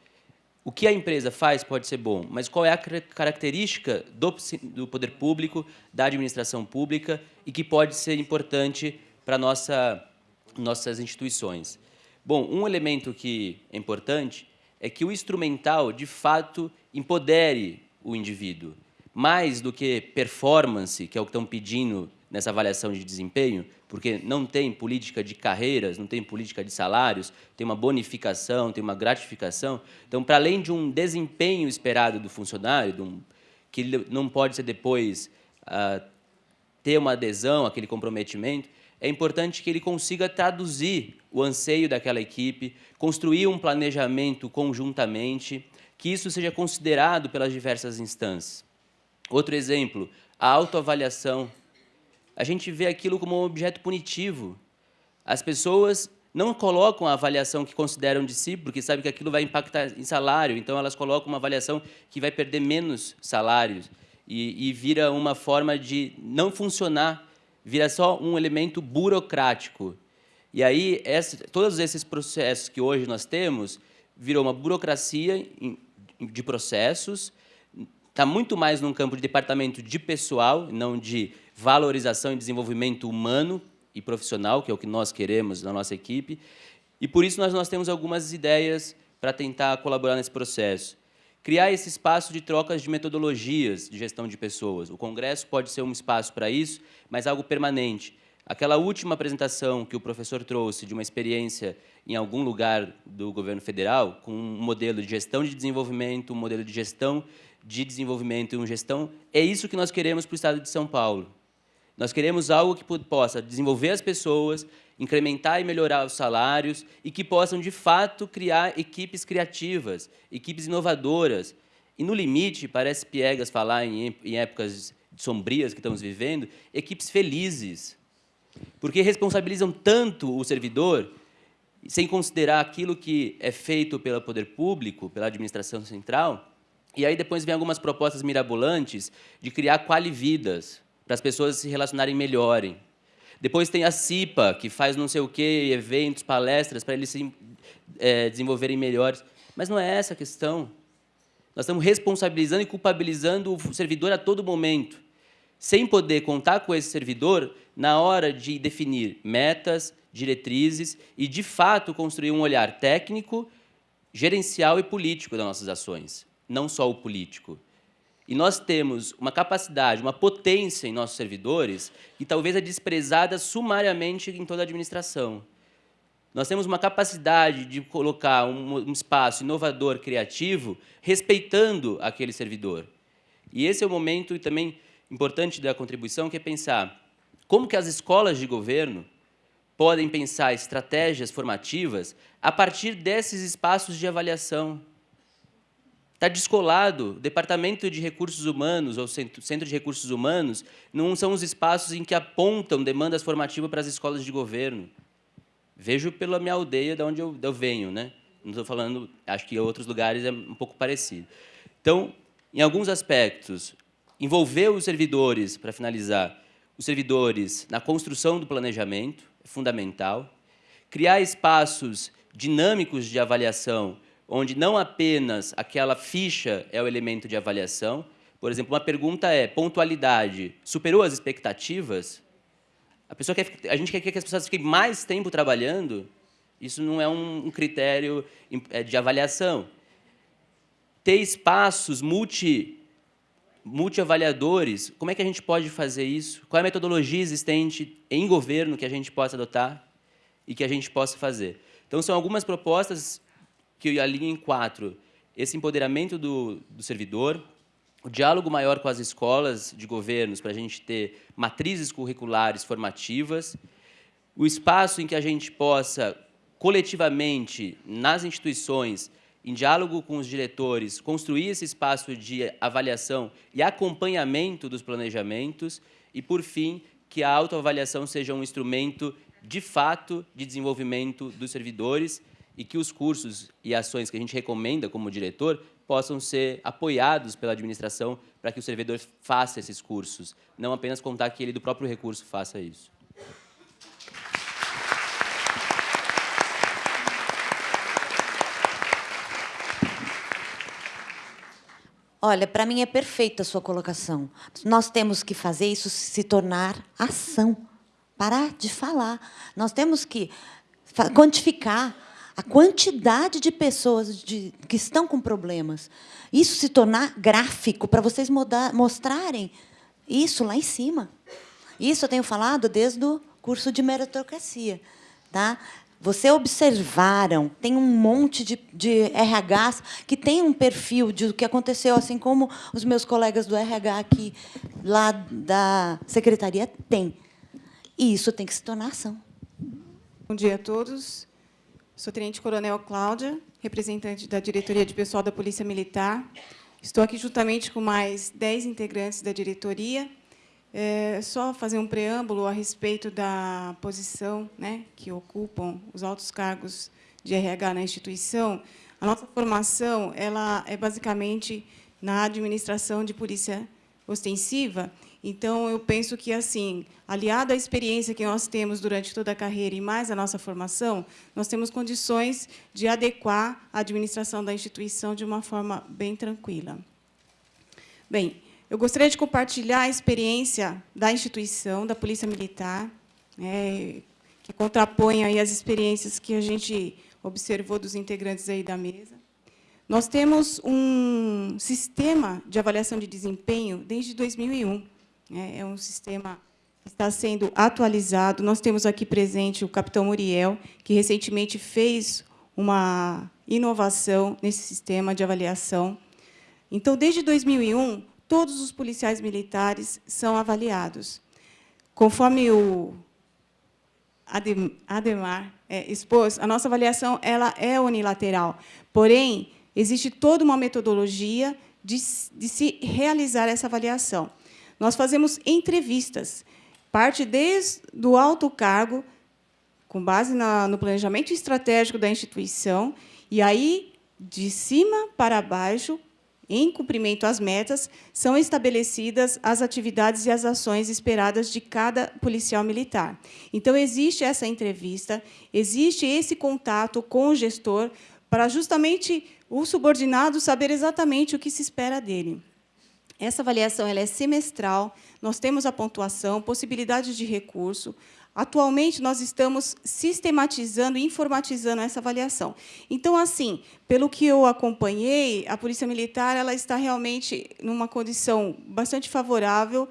O que a empresa faz pode ser bom, mas qual é a característica do, do poder público, da administração pública, e que pode ser importante para nossa, nossas instituições? Bom, um elemento que é importante é que o instrumental, de fato, empodere o indivíduo. Mais do que performance, que é o que estão pedindo nessa avaliação de desempenho, porque não tem política de carreiras, não tem política de salários, tem uma bonificação, tem uma gratificação. Então, para além de um desempenho esperado do funcionário, um, que não pode ser depois ah, ter uma adesão, aquele comprometimento, é importante que ele consiga traduzir o anseio daquela equipe, construir um planejamento conjuntamente, que isso seja considerado pelas diversas instâncias. Outro exemplo, a autoavaliação. A gente vê aquilo como um objeto punitivo. As pessoas não colocam a avaliação que consideram de si, porque sabem que aquilo vai impactar em salário, então elas colocam uma avaliação que vai perder menos salários e, e vira uma forma de não funcionar, vira só um elemento burocrático. E aí, essa, todos esses processos que hoje nós temos virou uma burocracia de processos, está muito mais num campo de departamento de pessoal, não de valorização e desenvolvimento humano e profissional, que é o que nós queremos na nossa equipe. E por isso nós, nós temos algumas ideias para tentar colaborar nesse processo. Criar esse espaço de trocas de metodologias de gestão de pessoas. O Congresso pode ser um espaço para isso, mas algo permanente. Aquela última apresentação que o professor trouxe de uma experiência em algum lugar do governo federal, com um modelo de gestão de desenvolvimento, um modelo de gestão de desenvolvimento e uma gestão, é isso que nós queremos para o Estado de São Paulo. Nós queremos algo que possa desenvolver as pessoas, incrementar e melhorar os salários e que possam, de fato, criar equipes criativas, equipes inovadoras. E, no limite, parece piegas falar em, épocas sombrias que estamos vivendo, equipes felizes, porque responsabilizam tanto o servidor sem considerar aquilo que é feito pelo poder público, pela administração central, e aí depois vem algumas propostas mirabolantes de criar qualividas. para as pessoas se relacionarem melhorem. Depois tem a CIPA, que faz não sei o quê, eventos, palestras, para eles se é, desenvolverem melhores. Mas não é essa a questão. Nós estamos responsabilizando e culpabilizando o servidor a todo momento, sem poder contar com esse servidor na hora de definir metas, diretrizes e, de fato, construir um olhar técnico, gerencial e político das nossas ações, não só o político. E nós temos uma capacidade, uma potência em nossos servidores que talvez é desprezada sumariamente em toda a administração. Nós temos uma capacidade de colocar um, um espaço inovador, criativo, respeitando aquele servidor. E esse é o momento também importante da contribuição, que é pensar como que as escolas de governo podem pensar estratégias formativas a partir desses espaços de avaliação. Está descolado. O Departamento de Recursos Humanos ou Centro de Recursos Humanos não são os espaços em que apontam demandas formativas para as escolas de governo. Vejo pela minha aldeia, de onde eu, eu venho, né? Não estou falando, acho que em outros lugares é um pouco parecido. Então, em alguns aspectos, envolver os servidores, para finalizar, os servidores na construção do planejamento é fundamental. Criar espaços dinâmicos de avaliação, onde não apenas aquela ficha é o elemento de avaliação. Por exemplo, uma pergunta é, pontualidade superou as expectativas? A, pessoa quer, a gente quer que as pessoas fiquem mais tempo trabalhando, isso não é um, critério é, de avaliação. Ter espaços multi, multi-avaliadores, como é que a gente pode fazer isso? Qual é a metodologia existente em governo que a gente possa adotar e que a gente possa fazer? Então, são algumas propostas que eu alinho em quatro. Esse empoderamento do, do servidor, o diálogo maior com as escolas de governos, para a gente ter matrizes curriculares formativas, o espaço em que a gente possa, coletivamente, nas instituições, em diálogo com os diretores, construir esse espaço de avaliação e acompanhamento dos planejamentos, e, por fim, que a autoavaliação seja um instrumento, de fato, de desenvolvimento dos servidores e que os cursos e ações que a gente recomenda como diretor possam ser apoiados pela administração para que o servidor faça esses cursos, não apenas contar que ele do próprio recurso faça isso. Olha, para mim é perfeita a sua colocação. Nós temos que fazer isso se tornar ação. Parar de falar. Nós temos que quantificar a quantidade de pessoas de, que estão com problemas. Isso se tornar gráfico, para vocês mudar, mostrarem isso lá em cima. Isso eu tenho falado desde o curso de meritocracia. Tá? Você observaram, tem um monte de, de RHs que tem um perfil de o que aconteceu, assim como os meus colegas do RH aqui, lá da secretaria, têm. E isso tem que se tornar ação. Bom dia a todos. Sou Tenente Coronel Cláudia, representante da Diretoria de Pessoal da Polícia Militar. Estou aqui juntamente com mais dez integrantes da diretoria. É, só fazer um preâmbulo a respeito da posição né, que ocupam os altos cargos de RH na instituição. A nossa formação ela é basicamente na administração de polícia ostensiva, então, eu penso que, assim, aliado à experiência que nós temos durante toda a carreira e mais a nossa formação, nós temos condições de adequar a administração da instituição de uma forma bem tranquila. Bem, eu gostaria de compartilhar a experiência da instituição, da Polícia Militar, né, que contrapõe aí as experiências que a gente observou dos integrantes aí da mesa. Nós temos um sistema de avaliação de desempenho desde 2001, é, é um sistema que está sendo atualizado. Nós temos aqui presente o capitão Muriel, que recentemente fez uma inovação nesse sistema de avaliação. Então, desde 2001, todos os policiais militares são avaliados. Conforme o Ademar é, expôs, a nossa avaliação ela é unilateral. Porém, existe toda uma metodologia de, de se realizar essa avaliação. Nós fazemos entrevistas, parte desde o alto cargo, com base na, no planejamento estratégico da instituição, e aí, de cima para baixo, em cumprimento às metas, são estabelecidas as atividades e as ações esperadas de cada policial militar. Então, existe essa entrevista, existe esse contato com o gestor para justamente o subordinado saber exatamente o que se espera dele. Essa avaliação ela é semestral, nós temos a pontuação, possibilidades de recurso. Atualmente, nós estamos sistematizando e informatizando essa avaliação. Então, assim, pelo que eu acompanhei, a Polícia Militar ela está realmente numa condição bastante favorável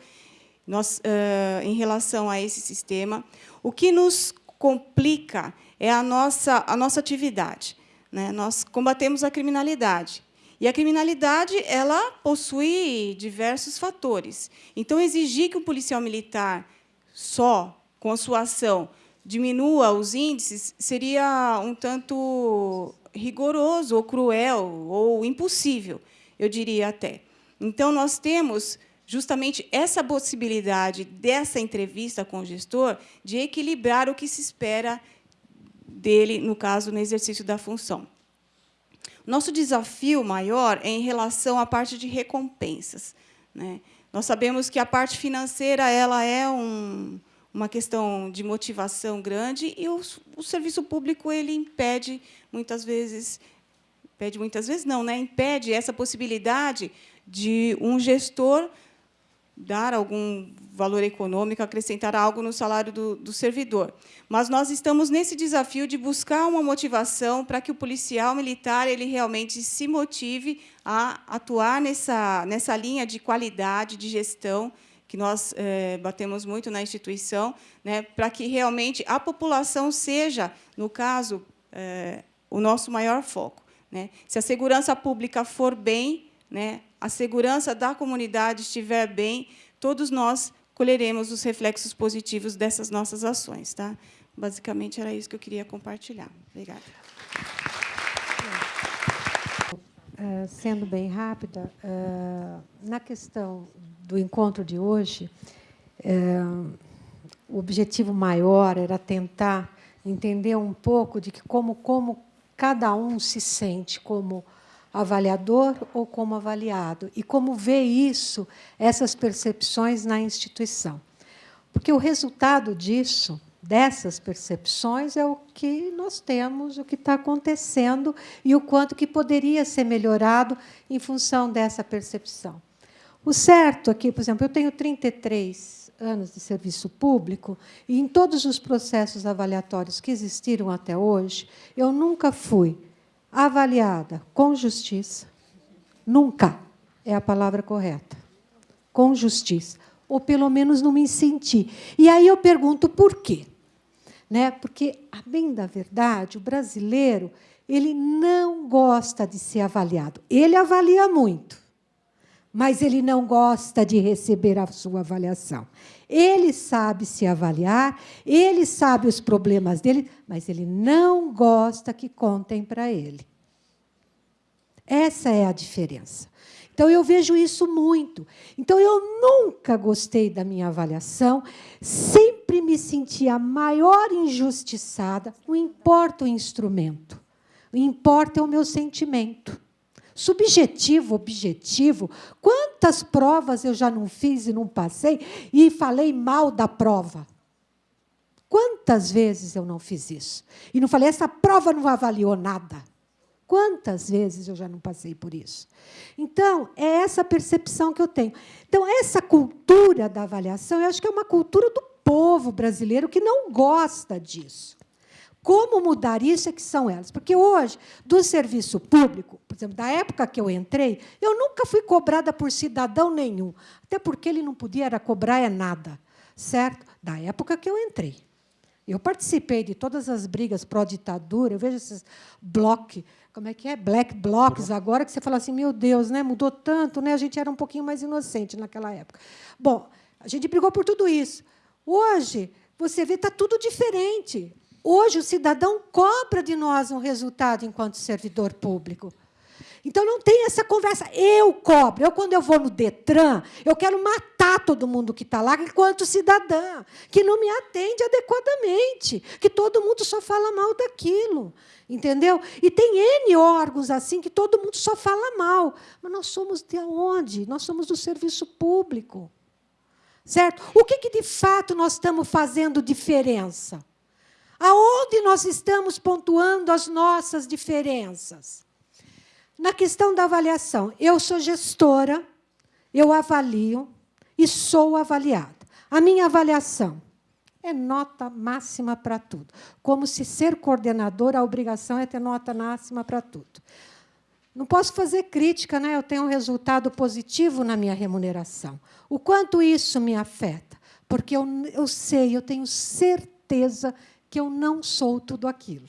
nós, uh, em relação a esse sistema. O que nos complica é a nossa, a nossa atividade. Né? Nós combatemos a criminalidade. E a criminalidade ela possui diversos fatores. Então, exigir que um policial militar só, com a sua ação, diminua os índices seria um tanto rigoroso, ou cruel, ou impossível, eu diria até. Então, nós temos justamente essa possibilidade dessa entrevista com o gestor de equilibrar o que se espera dele, no caso, no exercício da função. Nosso desafio maior é em relação à parte de recompensas. Né? Nós sabemos que a parte financeira ela é um, uma questão de motivação grande e o, o, serviço público ele impede muitas vezes, impede muitas vezes não, né? impede essa possibilidade de um gestor dar algum valor econômico, acrescentar algo no salário do, do, servidor. Mas nós estamos nesse desafio de buscar uma motivação para que o policial militar ele realmente se motive a atuar nessa, nessa linha de qualidade, de gestão, que nós é, batemos muito na instituição, né, para que realmente a população seja, no caso, é, o nosso maior foco. Né? Se a segurança pública for bem, né, a segurança da comunidade estiver bem, todos nós colheremos os reflexos positivos dessas nossas ações. Tá? Basicamente, era isso que eu queria compartilhar. Obrigada. Uh, sendo bem rápida, uh, na questão do encontro de hoje, uh, o objetivo maior era tentar entender um pouco de que como, como cada um se sente como avaliador ou como avaliado, e como vê isso, essas percepções na instituição. Porque o resultado disso, dessas percepções, é o que nós temos, o que está acontecendo e o quanto que poderia ser melhorado em função dessa percepção. O certo aqui, por exemplo, eu tenho 33 anos de serviço público e em todos os processos avaliatórios que existiram até hoje, eu nunca fui avaliada com justiça, nunca é a palavra correta, com justiça, ou pelo menos não me senti. E aí eu pergunto por quê? Né? Porque, a bem da verdade, o brasileiro ele não gosta de ser avaliado. Ele avalia muito, mas ele não gosta de receber a sua avaliação. Ele sabe se avaliar, ele sabe os problemas dele, mas ele não gosta que contem para ele. Essa é a diferença. Então, eu vejo isso muito. Então, eu nunca gostei da minha avaliação, sempre me senti a maior injustiçada, não importa o instrumento, importa é o meu sentimento. Subjetivo, objetivo. Quantas provas eu já não fiz e não passei e falei mal da prova? Quantas vezes eu não fiz isso? E não falei, essa prova não avaliou nada. Quantas vezes eu já não passei por isso? Então, é essa percepção que eu tenho. Então, essa cultura da avaliação, eu acho que é uma cultura do povo brasileiro que não gosta disso. Como mudar isso é que são elas. Porque hoje, do serviço público, por exemplo, da época que eu entrei, eu nunca fui cobrada por cidadão nenhum. Até porque ele não podia era cobrar é nada. Certo? Da época que eu entrei. Eu participei de todas as brigas pró-ditadura, eu vejo esses blocos, como é que é? Black blocs, agora que você fala assim, meu Deus, né? mudou tanto, né? a gente era um pouquinho mais inocente naquela época. Bom, a gente brigou por tudo isso. Hoje, você vê, está tudo diferente. Hoje, o cidadão cobra de nós um resultado enquanto servidor público. Então não tem essa conversa. Eu cobro. Eu, quando eu vou no Detran, eu quero matar todo mundo que está lá, enquanto cidadã, que não me atende adequadamente, que todo mundo só fala mal daquilo. Entendeu? E tem N órgãos assim que todo mundo só fala mal. Mas nós somos de onde? Nós somos do serviço público. Certo? O que, que de fato nós estamos fazendo diferença? Aonde nós estamos pontuando as nossas diferenças? Na questão da avaliação, eu sou gestora, eu avalio e sou avaliada. A minha avaliação é nota máxima para tudo. Como se ser coordenador, a obrigação é ter nota máxima para tudo. Não posso fazer crítica, né? eu tenho um resultado positivo na minha remuneração. O quanto isso me afeta? Porque eu, eu sei, eu tenho certeza que eu não sou tudo aquilo.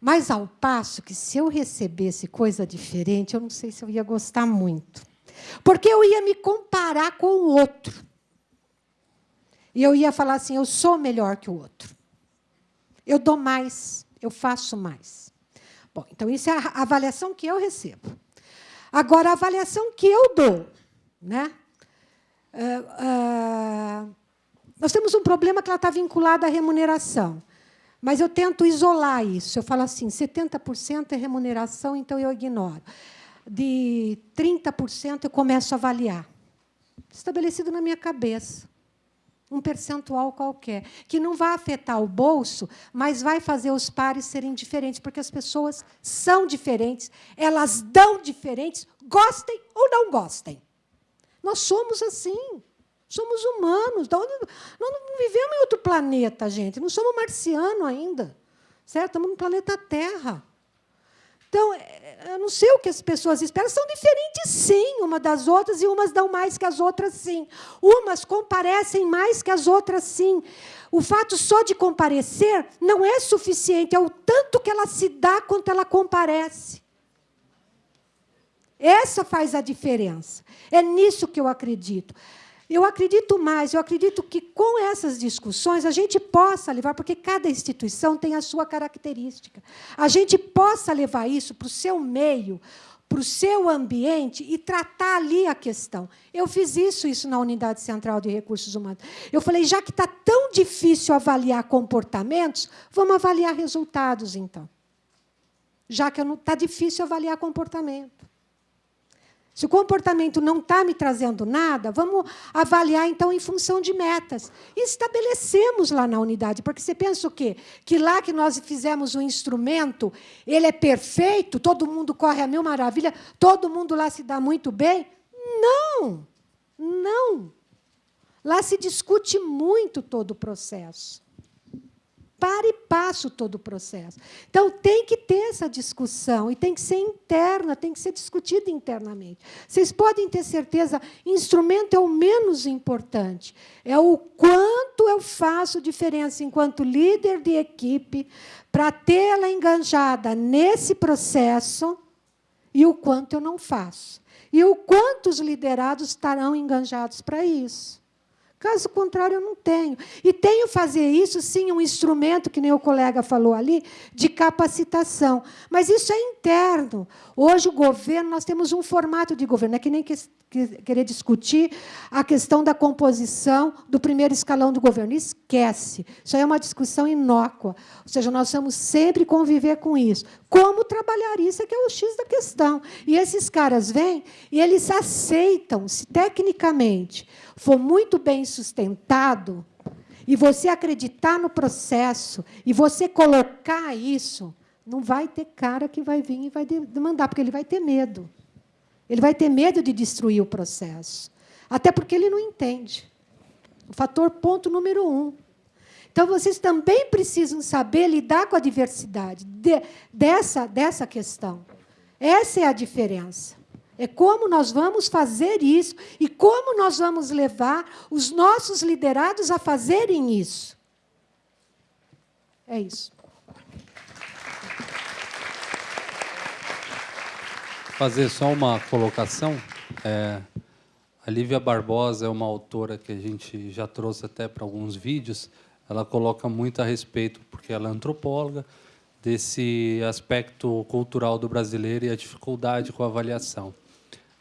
Mas, ao passo que, se eu recebesse coisa diferente, eu não sei se eu ia gostar muito. Porque eu ia me comparar com o outro. E eu ia falar assim: eu sou melhor que o outro. Eu dou mais, eu faço mais. Bom, então isso é a avaliação que eu recebo. Agora, a avaliação que eu dou. Né? Uh, uh, nós temos um problema que ela está vinculada à remuneração. Mas eu tento isolar isso. Eu falo assim: 70% é remuneração, então eu ignoro. De 30% eu começo a avaliar. Estabelecido na minha cabeça um percentual qualquer, que não vai afetar o bolso, mas vai fazer os pares serem diferentes, porque as pessoas são diferentes, elas dão diferentes, gostem ou não gostem. Nós somos assim. Somos humanos. Nós não vivemos em outro planeta, gente. Não somos marciano ainda. Certo? Estamos no planeta Terra. Então, é, eu não sei o que as pessoas esperam. São diferentes, sim, uma das outras, e umas dão mais que as outras, sim. Umas comparecem mais que as outras, sim. O fato só de comparecer não é suficiente, é o tanto que ela se dá quanto ela comparece. Essa faz a diferença. É nisso que eu acredito. Eu acredito mais, eu acredito que com essas discussões a gente possa levar, porque cada instituição tem a sua característica, a gente possa levar isso para o seu meio, para o seu ambiente e tratar ali a questão. Eu fiz isso, isso na Unidade Central de Recursos Humanos. Eu falei, já que está tão difícil avaliar comportamentos, vamos avaliar resultados, então. Já que está difícil avaliar comportamento. Se o comportamento não está me trazendo nada, vamos avaliar, então, em função de metas. E estabelecemos lá na unidade, porque você pensa o quê? Que lá que nós fizemos o instrumento, ele é perfeito, todo mundo corre a mil maravilha, todo mundo lá se dá muito bem? Não, não. Lá se discute muito todo o processo para e passo todo o processo. Então, tem que ter essa discussão, e tem que ser interna, tem que ser discutida internamente. Vocês podem ter certeza, instrumento é o menos importante. É o quanto eu faço diferença enquanto líder de equipe para tê-la enganjada nesse processo e o quanto eu não faço. E o quanto os liderados estarão enganjados para isso. Caso contrário, eu não tenho. E tenho fazer isso, sim, um instrumento, que nem o colega falou ali, de capacitação. Mas isso é interno. Hoje, o governo, nós temos um formato de governo. É que nem que, que, querer discutir a questão da composição do primeiro escalão do governo. Esquece. Isso aí é uma discussão inócua. Ou seja, nós vamos sempre conviver com isso. Como trabalhar isso é que é o X da questão. E esses caras vêm e eles aceitam, se tecnicamente for muito bem sustentado, e você acreditar no processo, e você colocar isso, não vai ter cara que vai vir e vai demandar, porque ele vai ter medo. Ele vai ter medo de destruir o processo. Até porque ele não entende. Fator ponto número um. Então, vocês também precisam saber lidar com a diversidade de, dessa, dessa questão. Essa é a diferença. É como nós vamos fazer isso e como nós vamos levar os nossos liderados a fazerem isso. É isso. Fazer só uma colocação. É, a Lívia Barbosa é uma autora que a gente já trouxe até para alguns vídeos. Ela coloca muito a respeito, porque ela é antropóloga, desse aspecto cultural do brasileiro e a dificuldade com a avaliação.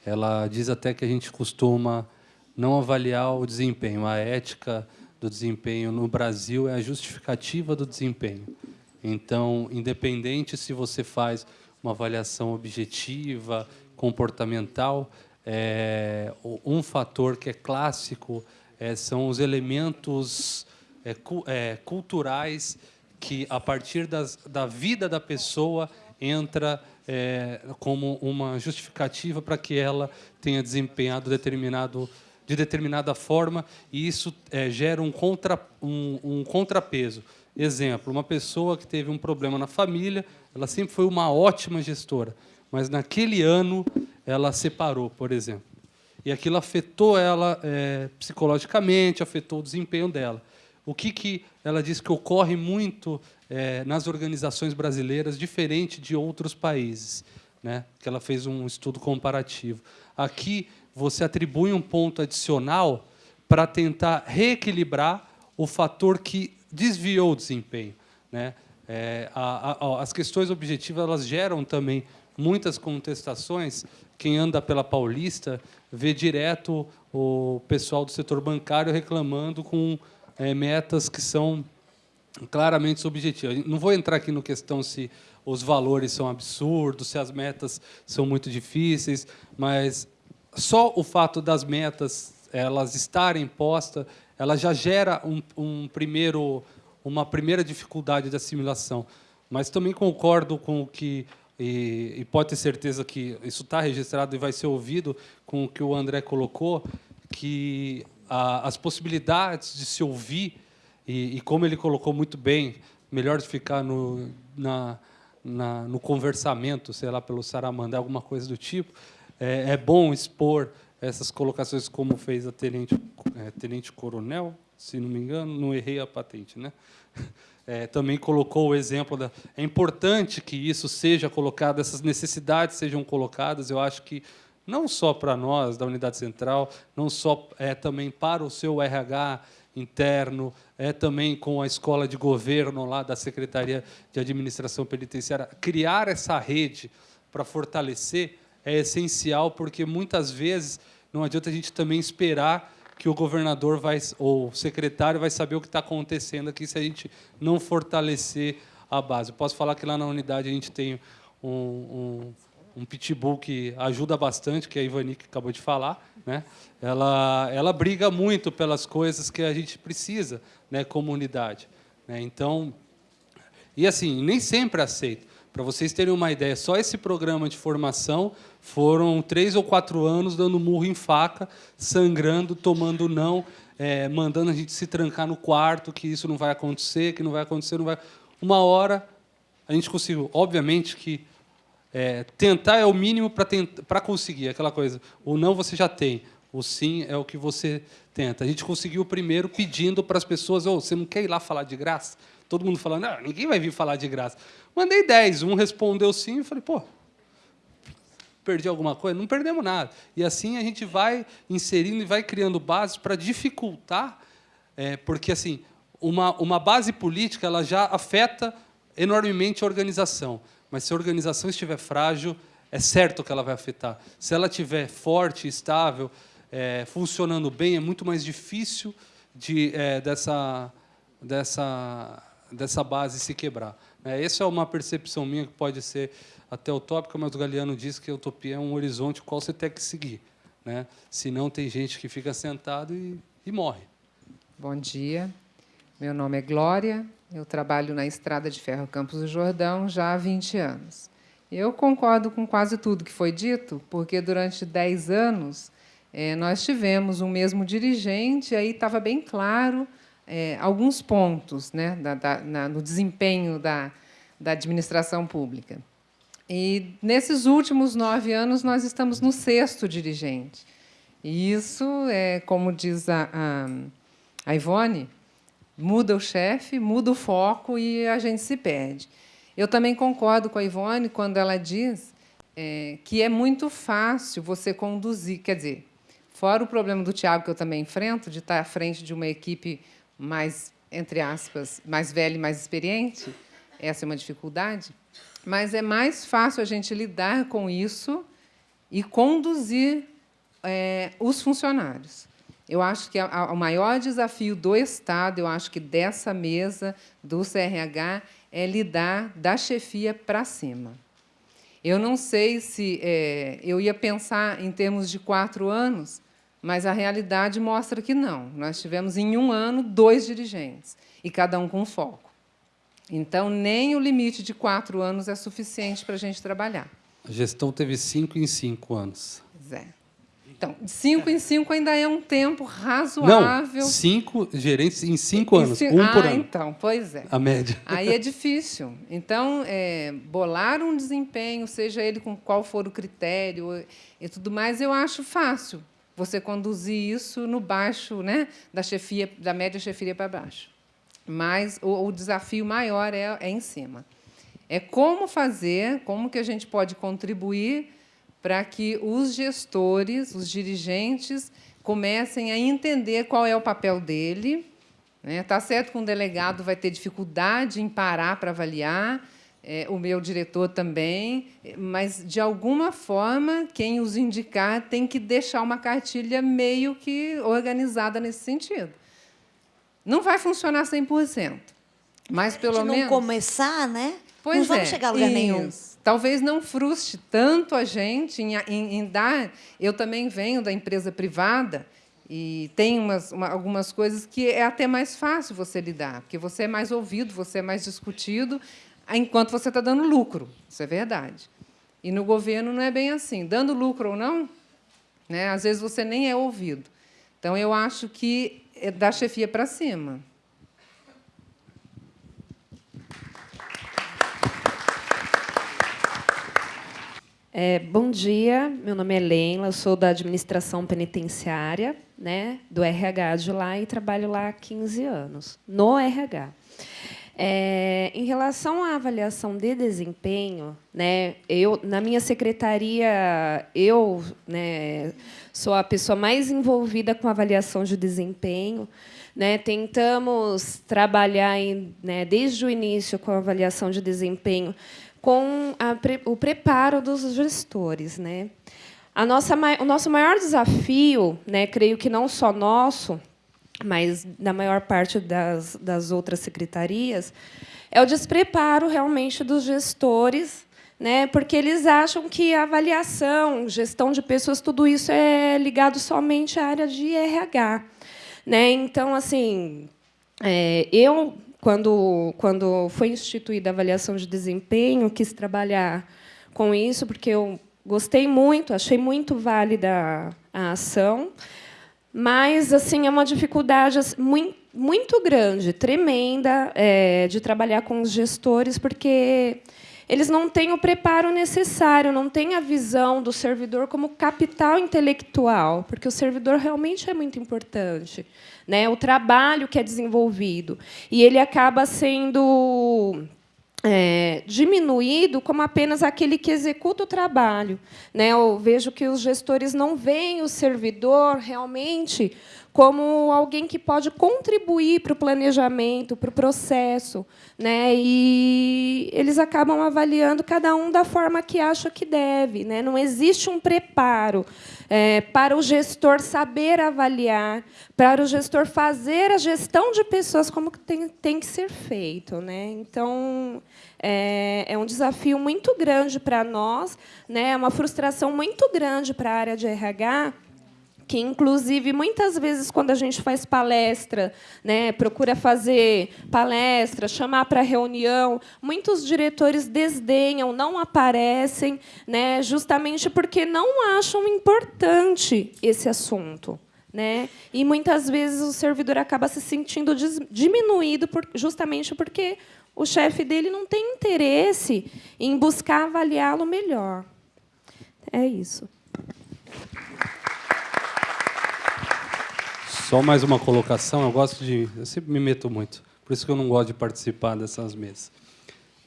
Ela diz até que a gente costuma não avaliar o desempenho. A ética do desempenho no Brasil é a justificativa do desempenho. Então, independente se você faz uma avaliação objetiva, comportamental, é, um fator que é clássico é, são os elementos é, é, culturais que, a partir das, da vida da pessoa, entra é, como uma justificativa para que ela tenha desempenhado determinado de determinada forma e isso é, gera um, contra, um, um contrapeso. Exemplo, uma pessoa que teve um problema na família, ela sempre foi uma ótima gestora, mas naquele ano ela separou, por exemplo. E aquilo afetou ela é, psicologicamente, afetou o desempenho dela. O que, que ela diz que ocorre muito é, nas organizações brasileiras, diferente de outros países, né? que ela fez um estudo comparativo. Aqui, você atribui um ponto adicional para tentar reequilibrar o fator que desviou o desempenho. Né? É, a, a, as questões objetivas elas geram também muitas contestações. Quem anda pela Paulista vê direto o pessoal do setor bancário reclamando com é, metas que são claramente subjetivas. Não vou entrar aqui no questão se os valores são absurdos, se as metas são muito difíceis, mas só o fato das metas elas estarem postas, ela já gera um, um primeiro, uma primeira dificuldade de assimilação. Mas também concordo com o que e, e, pode ter certeza que isso está registrado e vai ser ouvido com o que o André colocou, que a, as possibilidades de se ouvir, e, e, como ele colocou muito bem, melhor ficar no, na, na, no conversamento, sei lá, pelo Saramandá, alguma coisa do tipo, é, é bom expor essas colocações como fez a tenente, é, tenente coronel, se não me engano, não errei a patente, né? *laughs* É, também colocou o exemplo da. É importante que isso seja colocado, essas necessidades sejam colocadas. Eu acho que não só para nós da unidade central, não só é também para o seu RH interno, é também com a escola de governo lá da Secretaria de Administração Penitenciária. Criar essa rede para fortalecer é essencial, porque muitas vezes não adianta a gente também esperar que o governador vai, ou o secretário vai saber o que está acontecendo aqui se a gente não fortalecer a base. Eu posso falar que lá na unidade a gente tem um, um um pitbull que ajuda bastante, que é a Ivani que acabou de falar, né? Ela ela briga muito pelas coisas que a gente precisa, né, comunidade, né? Então, e assim, nem sempre aceito. Para vocês terem uma ideia, só esse programa de formação foram três ou quatro anos dando murro em faca, sangrando, tomando não, é, mandando a gente se trancar no quarto, que isso não vai acontecer, que não vai acontecer, não vai. Uma hora a gente conseguiu. Obviamente que é, tentar é o mínimo para conseguir aquela coisa. O não você já tem, o sim é o que você tenta. A gente conseguiu primeiro pedindo para as pessoas: oh, você não quer ir lá falar de graça? Todo mundo falando: não, ninguém vai vir falar de graça. Mandei 10, um respondeu sim, e falei: pô, perdi alguma coisa? Não perdemos nada. E assim a gente vai inserindo e vai criando bases para dificultar, é, porque assim uma, uma base política ela já afeta enormemente a organização. Mas se a organização estiver frágil, é certo que ela vai afetar. Se ela estiver forte, estável, é, funcionando bem, é muito mais difícil de, é, dessa, dessa, dessa base se quebrar. É, essa é uma percepção minha que pode ser até utópica, mas o Galeano diz que a utopia é um horizonte qual você tem que seguir. Né? Senão tem gente que fica sentado e, e morre. Bom dia. Meu nome é Glória, eu trabalho na Estrada de Ferro Campos do Jordão já há 20 anos. Eu concordo com quase tudo que foi dito, porque durante 10 anos é, nós tivemos um mesmo dirigente, aí estava bem claro é, alguns pontos né, da, da, na, no desempenho da, da administração pública. E nesses últimos nove anos nós estamos no sexto dirigente. E isso é, como diz a, a, a Ivone, Muda o chefe, muda o foco e a gente se perde. Eu também concordo com a Ivone quando ela diz é, que é muito fácil você conduzir, quer dizer, fora o problema do Tiago que eu também enfrento, de estar à frente de uma equipe mais, entre aspas, mais velha e mais experiente, essa é uma dificuldade, mas é mais fácil a gente lidar com isso e conduzir é, os funcionários. Eu acho que o maior desafio do Estado, eu acho que dessa mesa, do CRH, é lidar da chefia para cima. Eu não sei se é, eu ia pensar em termos de quatro anos, mas a realidade mostra que não. Nós tivemos, em um ano, dois dirigentes, e cada um com foco. Então, nem o limite de quatro anos é suficiente para a gente trabalhar. A gestão teve cinco em cinco anos. Pois é. Então, cinco em cinco ainda é um tempo razoável. Não, cinco gerentes em cinco anos, um ah, por ano. então, pois é. A média. *laughs* Aí é difícil. Então, é, bolar um desempenho, seja ele com qual for o critério e tudo mais, eu acho fácil você conduzir isso no baixo, né, da chefia, da média chefia para baixo. Mas o, o desafio maior é, é em cima. É como fazer, como que a gente pode contribuir para que os gestores, os dirigentes, comecem a entender qual é o papel dele. Está né? Certo que um delegado vai ter dificuldade em parar para avaliar, é, o meu diretor também, mas, de alguma forma, quem os indicar tem que deixar uma cartilha meio que organizada nesse sentido. Não vai funcionar 100%, mas, pelo menos... não começar, né? Pois não vamos é, chegar a lugar isso. nenhum. Talvez não frustre tanto a gente em, em, em dar... Eu também venho da empresa privada, e tem umas, uma, algumas coisas que é até mais fácil você lidar, porque você é mais ouvido, você é mais discutido, enquanto você está dando lucro. Isso é verdade. E no governo não é bem assim. Dando lucro ou não, né, às vezes você nem é ouvido. Então, eu acho que é da chefia para cima. É, bom dia, meu nome é Leila, sou da administração penitenciária, né, do RH de lá, e trabalho lá há 15 anos, no RH. É, em relação à avaliação de desempenho, né, eu, na minha secretaria, eu né, sou a pessoa mais envolvida com avaliação de desempenho. Né, tentamos trabalhar em, né, desde o início com a avaliação de desempenho, com a, o preparo dos gestores. Né. A nossa, o nosso maior desafio, né, creio que não só nosso, mas na maior parte das, das outras secretarias, é o despreparo realmente dos gestores, né, porque eles acham que avaliação, gestão de pessoas, tudo isso é ligado somente à área de RH. Né? Então, assim, é, eu, quando, quando foi instituída a avaliação de desempenho, quis trabalhar com isso, porque eu gostei muito, achei muito válida a ação, mas assim é uma dificuldade muito, muito grande, tremenda, é, de trabalhar com os gestores, porque eles não têm o preparo necessário, não têm a visão do servidor como capital intelectual, porque o servidor realmente é muito importante, né? O trabalho que é desenvolvido e ele acaba sendo é, diminuído como apenas aquele que executa o trabalho. Né? Eu vejo que os gestores não veem o servidor realmente como alguém que pode contribuir para o planejamento, para o processo. Né? E eles acabam avaliando cada um da forma que acha que deve. Né? Não existe um preparo é, para o gestor saber avaliar, para o gestor fazer a gestão de pessoas como tem, tem que ser feito. Né? Então, é, é um desafio muito grande para nós, né? é uma frustração muito grande para a área de RH, que inclusive muitas vezes quando a gente faz palestra, né, procura fazer palestra, chamar para reunião, muitos diretores desdenham, não aparecem, né, justamente porque não acham importante esse assunto. Né? E muitas vezes o servidor acaba se sentindo diminuído por, justamente porque o chefe dele não tem interesse em buscar avaliá-lo melhor. É isso. Só mais uma colocação. Eu gosto de. Eu sempre me meto muito. Por isso que eu não gosto de participar dessas mesas.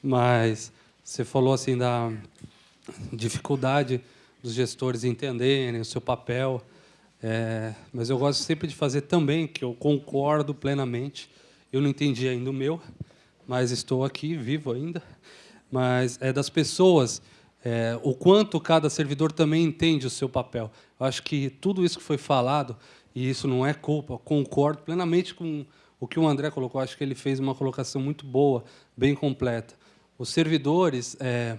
Mas você falou assim da dificuldade dos gestores entenderem o seu papel. É, mas eu gosto sempre de fazer também, que eu concordo plenamente. Eu não entendi ainda o meu, mas estou aqui, vivo ainda. Mas é das pessoas, é, o quanto cada servidor também entende o seu papel. Eu acho que tudo isso que foi falado, e isso não é culpa, concordo plenamente com o que o André colocou. Acho que ele fez uma colocação muito boa, bem completa. Os servidores, é,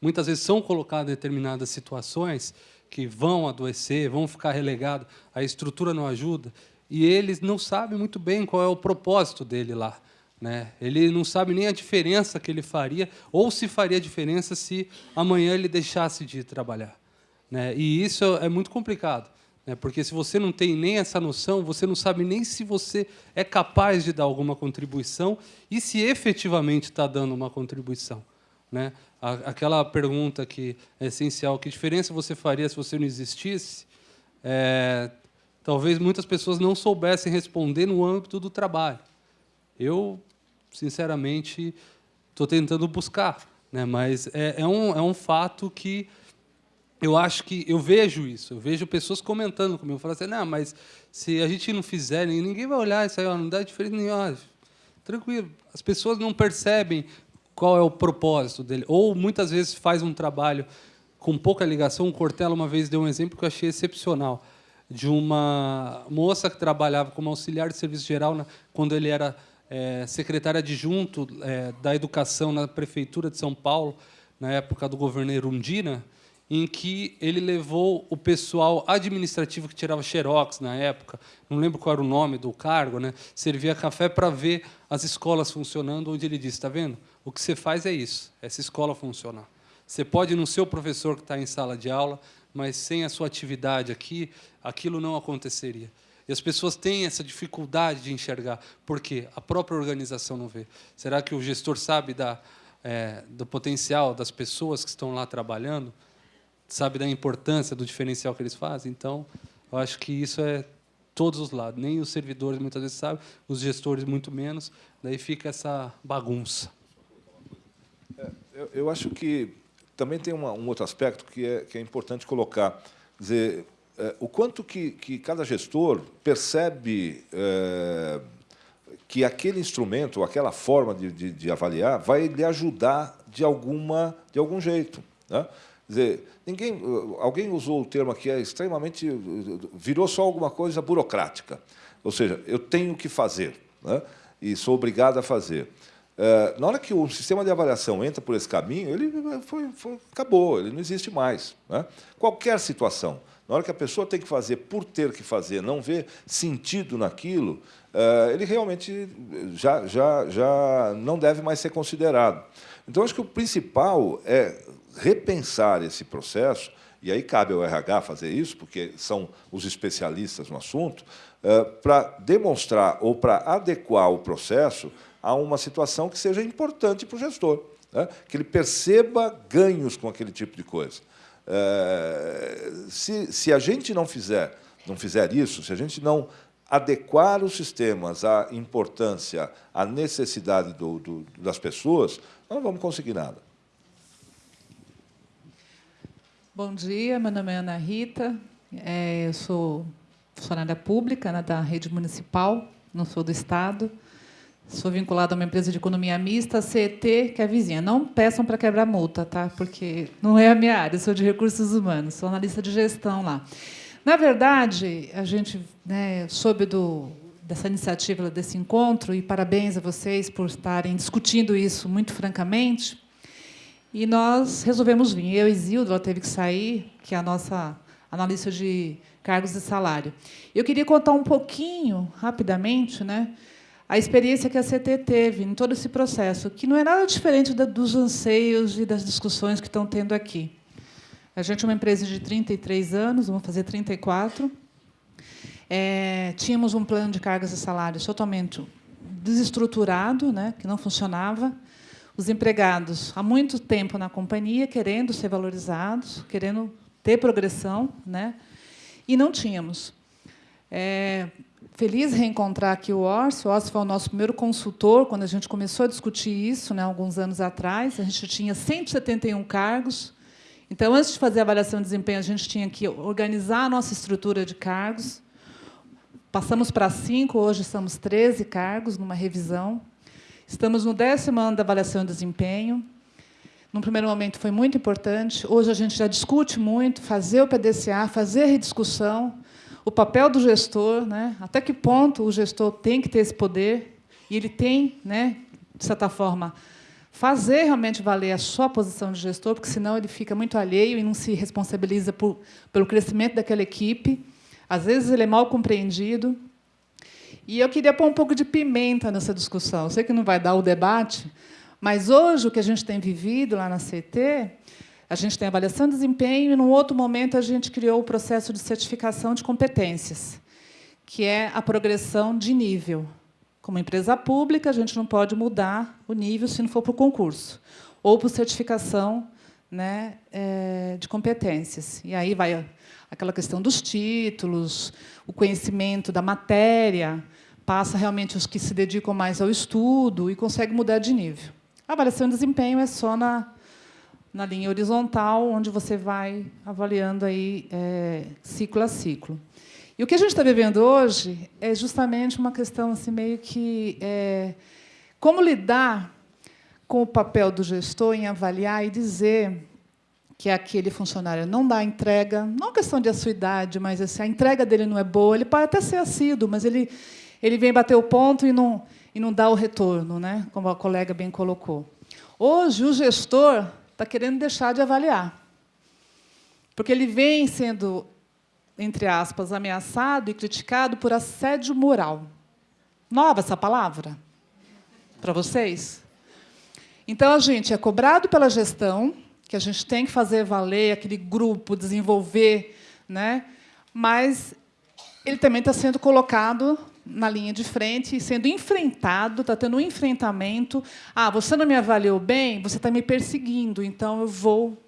muitas vezes, são colocados em determinadas situações que vão adoecer, vão ficar relegados, a estrutura não ajuda, e eles não sabem muito bem qual é o propósito dele lá. Né? Ele não sabe nem a diferença que ele faria, ou se faria diferença se amanhã ele deixasse de trabalhar. Né? E isso é muito complicado? Porque se você não tem nem essa noção, você não sabe nem se você é capaz de dar alguma contribuição e se efetivamente está dando uma contribuição. Né? Aquela pergunta que é essencial, que diferença você faria se você não existisse? É, talvez muitas pessoas não soubessem responder no âmbito do trabalho. Eu, sinceramente, estou tentando buscar, né? mas é, é, um, é um fato que eu acho que eu vejo isso, eu vejo pessoas comentando comigo, falando assim, não, mas se a gente não fizer, ninguém vai olhar isso aí, não dá diferença nenhuma. Tranquilo, as pessoas não percebem qual é o propósito dele. Ou, muitas vezes, faz um trabalho com pouca ligação. O Cortella, uma vez, deu um exemplo que eu achei excepcional, de uma moça que trabalhava como auxiliar de serviço geral na, quando ele era é, secretário adjunto é, da Educação na Prefeitura de São Paulo, na época do governo Erundina, em que ele levou o pessoal administrativo que tirava xerox na época, não lembro qual era o nome do cargo, né? servia café para ver as escolas funcionando, onde ele disse, está vendo? O que você faz é isso, essa escola funcionar. Você pode não ser o professor que está em sala de aula, mas sem a sua atividade aqui, aquilo não aconteceria. E as pessoas têm essa dificuldade de enxergar, porque a própria organização não vê. Será que o gestor sabe da, é, do potencial das pessoas que estão lá trabalhando? Sabe da importância do diferencial que eles fazem. Então, eu acho que isso é todos os lados. Nem os servidores muitas vezes sabem, os gestores muito menos. Daí fica essa bagunça. É, eu, eu, acho que também tem uma, um outro aspecto que é, que é importante colocar. Dizer, é, o quanto que, que cada gestor percebe é, que aquele instrumento, aquela forma de, de, de, avaliar, vai lhe ajudar de, alguma, de algum jeito. Né? Dizer, ninguém, alguém usou o termo aqui, é extremamente. virou só alguma coisa burocrática. Ou seja, eu tenho que fazer, né? e sou obrigado a fazer. É, na hora que o sistema de avaliação entra por esse caminho, ele foi, foi, acabou, ele não existe mais. Né? Qualquer situação, na hora que a pessoa tem que fazer por ter que fazer, não vê sentido naquilo, ele realmente já, já, já não deve mais ser considerado. Então, acho que o principal é repensar esse processo, e aí cabe ao RH fazer isso, porque são os especialistas no assunto, eh, para demonstrar ou para adequar o processo a uma situação que seja importante para o gestor, né? que ele perceba ganhos com aquele tipo de coisa. Eh, se, se a gente não fizer, não fizer isso, se a gente não adequar os sistemas à importância, à necessidade do, do, das pessoas, não vamos conseguir nada. Bom dia, meu nome é Ana Rita, é, eu sou funcionária pública né, da rede municipal, não sou do Estado, sou vinculada a uma empresa de economia mista, CET, que é vizinha. Não peçam para quebrar multa, tá? porque não é a minha área, sou de recursos humanos, sou analista de gestão lá. Na verdade, a gente né, soube do, dessa iniciativa, desse encontro, e parabéns a vocês por estarem discutindo isso muito francamente, e nós resolvemos vir. Eu e Zildo, ela teve que sair, que é a nossa analista de cargos e salário. Eu queria contar um pouquinho, rapidamente, né, a experiência que a CT teve em todo esse processo, que não é nada diferente dos anseios e das discussões que estão tendo aqui. A gente é uma empresa de 33 anos, vamos fazer 34. É, tínhamos um plano de cargas e salários totalmente desestruturado, né, que não funcionava os empregados há muito tempo na companhia, querendo ser valorizados, querendo ter progressão, né? e não tínhamos. É, feliz reencontrar aqui o Orso. O Orso foi o nosso primeiro consultor quando a gente começou a discutir isso, né, alguns anos atrás. A gente tinha 171 cargos. Então, antes de fazer a avaliação de desempenho, a gente tinha que organizar a nossa estrutura de cargos. Passamos para cinco, hoje somos 13 cargos numa revisão. Estamos no décimo ano da avaliação de desempenho. Num primeiro momento foi muito importante. Hoje a gente já discute muito, fazer o PDCA, fazer a rediscussão, o papel do gestor, né? até que ponto o gestor tem que ter esse poder, e ele tem, né, de certa forma, fazer realmente valer a sua posição de gestor, porque senão ele fica muito alheio e não se responsabiliza por, pelo crescimento daquela equipe. Às vezes ele é mal compreendido. E eu queria pôr um pouco de pimenta nessa discussão. Eu sei que não vai dar o debate, mas hoje o que a gente tem vivido lá na CT, a gente tem avaliação de desempenho e, num outro momento, a gente criou o processo de certificação de competências, que é a progressão de nível. Como empresa pública, a gente não pode mudar o nível se não for para o concurso, ou por certificação né, é, de competências. E aí vai aquela questão dos títulos, o conhecimento da matéria, passa realmente os que se dedicam mais ao estudo e consegue mudar de nível. A avaliação de desempenho é só na, na linha horizontal, onde você vai avaliando aí, é, ciclo a ciclo. E o que a gente está vivendo hoje é justamente uma questão assim, meio que é, como lidar com o papel do gestor em avaliar e dizer que aquele funcionário não dá entrega, não questão de a sua idade, mas assim, a entrega dele não é boa, ele pode até ser assíduo, mas ele, ele vem bater o ponto e não, e não dá o retorno, né? como a colega bem colocou. Hoje, o gestor está querendo deixar de avaliar, porque ele vem sendo, entre aspas, ameaçado e criticado por assédio moral. Nova essa palavra? Para vocês? Então, a gente é cobrado pela gestão, que a gente tem que fazer valer aquele grupo, desenvolver, né? mas ele também está sendo colocado na linha de frente sendo enfrentado, está tendo um enfrentamento. Ah, você não me avaliou bem, você está me perseguindo, então eu vou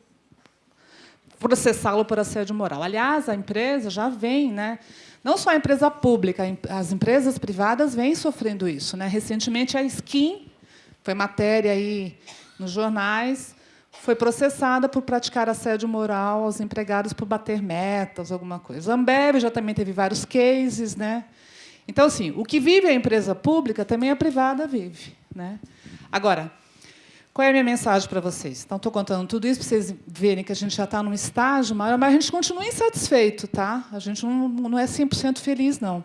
processá-lo por assédio moral. Aliás, a empresa já vem, né? não só a empresa pública, as empresas privadas vêm sofrendo isso. Né? Recentemente, a Skin, foi matéria aí nos jornais, foi processada por praticar assédio moral aos empregados por bater metas, alguma coisa. A Ambev já também teve vários cases. Né? Então, assim, o que vive a empresa pública, também a privada vive. Né? Agora, qual é a minha mensagem para vocês? Então, estou contando tudo isso para vocês verem que a gente já está num estágio maior, mas a gente continua insatisfeito. Tá? A gente não, não é 100% feliz, não.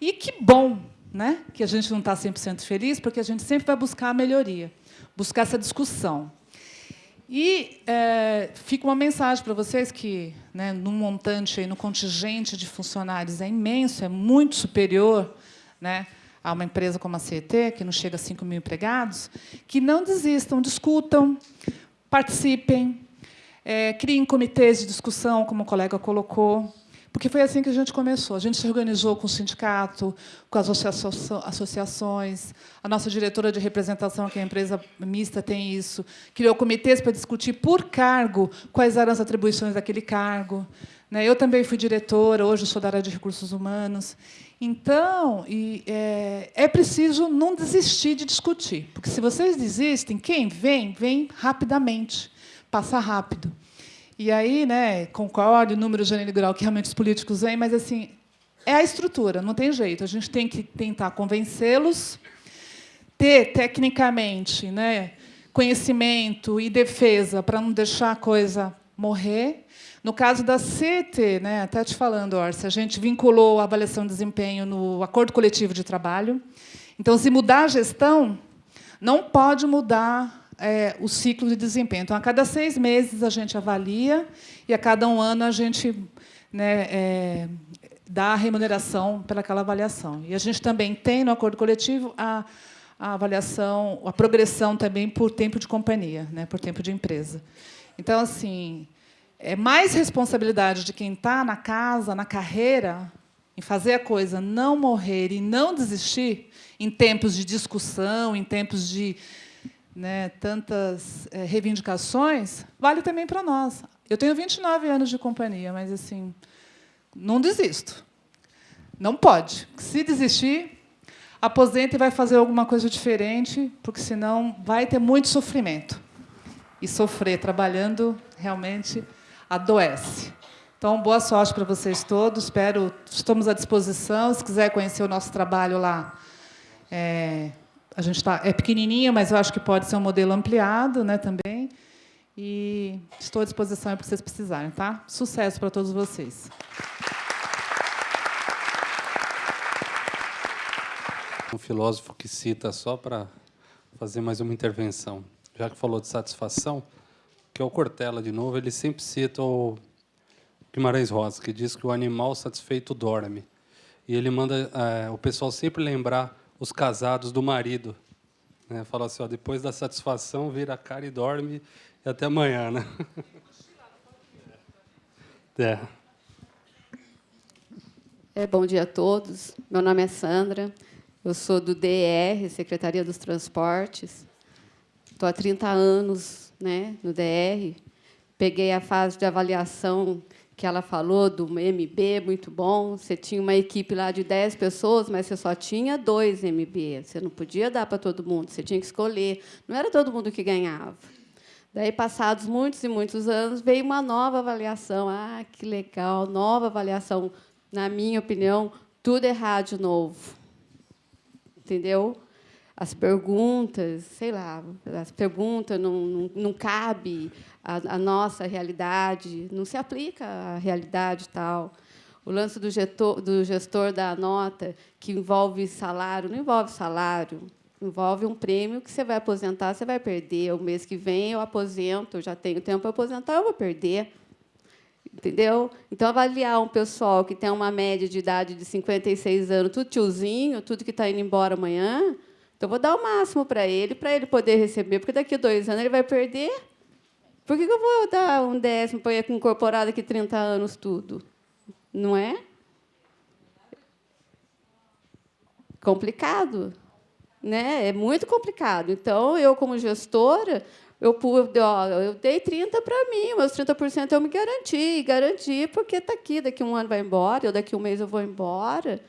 E que bom né, que a gente não está 100% feliz, porque a gente sempre vai buscar a melhoria, buscar essa discussão. E é, fica uma mensagem para vocês que, né, no montante, aí, no contingente de funcionários é imenso, é muito superior né, a uma empresa como a CET, que não chega a 5 mil empregados, que não desistam, discutam, participem, é, criem comitês de discussão, como o colega colocou, porque foi assim que a gente começou. A gente se organizou com o sindicato, com as associações. A nossa diretora de representação, que é a empresa mista, tem isso. Criou comitês para discutir por cargo quais eram as atribuições daquele cargo. Né? Eu também fui diretora, hoje sou da área de recursos humanos. Então, é, é preciso não desistir de discutir, porque se vocês desistem, quem vem, vem rapidamente, passa rápido. E aí, né, concordo, o número gênero grau que realmente os políticos vêm, mas assim, é a estrutura, não tem jeito. A gente tem que tentar convencê-los, ter tecnicamente né, conhecimento e defesa para não deixar a coisa morrer. No caso da CT, né, até te falando, Orsa, a gente vinculou a avaliação de desempenho no acordo coletivo de trabalho. Então, se mudar a gestão, não pode mudar é, o ciclo de desempenho. Então, a cada seis meses a gente avalia e a cada um ano a gente né, é, dá a remuneração pelaquela avaliação. E a gente também tem no acordo coletivo a, a avaliação, a progressão também por tempo de companhia, né, por tempo de empresa. Então, assim, é mais responsabilidade de quem está na casa, na carreira, em fazer a coisa, não morrer e não desistir em tempos de discussão, em tempos de né, tantas é, reivindicações, vale também para nós. Eu tenho 29 anos de companhia, mas assim, não desisto. Não pode. Se desistir, aposenta e vai fazer alguma coisa diferente, porque senão vai ter muito sofrimento. E sofrer trabalhando realmente adoece. Então, boa sorte para vocês todos. Espero, estamos à disposição. Se quiser conhecer o nosso trabalho lá, é, a gente está é pequenininho, mas eu acho que pode ser um modelo ampliado, né, também. E estou à disposição para vocês precisarem, tá? Sucesso para todos vocês. Um filósofo que cita só para fazer mais uma intervenção, já que falou de satisfação, que é o Cortella de novo, ele sempre cita o Guimarães Rosa, que diz que o animal satisfeito dorme. E ele manda é, o pessoal sempre lembrar os casados do marido. Né? Fala assim, ó, depois da satisfação, vira a cara e dorme e até amanhã. Né? *laughs* É. É, bom dia a todos. Meu nome é Sandra. Eu sou do DR, Secretaria dos Transportes. Estou há 30 anos né, no DR. Peguei a fase de avaliação que ela falou do MB, muito bom. Você tinha uma equipe lá de 10 pessoas, mas você só tinha dois MB. Você não podia dar para todo mundo, você tinha que escolher. Não era todo mundo que ganhava. Daí, passados muitos e muitos anos, veio uma nova avaliação. Ah, que legal, nova avaliação. Na minha opinião, tudo errado de novo entendeu? As perguntas, sei lá, as perguntas não, não, não cabe a nossa realidade, não se aplica à realidade tal. O lance do gestor, do gestor da nota, que envolve salário, não envolve salário, envolve um prêmio que você vai aposentar, você vai perder. O mês que vem eu aposento, eu já tenho tempo para aposentar, eu vou perder. Entendeu? Então, avaliar um pessoal que tem uma média de idade de 56 anos, tudo tiozinho, tudo que está indo embora amanhã, então vou dar o máximo para ele, para ele poder receber, porque daqui a dois anos ele vai perder. Por que, que eu vou dar um décimo para ele incorporado aqui 30 anos tudo? Não é? Complicado. Né? É muito complicado. Então, eu, como gestora, eu, ó, eu dei 30 para mim, meus 30% eu me garanti, garanti porque está aqui, daqui um ano vai embora, ou daqui um mês eu vou embora.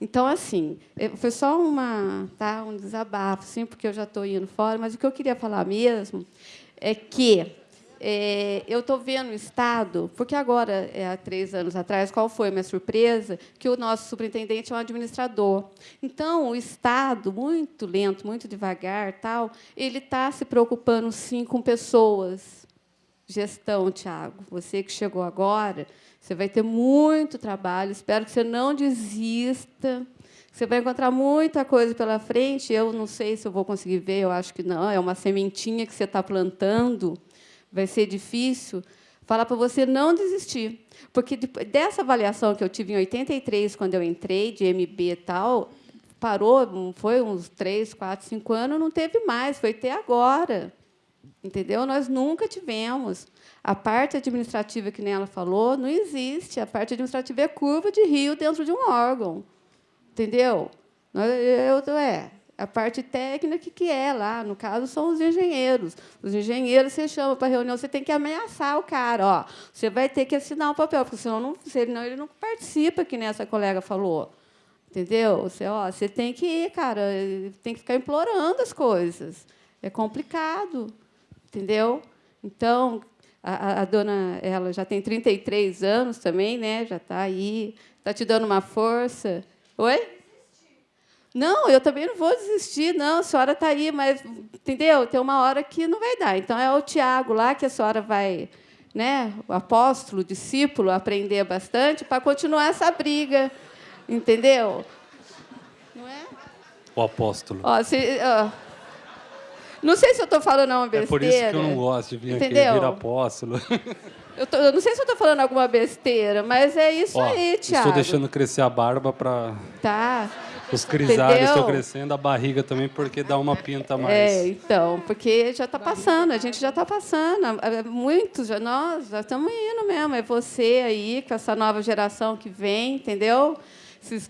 Então, assim, foi só uma, tá, um desabafo, assim, porque eu já estou indo fora, mas o que eu queria falar mesmo é que é, eu estou vendo o Estado, porque agora, é, há três anos atrás, qual foi a minha surpresa? Que o nosso superintendente é um administrador. Então, o Estado, muito lento, muito devagar, tal, ele está se preocupando, sim, com pessoas. Gestão, Tiago, você que chegou agora, você vai ter muito trabalho, espero que você não desista. Você vai encontrar muita coisa pela frente. Eu não sei se eu vou conseguir ver, eu acho que não. É uma sementinha que você está plantando vai ser difícil, falar para você não desistir. Porque dessa avaliação que eu tive em 83, quando eu entrei, de MB e tal, parou, foi uns três, quatro, cinco anos, não teve mais, foi ter agora. Entendeu? Nós nunca tivemos. A parte administrativa, que nem ela falou, não existe. A parte administrativa é curva de rio dentro de um órgão. Entendeu? Eu, eu, é, a parte técnica que é lá, no caso, são os engenheiros. Os engenheiros você chama para reunião, você tem que ameaçar o cara, ó, você vai ter que assinar o um papel, porque senão, não, senão ele não participa, que nem essa colega falou. Entendeu? Você, ó, você tem que ir, cara, tem que ficar implorando as coisas. É complicado, entendeu? Então, a, a dona, ela já tem 33 anos também, né? Já está aí, está te dando uma força. Oi? Não, eu também não vou desistir, não, a senhora está aí, mas, entendeu? Tem uma hora que não vai dar. Então, é o Tiago lá que a senhora vai, né, o apóstolo, o discípulo, aprender bastante para continuar essa briga, entendeu? Não é? O apóstolo. Ó, se, ó, não sei se eu estou falando uma besteira. É por isso que eu não gosto de vir entendeu? aqui vir apóstolo. *laughs* Eu, tô, eu, não sei se eu estou falando alguma besteira, mas é isso ó, aí, Tiago. Estou deixando crescer a barba para... Tá. Os grisalhos estão crescendo, a barriga também, porque dá uma pinta mais. É, então, porque já está passando, a gente já está passando. É, é muitos, já, nós já estamos indo mesmo. É você aí, com essa nova geração que vem, entendeu?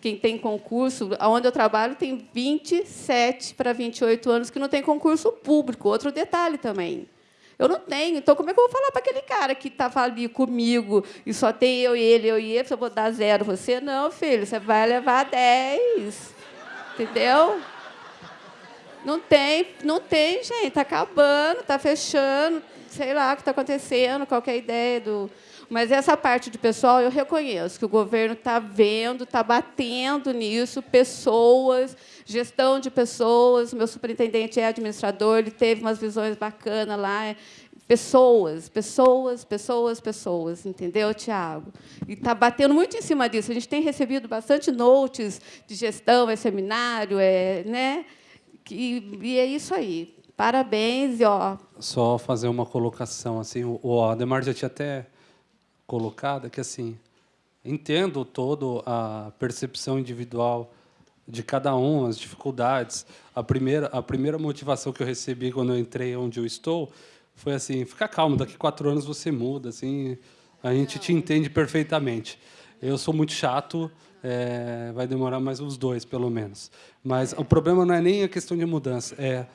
Quem tem concurso, onde eu trabalho, tem 27 para 28 anos que não tem concurso público. Outro detalhe também. Eu não tenho. Então, como é que eu vou falar para aquele cara que estava ali comigo e só tem eu e ele, eu e ele, se eu vou dar zero você? Não, filho, você vai levar dez. Entendeu? Não tem, não tem, gente. Está acabando, está fechando, sei lá o que está acontecendo, qual é ideia do. Mas essa parte de pessoal eu reconheço que o governo está vendo, está batendo nisso, pessoas, gestão de pessoas. Meu superintendente é administrador, ele teve umas visões bacanas lá. Pessoas, pessoas, pessoas, pessoas, entendeu, Tiago? E está batendo muito em cima disso. A gente tem recebido bastante notes de gestão, é seminário, é, né? E, e é isso aí. Parabéns, ó. Só fazer uma colocação assim, o Ademar já tinha até colocado que assim, entendo todo a percepção individual de cada um, as dificuldades. A primeira a primeira motivação que eu recebi quando eu entrei onde eu estou foi assim, fica calmo, daqui quatro anos você muda, assim, a gente te entende perfeitamente. Eu sou muito chato, é, vai demorar mais uns dois, pelo menos. Mas o problema não é nem a questão de mudança, é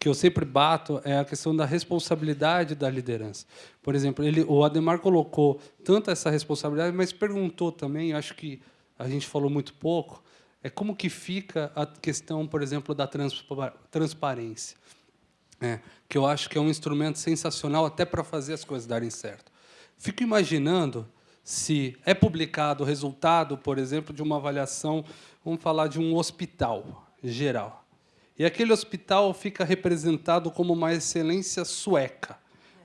que eu sempre bato é a questão da responsabilidade da liderança. Por exemplo, ele, o Ademar colocou tanto essa responsabilidade, mas perguntou também, acho que a gente falou muito pouco, é como que fica a questão, por exemplo, da transparência é, que eu acho que é um instrumento sensacional até para fazer as coisas darem certo. Fico imaginando se é publicado o resultado, por exemplo, de uma avaliação, vamos falar de um hospital geral. E aquele hospital fica representado como uma excelência sueca.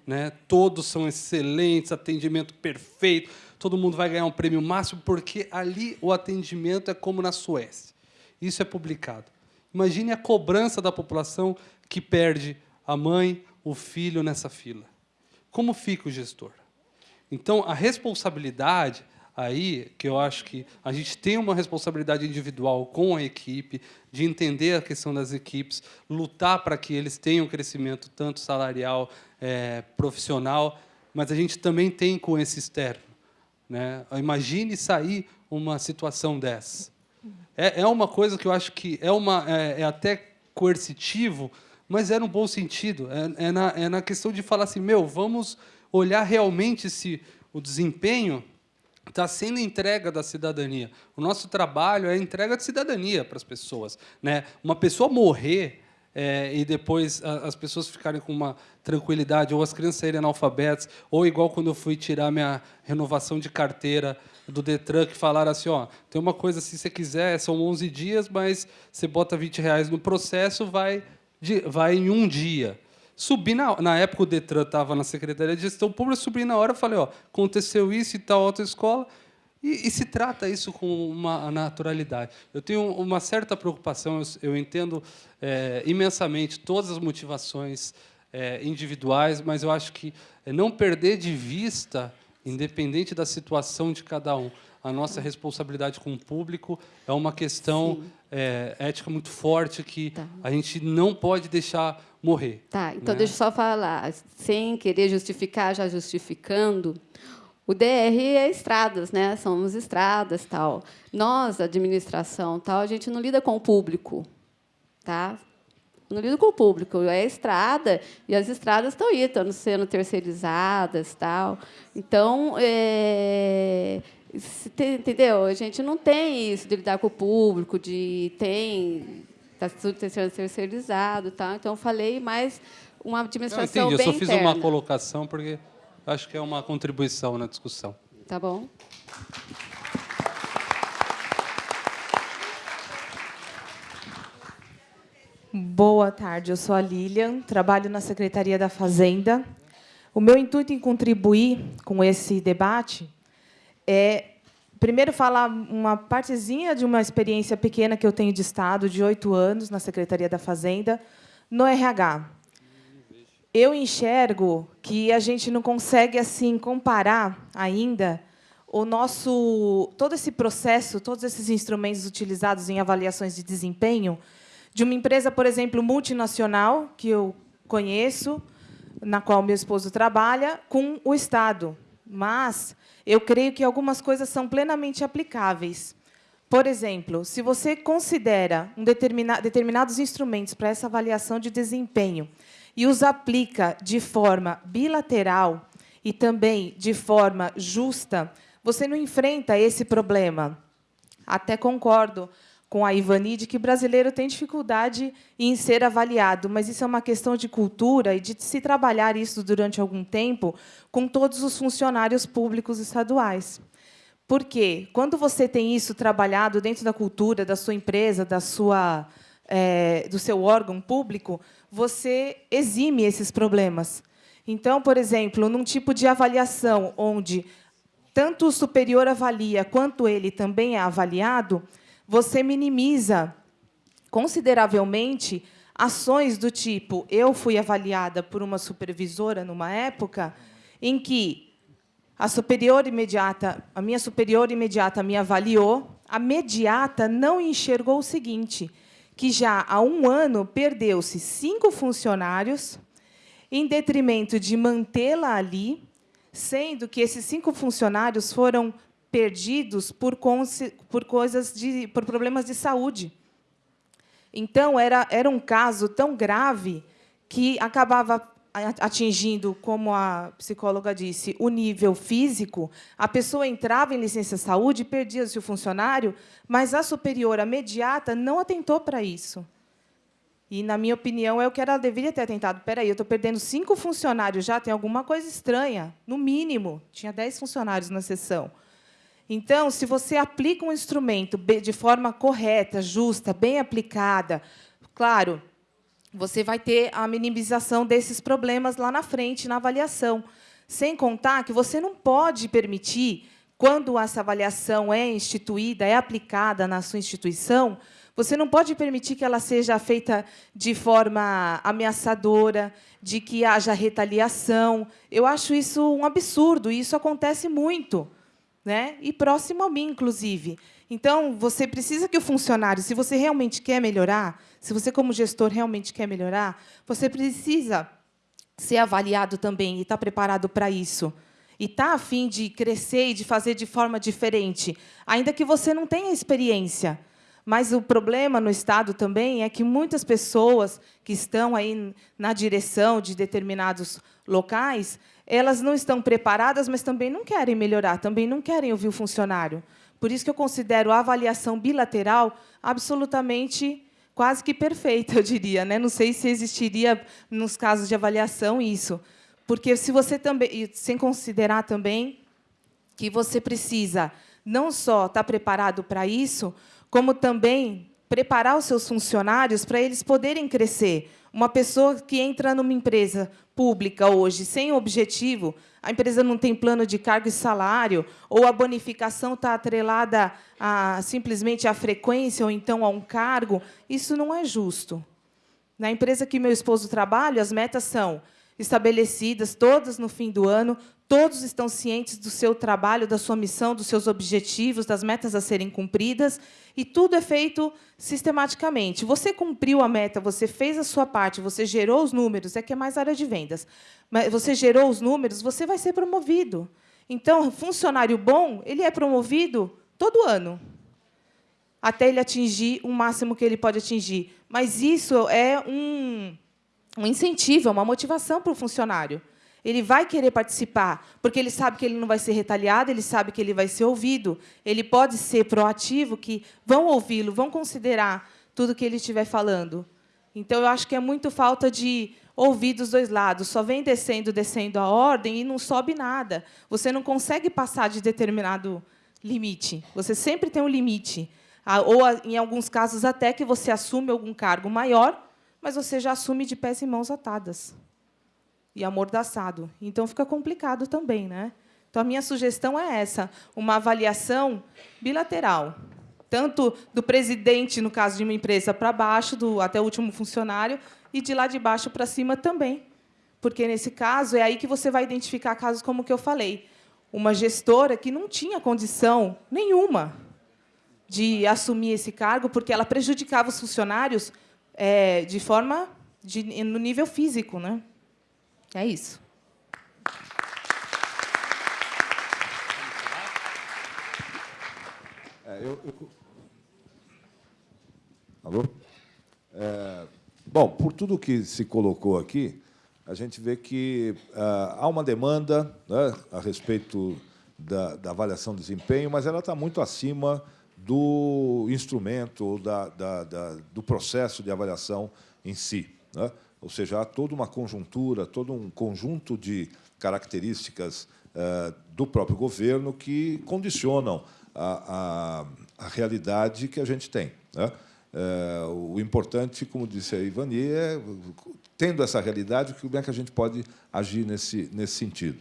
Né? Todos são excelentes, atendimento perfeito, todo mundo vai ganhar um prêmio máximo, porque ali o atendimento é como na Suécia. Isso é publicado. Imagine a cobrança da população que perde a mãe, o filho nessa fila. Como fica o gestor? Então, a responsabilidade aí, que eu acho que a gente tem uma responsabilidade individual com a equipe, de entender a questão das equipes, lutar para que eles tenham crescimento tanto salarial, é, profissional, mas a gente também tem com esse externo. Né? Imagine sair uma situação dessa. É, é uma coisa que eu acho que é, uma, é, é até coercitivo, mas é no bom sentido. É, é, na, é na questão de falar assim, meu, vamos olhar realmente se o desempenho está sendo entrega da cidadania. O nosso trabalho é entrega de cidadania para as pessoas. Né? Uma pessoa morrer é, e depois as pessoas ficarem com uma tranquilidade, ou as crianças saírem analfabetas, ou igual quando eu fui tirar minha renovação de carteira do Detran, que falaram assim, ó, tem uma coisa, se você quiser, são 11 dias, mas você bota 20 reais no processo, vai de, vai em um dia. Subi na, na época o Detran estava na Secretaria de Gestão Pública, subi na hora, falei, ó, aconteceu isso e tal autoescola, e, e se trata isso com uma naturalidade. Eu tenho uma certa preocupação, eu, eu entendo é, imensamente todas as motivações é, individuais, mas eu acho que é não perder de vista, independente da situação de cada um, a nossa responsabilidade com o público é uma questão é, ética muito forte que tá. a gente não pode deixar morrer. Tá, então né? deixa eu só falar, sem querer justificar, já justificando, o DR é estradas, né? Somos estradas, tal. Nós, administração, tal, a gente não lida com o público, tá? Não lida com o público, é estrada e as estradas estão aí, estão sendo terceirizadas, tal. Então, é, Entendeu? A gente não tem isso de lidar com o público, de tem está tudo sendo terceirizado, tá? Então eu falei mais uma administração não, entendi. bem Eu só fiz interna. uma colocação porque acho que é uma contribuição na discussão. Tá bom. Boa tarde, eu sou a Lilian, trabalho na Secretaria da Fazenda. O meu intuito em contribuir com esse debate é, primeiro, falar uma partezinha de uma experiência pequena que eu tenho de Estado, de oito anos, na Secretaria da Fazenda, no RH. Eu enxergo que a gente não consegue assim comparar ainda o nosso todo esse processo, todos esses instrumentos utilizados em avaliações de desempenho de uma empresa, por exemplo, multinacional que eu conheço, na qual meu esposo trabalha, com o Estado. Mas eu creio que algumas coisas são plenamente aplicáveis. Por exemplo, se você considera um determina, determinados instrumentos para essa avaliação de desempenho e os aplica de forma bilateral e também de forma justa, você não enfrenta esse problema. Até concordo com a Ivani de que brasileiro tem dificuldade em ser avaliado, mas isso é uma questão de cultura e de se trabalhar isso durante algum tempo com todos os funcionários públicos estaduais. Porque quando você tem isso trabalhado dentro da cultura da sua empresa, da sua, é, do seu órgão público, você exime esses problemas. Então, por exemplo, num tipo de avaliação onde tanto o superior avalia quanto ele também é avaliado, você minimiza consideravelmente ações do tipo eu fui avaliada por uma supervisora numa época em que a superior imediata, a minha superior imediata me avaliou, a mediata não enxergou o seguinte, que já há um ano perdeu-se cinco funcionários em detrimento de mantê-la ali, sendo que esses cinco funcionários foram perdidos por, por coisas de, por problemas de saúde. Então era era um caso tão grave que acabava atingindo, como a psicóloga disse, o nível físico, a pessoa entrava em licença saúde, perdia-se o funcionário, mas a superior, a mediata, não atentou para isso. E, na minha opinião, é o que ela deveria ter atentado. Espera aí, eu estou perdendo cinco funcionários já, tem alguma coisa estranha, no mínimo. Tinha dez funcionários na sessão. Então, se você aplica um instrumento de forma correta, justa, bem aplicada, claro, você vai ter a minimização desses problemas lá na frente, na avaliação. Sem contar que você não pode permitir, quando essa avaliação é instituída, é aplicada na sua instituição, você não pode permitir que ela seja feita de forma ameaçadora, de que haja retaliação. Eu acho isso um absurdo, e isso acontece muito né? e próximo a mim, inclusive. Então, você precisa que o funcionário, se você realmente quer melhorar, se você, como gestor, realmente quer melhorar, você precisa ser avaliado também e estar preparado para isso. E estar a fim de crescer e de fazer de forma diferente, ainda que você não tenha experiência. Mas o problema no Estado também é que muitas pessoas que estão aí na direção de determinados locais elas não estão preparadas, mas também não querem melhorar, também não querem ouvir o funcionário. Por isso que eu considero a avaliação bilateral absolutamente quase que perfeita, eu diria. Né? Não sei se existiria, nos casos de avaliação, isso. Porque se você também, sem considerar também que você precisa não só estar preparado para isso, como também preparar os seus funcionários para eles poderem crescer. Uma pessoa que entra numa empresa pública hoje sem objetivo, a empresa não tem plano de cargo e salário, ou a bonificação está atrelada a, simplesmente à frequência ou então a um cargo, isso não é justo. Na empresa que meu esposo trabalha, as metas são estabelecidas, todas no fim do ano, todos estão cientes do seu trabalho, da sua missão, dos seus objetivos, das metas a serem cumpridas, e tudo é feito sistematicamente. Você cumpriu a meta, você fez a sua parte, você gerou os números, é que é mais área de vendas, mas você gerou os números, você vai ser promovido. Então, funcionário bom, ele é promovido todo ano, até ele atingir o máximo que ele pode atingir. Mas isso é um um incentivo, é uma motivação para o funcionário. Ele vai querer participar, porque ele sabe que ele não vai ser retaliado, ele sabe que ele vai ser ouvido. Ele pode ser proativo, que vão ouvi-lo, vão considerar tudo que ele estiver falando. Então, eu acho que é muito falta de ouvir dos dois lados. Só vem descendo, descendo a ordem e não sobe nada. Você não consegue passar de determinado limite. Você sempre tem um limite. Ah, ou, em alguns casos, até que você assume algum cargo maior, mas você já assume de pés e mãos atadas e amordaçado. Então fica complicado também, né? Então a minha sugestão é essa, uma avaliação bilateral, tanto do presidente no caso de uma empresa para baixo, do até o último funcionário, e de lá de baixo para cima também. Porque nesse caso é aí que você vai identificar casos como o que eu falei, uma gestora que não tinha condição nenhuma de assumir esse cargo porque ela prejudicava os funcionários é, de forma de, no nível físico, né? É isso. É, eu, eu... Alô? É, bom, por tudo que se colocou aqui, a gente vê que ah, há uma demanda né, a respeito da, da avaliação de desempenho, mas ela está muito acima do instrumento, da, da, da, do processo de avaliação em si. Né? Ou seja, há toda uma conjuntura, todo um conjunto de características eh, do próprio governo que condicionam a, a, a realidade que a gente tem. Né? Eh, o importante, como disse a Ivani, é, tendo essa realidade, como é que a gente pode agir nesse, nesse sentido.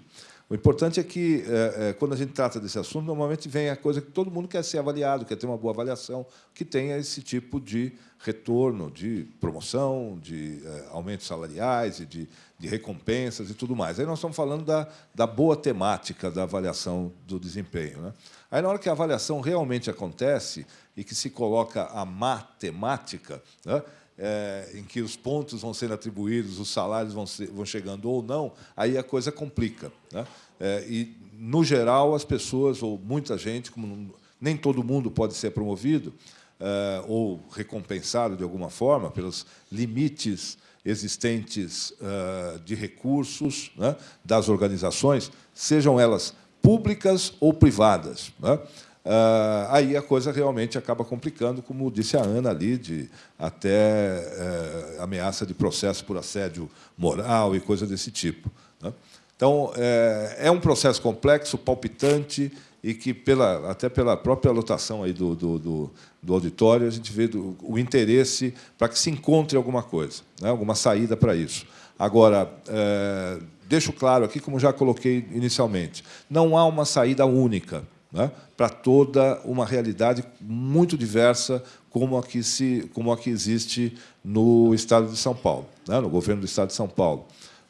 O importante é que, é, é, quando a gente trata desse assunto, normalmente vem a coisa que todo mundo quer ser avaliado, quer ter uma boa avaliação, que tenha esse tipo de retorno, de promoção, de é, aumentos salariais e de, de, recompensas e tudo mais. Aí nós estamos falando da, da boa temática da avaliação do desempenho. Né? Aí, na hora que a avaliação realmente acontece e que se coloca a matemática, né? É, em que os pontos vão sendo atribuídos, os salários vão, ser, vão chegando ou não, aí a coisa complica. Né? É, e, no geral, as pessoas, ou muita gente, como nem todo mundo pode ser promovido é, ou recompensado de alguma forma pelos limites existentes é, de recursos né, das organizações, sejam elas públicas ou privadas. Né? Uh, aí a coisa realmente acaba complicando, como disse a Ana ali, de até uh, ameaça de processo por assédio moral e coisa desse tipo. Né? Então, é, é, um processo complexo, palpitante, e que, pela, até pela própria lotação aí do, do, do, do auditório, a gente vê do, o interesse para que se encontre alguma coisa, né? alguma saída para isso. Agora, é, deixo claro aqui, como já coloquei inicialmente, não há uma saída única né, para toda uma realidade muito diversa como a que, se, como a que existe no Estado de São Paulo, né, no governo do Estado de São Paulo.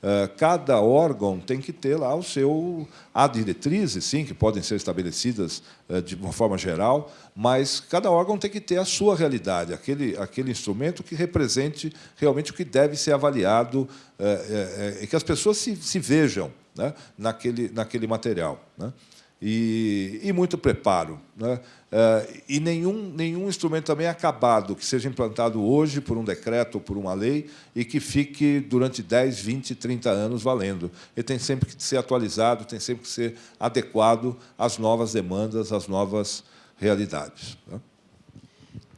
Eh, cada órgão tem que ter lá o seu... Há diretrizes, sim, que podem ser estabelecidas eh, de uma forma geral, mas cada órgão tem que ter a sua realidade, aquele, aquele instrumento que represente realmente o que deve ser avaliado eh, e que as pessoas se, se vejam né, naquele, naquele material. Né? E, e muito preparo. Né? É, e nenhum, nenhum instrumento também acabado que seja implantado hoje por um decreto ou por uma lei e que fique durante 10, 20, 30 anos valendo. Ele tem sempre que ser atualizado, tem sempre que ser adequado às novas demandas, às novas realidades. Né?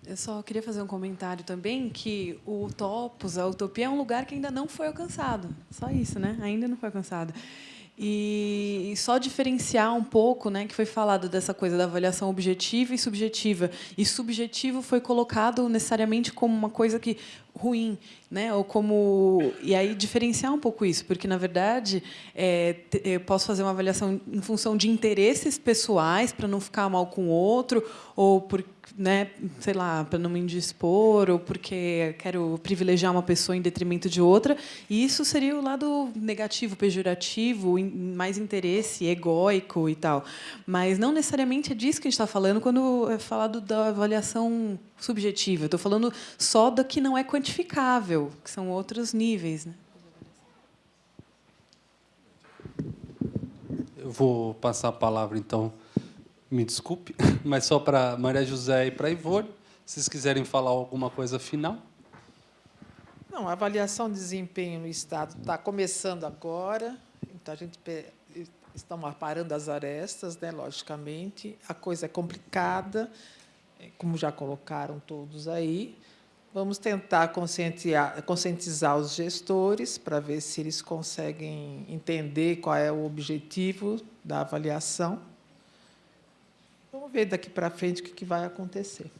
Eu só queria fazer um comentário também que o Topos, a Utopia, é um lugar que ainda não foi alcançado. Só isso, né? Ainda não foi alcançado. E, só diferenciar um pouco, né, que foi falado dessa coisa da avaliação objetiva e subjetiva. E subjetivo foi colocado necessariamente como uma coisa que ruim, né? Ou como e aí diferenciar um pouco isso, porque na verdade é, eu posso fazer uma avaliação em função de interesses pessoais para não ficar mal com o outro, ou por, né, sei lá, para não me indispor, ou porque quero privilegiar uma pessoa em detrimento de outra. E isso seria o lado negativo, pejorativo, mais interesse egóico e tal. Mas não necessariamente é disso que a gente está falando quando é falado da avaliação subjetiva. Estou falando só do que não é quantificável, que são outros níveis. Né? Eu vou passar a palavra, então, me desculpe, *laughs* mas só para Maria José e para Ivone, se vocês quiserem falar alguma coisa final. Não, a avaliação de desempenho no Estado está começando agora, então a gente estamos aparando as arestas, né, logicamente. A coisa é complicada, como já colocaram todos aí. Vamos tentar conscientizar os gestores para ver se eles conseguem entender qual é o objetivo da avaliação. Vamos ver daqui para frente o que vai acontecer.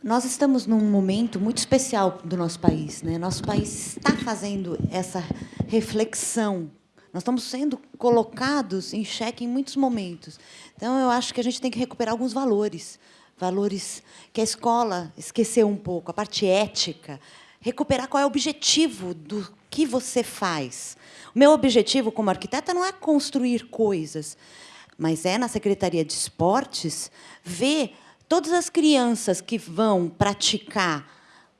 Nós estamos num momento muito especial do nosso país. Né? Nosso país está fazendo essa reflexão nós estamos sendo colocados em xeque em muitos momentos. Então, eu acho que a gente tem que recuperar alguns valores, valores que a escola esqueceu um pouco, a parte ética, recuperar qual é o objetivo do que você faz. O meu objetivo como arquiteta não é construir coisas, mas é, na Secretaria de Esportes, ver todas as crianças que vão praticar,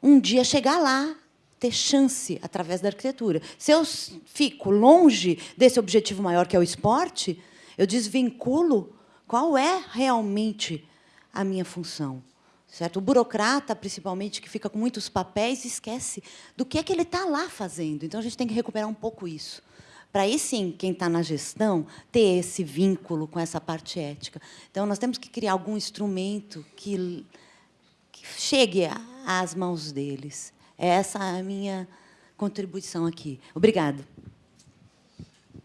um dia chegar lá ter chance através da arquitetura. Se eu fico longe desse objetivo maior, que é o esporte, eu desvinculo qual é realmente a minha função. Certo? O burocrata, principalmente, que fica com muitos papéis, esquece do que é que ele está lá fazendo. Então, a gente tem que recuperar um pouco isso, para aí sim, quem está na gestão, ter esse vínculo com essa parte ética. Então, nós temos que criar algum instrumento que, que chegue às mãos deles. Essa é a minha contribuição aqui. Obrigada.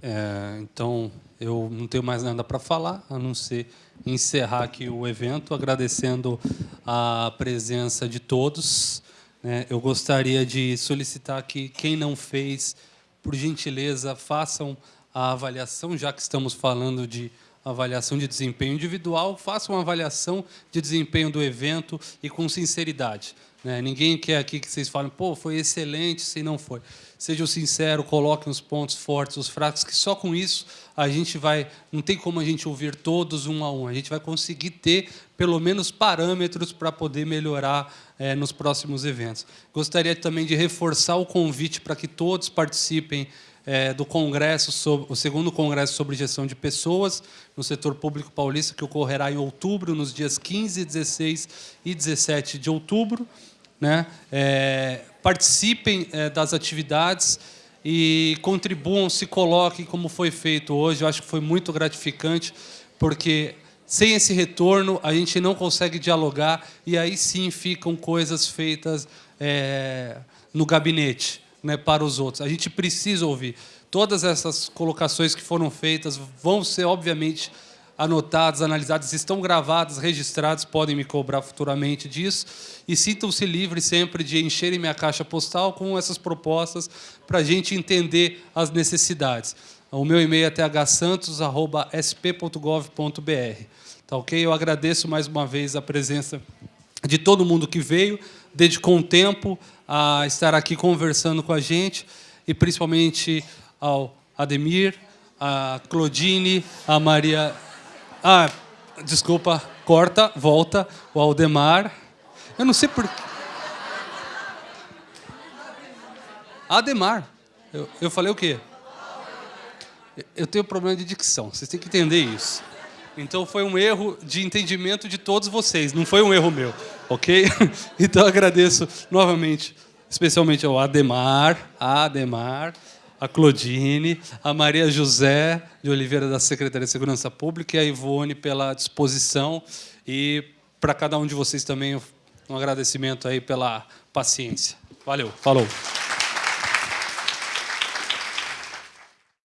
É, então, eu não tenho mais nada para falar, a não ser encerrar aqui o evento, agradecendo a presença de todos. Né? Eu gostaria de solicitar que quem não fez por gentileza, façam a avaliação, já que estamos falando de avaliação de desempenho individual, façam uma avaliação de desempenho do evento e com sinceridade. Né? Ninguém quer aqui que vocês falem, pô, foi excelente, se não foi. Sejam sinceros, coloquem os pontos fortes, os fracos, que só com isso a gente vai... Não tem como a gente ouvir todos um a um. A gente vai conseguir ter, pelo menos, parâmetros para poder melhorar é, nos próximos eventos. Gostaria também de reforçar o convite para que todos participem é, do congresso, sobre, o segundo congresso sobre gestão de pessoas no setor público paulista, que ocorrerá em outubro, nos dias 15, 16 e 17 de outubro. Né? É, participem é, das atividades e contribuam, se coloquem como foi feito hoje. Eu acho que foi muito gratificante, porque sem esse retorno a gente não consegue dialogar e aí sim ficam coisas feitas é, no gabinete né, para os outros. A gente precisa ouvir. Todas essas colocações que foram feitas vão ser, obviamente, anotadas, analisadas, estão gravadas, registradas, podem me cobrar futuramente disso. E sintam-se livres sempre de encherem minha caixa postal com essas propostas para a gente entender as necessidades. O meu e-mail é thsantos.sp.gov.br. Tá ok? Eu agradeço mais uma vez a presença de todo mundo que veio, dedicou um tempo a estar aqui conversando com a gente, e principalmente ao Ademir, a Claudine, a Maria ah, desculpa, corta, volta, o Aldemar. Eu não sei por Ademar. Eu, eu falei o quê? Eu tenho problema de dicção, vocês têm que entender isso. Então foi um erro de entendimento de todos vocês, não foi um erro meu, ok? *laughs* Então agradeço novamente, especialmente ao Ademar, Ademar, a Claudine, a Maria José de Oliveira da Secretaria de Segurança Pública e a Ivone pela disposição e para cada um de vocês também um agradecimento aí pela paciência. Valeu, falou.